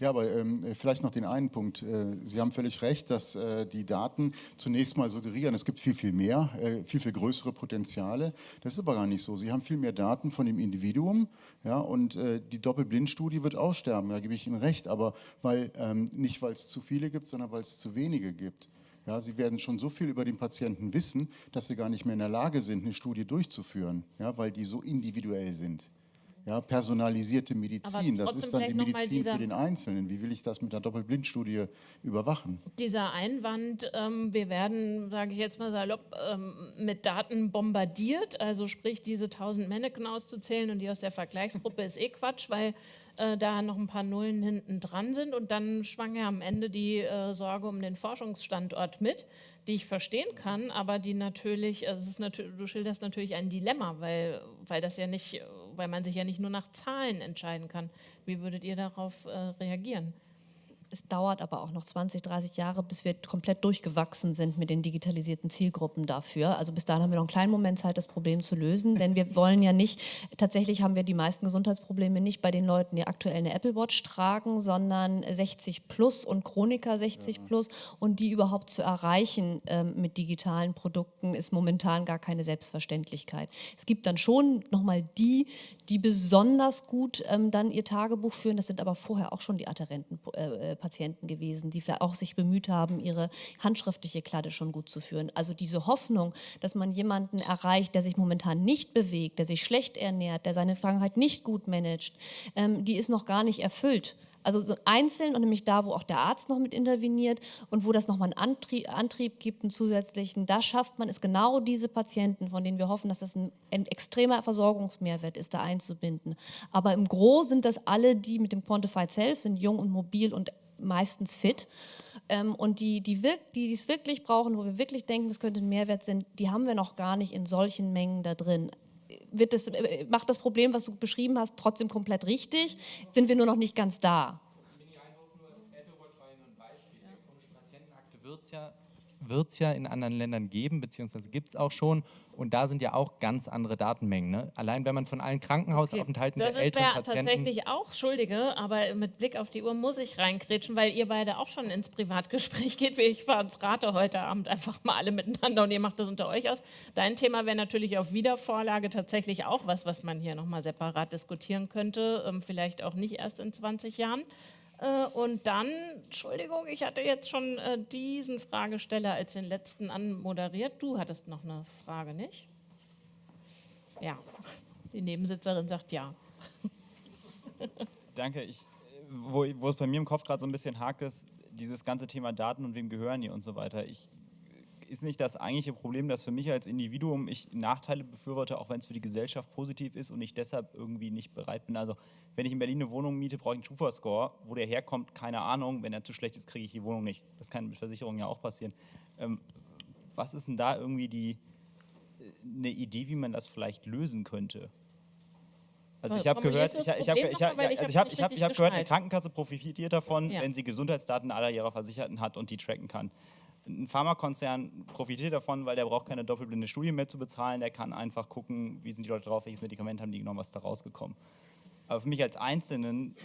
Ja, aber ähm, vielleicht noch den einen Punkt. Äh, Sie haben völlig recht, dass äh, die Daten zunächst mal suggerieren, es gibt viel, viel mehr, äh, viel, viel größere Potenziale. Das ist aber gar nicht so. Sie haben viel mehr Daten von dem Individuum ja, und äh, die Doppelblindstudie wird aussterben, da gebe ich Ihnen recht, aber weil, ähm, nicht weil es zu viele gibt, sondern weil es zu wenige gibt. Ja, sie werden schon so viel über den Patienten wissen, dass sie gar nicht mehr in der Lage sind, eine Studie durchzuführen, ja, weil die so individuell sind. Ja, personalisierte Medizin, das ist dann die Medizin dieser- für den Einzelnen. Wie will ich das mit einer Doppelblindstudie überwachen? Dieser Einwand, ähm, wir werden, sage ich jetzt mal salopp, ähm, mit Daten bombardiert, also sprich diese 1000 Mannequin auszuzählen und die aus der Vergleichsgruppe ist eh Quatsch, weil äh, da noch ein paar Nullen hinten dran sind und dann schwang ja am Ende die äh, Sorge um den Forschungsstandort mit, die ich verstehen kann, aber die natürlich, also es ist natür du schilderst natürlich ein Dilemma, weil, weil das ja nicht, weil man sich ja nicht nur nach Zahlen entscheiden kann. Wie würdet ihr darauf äh, reagieren? Es dauert aber auch noch 20, 30 Jahre, bis wir komplett durchgewachsen sind mit den digitalisierten Zielgruppen dafür. Also bis dahin haben wir noch einen kleinen Moment Zeit, das Problem zu lösen, denn wir wollen ja nicht, tatsächlich haben wir die meisten Gesundheitsprobleme nicht bei den Leuten, die aktuell eine Apple Watch tragen, sondern 60 plus und Chroniker 60 plus und die überhaupt zu erreichen ähm, mit digitalen Produkten ist momentan gar keine Selbstverständlichkeit. Es gibt dann schon nochmal die, die besonders gut ähm, dann ihr Tagebuch führen, das sind aber vorher auch schon die adherenten äh, äh, Patienten gewesen, die auch sich bemüht haben, ihre handschriftliche Kladde schon gut zu führen. Also diese Hoffnung, dass man jemanden erreicht, der sich momentan nicht bewegt, der sich schlecht ernährt, der seine Krankheit nicht gut managt, ähm, die ist noch gar nicht erfüllt. Also so einzeln und nämlich da, wo auch der Arzt noch mit interveniert und wo das nochmal einen Antrieb, Antrieb gibt, einen zusätzlichen, da schafft man es genau diese Patienten, von denen wir hoffen, dass das ein, ein extremer Versorgungsmehrwert ist, da einzubinden. Aber im Gros sind das alle, die mit dem Quantified Self sind, jung und mobil und meistens fit. Ähm, und die, die, wirk die es wirklich brauchen, wo wir wirklich denken, das könnte ein Mehrwert sein, die haben wir noch gar nicht in solchen Mengen da drin. Wird das, äh, macht das Problem, was du beschrieben hast, trotzdem komplett richtig? Sind wir nur noch nicht ganz da? Patientenakte wird ja wird es ja in anderen Ländern geben, beziehungsweise gibt es auch schon. Und da sind ja auch ganz andere Datenmengen. Ne? Allein wenn man von allen Krankenhausaufenthalten Das der ist älteren ja Patienten... tatsächlich auch, Entschuldige, aber mit Blick auf die Uhr muss ich reingrätschen, weil ihr beide auch schon ins Privatgespräch [LAUGHS] geht. Ich vertrate heute Abend einfach mal alle miteinander und ihr macht das unter euch aus. Dein Thema wäre natürlich auf Wiedervorlage tatsächlich auch was, was man hier nochmal separat diskutieren könnte, ähm, vielleicht auch nicht erst in 20 Jahren. Äh, Und dann, Entschuldigung, ich hatte jetzt schon äh, diesen Fragesteller als den letzten anmoderiert. Du hattest noch eine Frage, nicht? Ja, die Nebensitzerin sagt ja. [LAUGHS] Danke. Ich, wo, wo es bei mir im Kopf gerade so ein bisschen hakt, ist dieses ganze Thema Daten und wem gehören die und so weiter. Ich, ist nicht das eigentliche Problem, dass für mich als Individuum ich Nachteile befürworte, auch wenn es für die Gesellschaft positiv ist und ich deshalb irgendwie nicht bereit bin. Also wenn ich in Berlin eine Wohnung miete, brauche ich einen Schufa-Score. Wo der herkommt, keine Ahnung. Wenn er zu schlecht ist, kriege ich die Wohnung nicht. Das kann mit Versicherungen ja auch passieren. Ähm, was ist denn da irgendwie die, äh, eine Idee, wie man das vielleicht lösen könnte? Also ich habe gehört, ich, ich habe ich hab, ich also ich hab, ich hab, ich hab gehört, eine. Krankenkasse profitiert davon, Ja. wenn sie Gesundheitsdaten aller ihrer Versicherten hat und die tracken kann. Ein Pharmakonzern profitiert davon, weil der braucht keine doppelblinde Studie mehr zu bezahlen. Der kann einfach gucken, wie sind die Leute drauf, welches Medikament haben die genommen, was da rausgekommen. Aber für mich als Einzelnen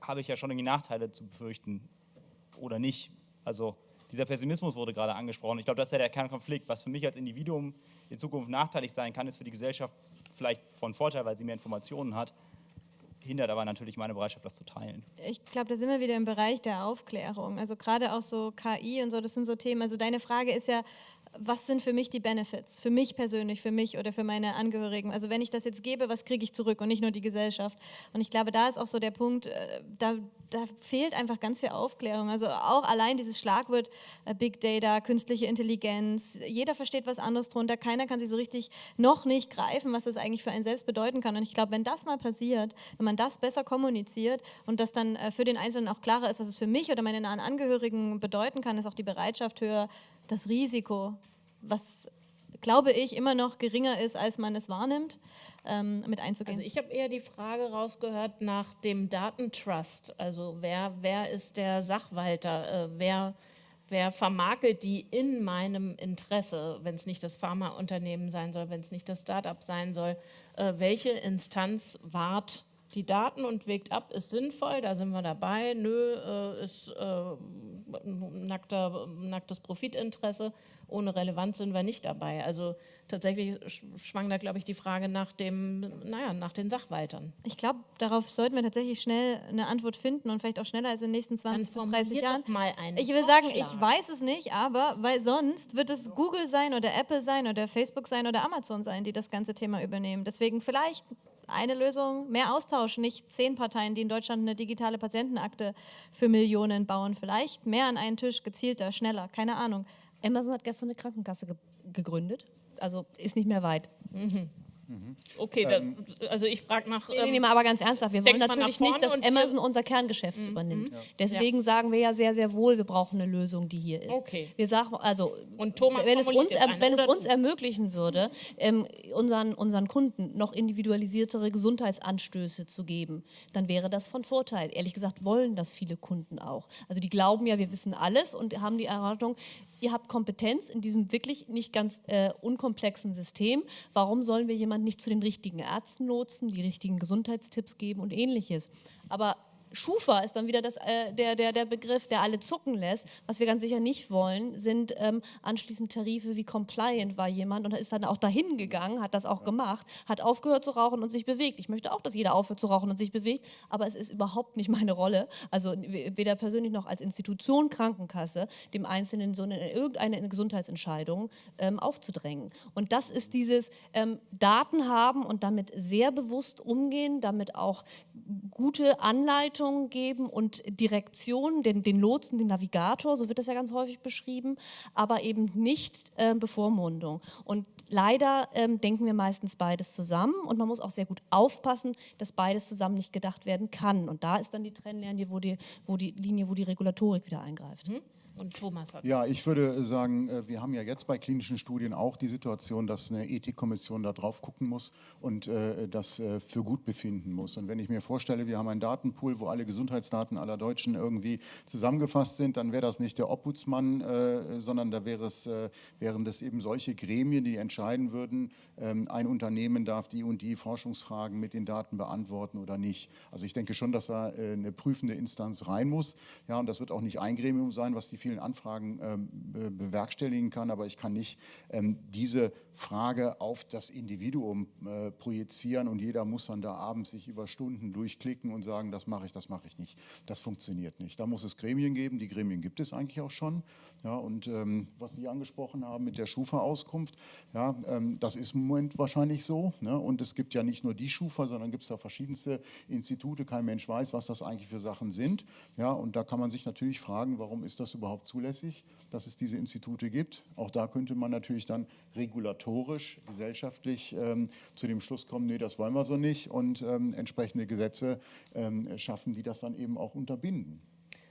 habe ich ja schon irgendwie Nachteile zu befürchten oder nicht. Also dieser Pessimismus wurde gerade angesprochen. Ich glaube, das ist ja der Kernkonflikt. Was für mich als Individuum in Zukunft nachteilig sein kann, ist für die Gesellschaft vielleicht von Vorteil, weil sie mehr Informationen hat, hindert aber natürlich meine Bereitschaft, das zu teilen. Ich glaube, da sind wir wieder im Bereich der Aufklärung. Also gerade auch so KI und so, das sind so Themen. Also deine Frage ist ja, was sind für mich die Benefits? Für mich persönlich, für mich oder für meine Angehörigen? Also wenn ich das jetzt gebe, was kriege ich zurück und nicht nur die Gesellschaft? Und ich glaube, da ist auch so der Punkt, äh, da, da fehlt einfach ganz viel Aufklärung. Also auch allein dieses Schlagwort äh, Big Data, künstliche Intelligenz, jeder versteht was anderes drunter, keiner kann sich so richtig noch nicht greifen, was das eigentlich für einen selbst bedeuten kann. Und ich glaube, wenn das mal passiert, wenn man das besser kommuniziert und das dann äh, für den Einzelnen auch klarer ist, was es für mich oder meine nahen Angehörigen bedeuten kann, ist auch die Bereitschaft höher, das Risiko, was glaube ich immer noch geringer ist, als man es wahrnimmt, ähm, mit einzugehen. Also ich habe eher die Frage rausgehört nach dem Datentrust. Also wer, wer ist der Sachwalter? Äh, wer, wer vermakelt die in meinem Interesse, wenn es nicht das Pharmaunternehmen sein soll, wenn es nicht das Startup sein soll? Äh, welche Instanz wahrt die Daten und wägt ab, ist sinnvoll, da sind wir dabei. Nö, äh, ist äh, nackter, nacktes Profitinteresse. Ohne Relevanz sind wir nicht dabei. Also tatsächlich sch- schwang da, glaube ich, die Frage nach, dem, naja, nach den Sachwaltern. Ich glaube, darauf sollten wir tatsächlich schnell eine Antwort finden und vielleicht auch schneller als in den nächsten 20 bis 30 formulier Jahren. mal einen ich will sagen, ich Vorschlag. weiß es nicht, aber weil sonst wird es Google sein oder Apple sein oder Facebook sein oder Amazon sein, die das ganze Thema übernehmen. Deswegen vielleicht eine Lösung, mehr Austausch, nicht zehn Parteien, die in Deutschland eine digitale Patientenakte für Millionen bauen. Vielleicht mehr an einen Tisch, gezielter, schneller, keine Ahnung. Amazon hat gestern eine Krankenkasse ge gegründet. Also ist nicht mehr weit. Okay, Ähm, da, also ich frage nach. Nee, nee, nee, mal aber ganz ernsthaft. Wir wollen natürlich nicht, dass Mhm, Amazon unser Kerngeschäft übernimmt. Deswegen sagen wir ja sehr, sehr wohl, wir brauchen eine Lösung, die hier ist. Okay. Wir sagen, also, Und Thomas wenn es uns, er, wenn es uns ermöglichen würde, ähm, unseren, unseren Kunden noch individualisiertere Gesundheitsanstöße zu geben, dann wäre das von Vorteil. Ehrlich gesagt wollen das viele Kunden auch. Also die glauben ja, wir wissen alles und haben die Erwartung, ihr habt Kompetenz in diesem wirklich nicht ganz äh, unkomplexen System. Warum sollen wir jemanden nicht zu den richtigen Ärzten lotsen, die richtigen Gesundheitstipps geben und ähnliches? Aber Schufa ist dann wieder das, äh, der, der, der Begriff, der alle zucken lässt. Was wir ganz sicher nicht wollen, sind ähm, anschließend Tarife wie Compliant war jemand und ist dann auch dahin gegangen, hat das auch gemacht, hat aufgehört zu rauchen und sich bewegt. Ich möchte auch, dass jeder aufhört zu rauchen und sich bewegt, aber es ist überhaupt nicht meine Rolle, also weder persönlich noch als Institution Krankenkasse, dem Einzelnen so eine, irgendeine Gesundheitsentscheidung ähm, aufzudrängen. Und das ist dieses ähm, Daten haben und damit sehr bewusst umgehen, damit auch gute Anleitungen geben und Direktion, den, den Lotsen, den Navigator, so wird das ja ganz häufig beschrieben, aber eben nicht äh, Bevormundung. Und leider ähm, denken wir meistens beides zusammen und man muss auch sehr gut aufpassen, dass beides zusammen nicht gedacht werden kann. Und da ist dann die Trennlinie, wo die, wo die Linie, wo die Regulatorik wieder eingreift. Und Thomas hat. Ja, ich würde sagen, äh, wir haben ja jetzt bei klinischen Studien auch die Situation, dass eine Ethikkommission da drauf gucken muss und äh, das äh, für gut befinden muss. Und wenn ich mir vorstelle, wir haben einen Datenpool, wo alle Gesundheitsdaten aller Deutschen irgendwie zusammengefasst sind, dann wäre das nicht der Obhutsmann, äh, sondern da wäre es, äh, wären das eben solche Gremien, die entscheiden würden, ähm, ein Unternehmen darf die und die Forschungsfragen mit den Daten beantworten oder nicht. Also ich denke schon, dass da äh, eine prüfende Instanz rein muss. Ja, und das wird auch nicht ein Gremium sein, was die vielen Anfragen ähm, bewerkstelligen kann, aber ich kann nicht ähm, diese Frage auf das Individuum äh, projizieren und jeder muss dann da abends sich über Stunden durchklicken und sagen, das mache ich, das mache ich nicht. Das funktioniert nicht. Da muss es Gremien geben, die Gremien gibt es eigentlich auch schon. Ja, und ähm, was Sie angesprochen haben mit der Schufa-Auskunft, ja, ähm, das ist im Moment wahrscheinlich so. Ne? Und es gibt ja nicht nur die Schufa, sondern gibt es da verschiedenste Institute. Kein Mensch weiß, was das eigentlich für Sachen sind. Ja, und da kann man sich natürlich fragen, warum ist das überhaupt zulässig, dass es diese Institute gibt. Auch da könnte man natürlich dann regulatorisch, gesellschaftlich ähm, zu dem Schluss kommen, nee, das wollen wir so nicht und ähm, entsprechende Gesetze ähm, schaffen, die das dann eben auch unterbinden.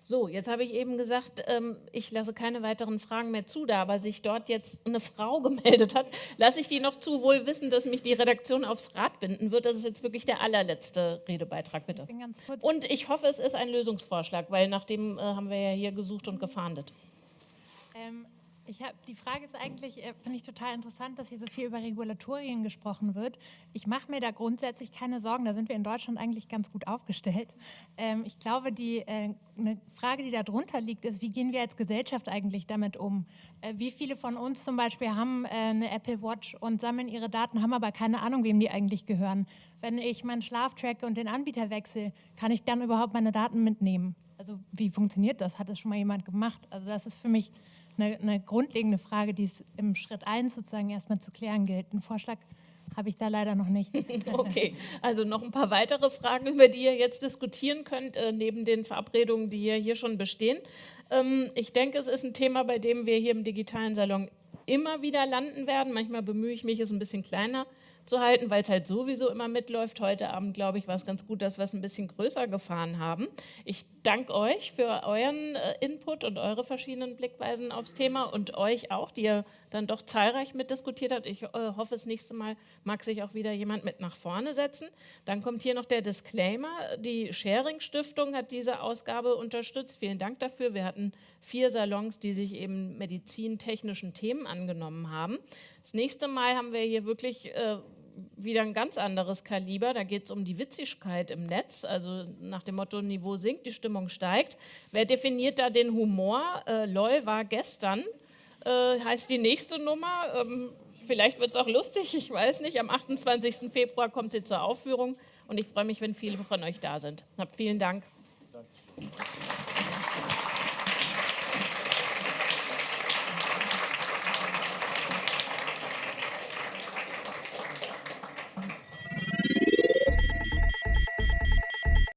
So, jetzt habe ich eben gesagt, ähm, ich lasse keine weiteren Fragen mehr zu, da aber sich dort jetzt eine Frau [LAUGHS] gemeldet hat, lasse ich die noch zu, wohl wissen, dass mich die Redaktion aufs Rad binden wird. Das ist jetzt wirklich der allerletzte Redebeitrag, bitte. Ich und ich hoffe, es ist ein Lösungsvorschlag, weil nach dem äh, haben wir ja hier gesucht und gefahndet. Ähm, ich hab, die Frage ist eigentlich, äh, finde ich total interessant, dass hier so viel über Regulatorien gesprochen wird. Ich mache mir da grundsätzlich keine Sorgen, da sind wir in Deutschland eigentlich ganz gut aufgestellt. Ähm, ich glaube, die äh, eine Frage, die darunter liegt, ist, wie gehen wir als Gesellschaft eigentlich damit um? Äh, wie viele von uns zum Beispiel haben äh, eine Apple Watch und sammeln ihre Daten, haben aber keine Ahnung, wem die eigentlich gehören? Wenn ich meinen Schlaf tracke und den Anbieter wechsle, kann ich dann überhaupt meine Daten mitnehmen? Also wie funktioniert das? Hat das schon mal jemand gemacht? Also das ist für mich eine, eine grundlegende Frage, die es im Schritt 1 sozusagen erstmal zu klären gilt. Einen Vorschlag habe ich da leider noch nicht. [LAUGHS] okay, also noch ein paar weitere Fragen, über die ihr jetzt diskutieren könnt, äh, neben den Verabredungen, die hier schon bestehen. Ähm, ich denke, es ist ein Thema, bei dem wir hier im digitalen Salon immer wieder landen werden. Manchmal bemühe ich mich, es ein bisschen kleiner zu halten, weil es halt sowieso immer mitläuft. Heute Abend, glaube ich, war es ganz gut, dass wir es ein bisschen größer gefahren haben. Ich danke euch für euren äh, Input und eure verschiedenen Blickweisen aufs Thema und euch auch, die ihr dann doch zahlreich mitdiskutiert habt. Ich äh, hoffe, das nächste Mal mag sich auch wieder jemand mit nach vorne setzen. Dann kommt hier noch der Disclaimer. Die Sharing Stiftung hat diese Ausgabe unterstützt. Vielen Dank dafür. Wir hatten vier Salons, die sich eben medizintechnischen Themen angenommen haben. Das nächste Mal haben wir hier wirklich äh, wieder ein ganz anderes Kaliber. Da geht es um die Witzigkeit im Netz, also nach dem Motto, Niveau sinkt, die Stimmung steigt. Wer definiert da den Humor? Äh, LOL war gestern, äh, heißt die nächste Nummer. Ähm, vielleicht wird es auch lustig, ich weiß nicht. Am 28. Februar kommt sie zur Aufführung und ich freue mich, wenn viele von euch da sind. Habt vielen Dank.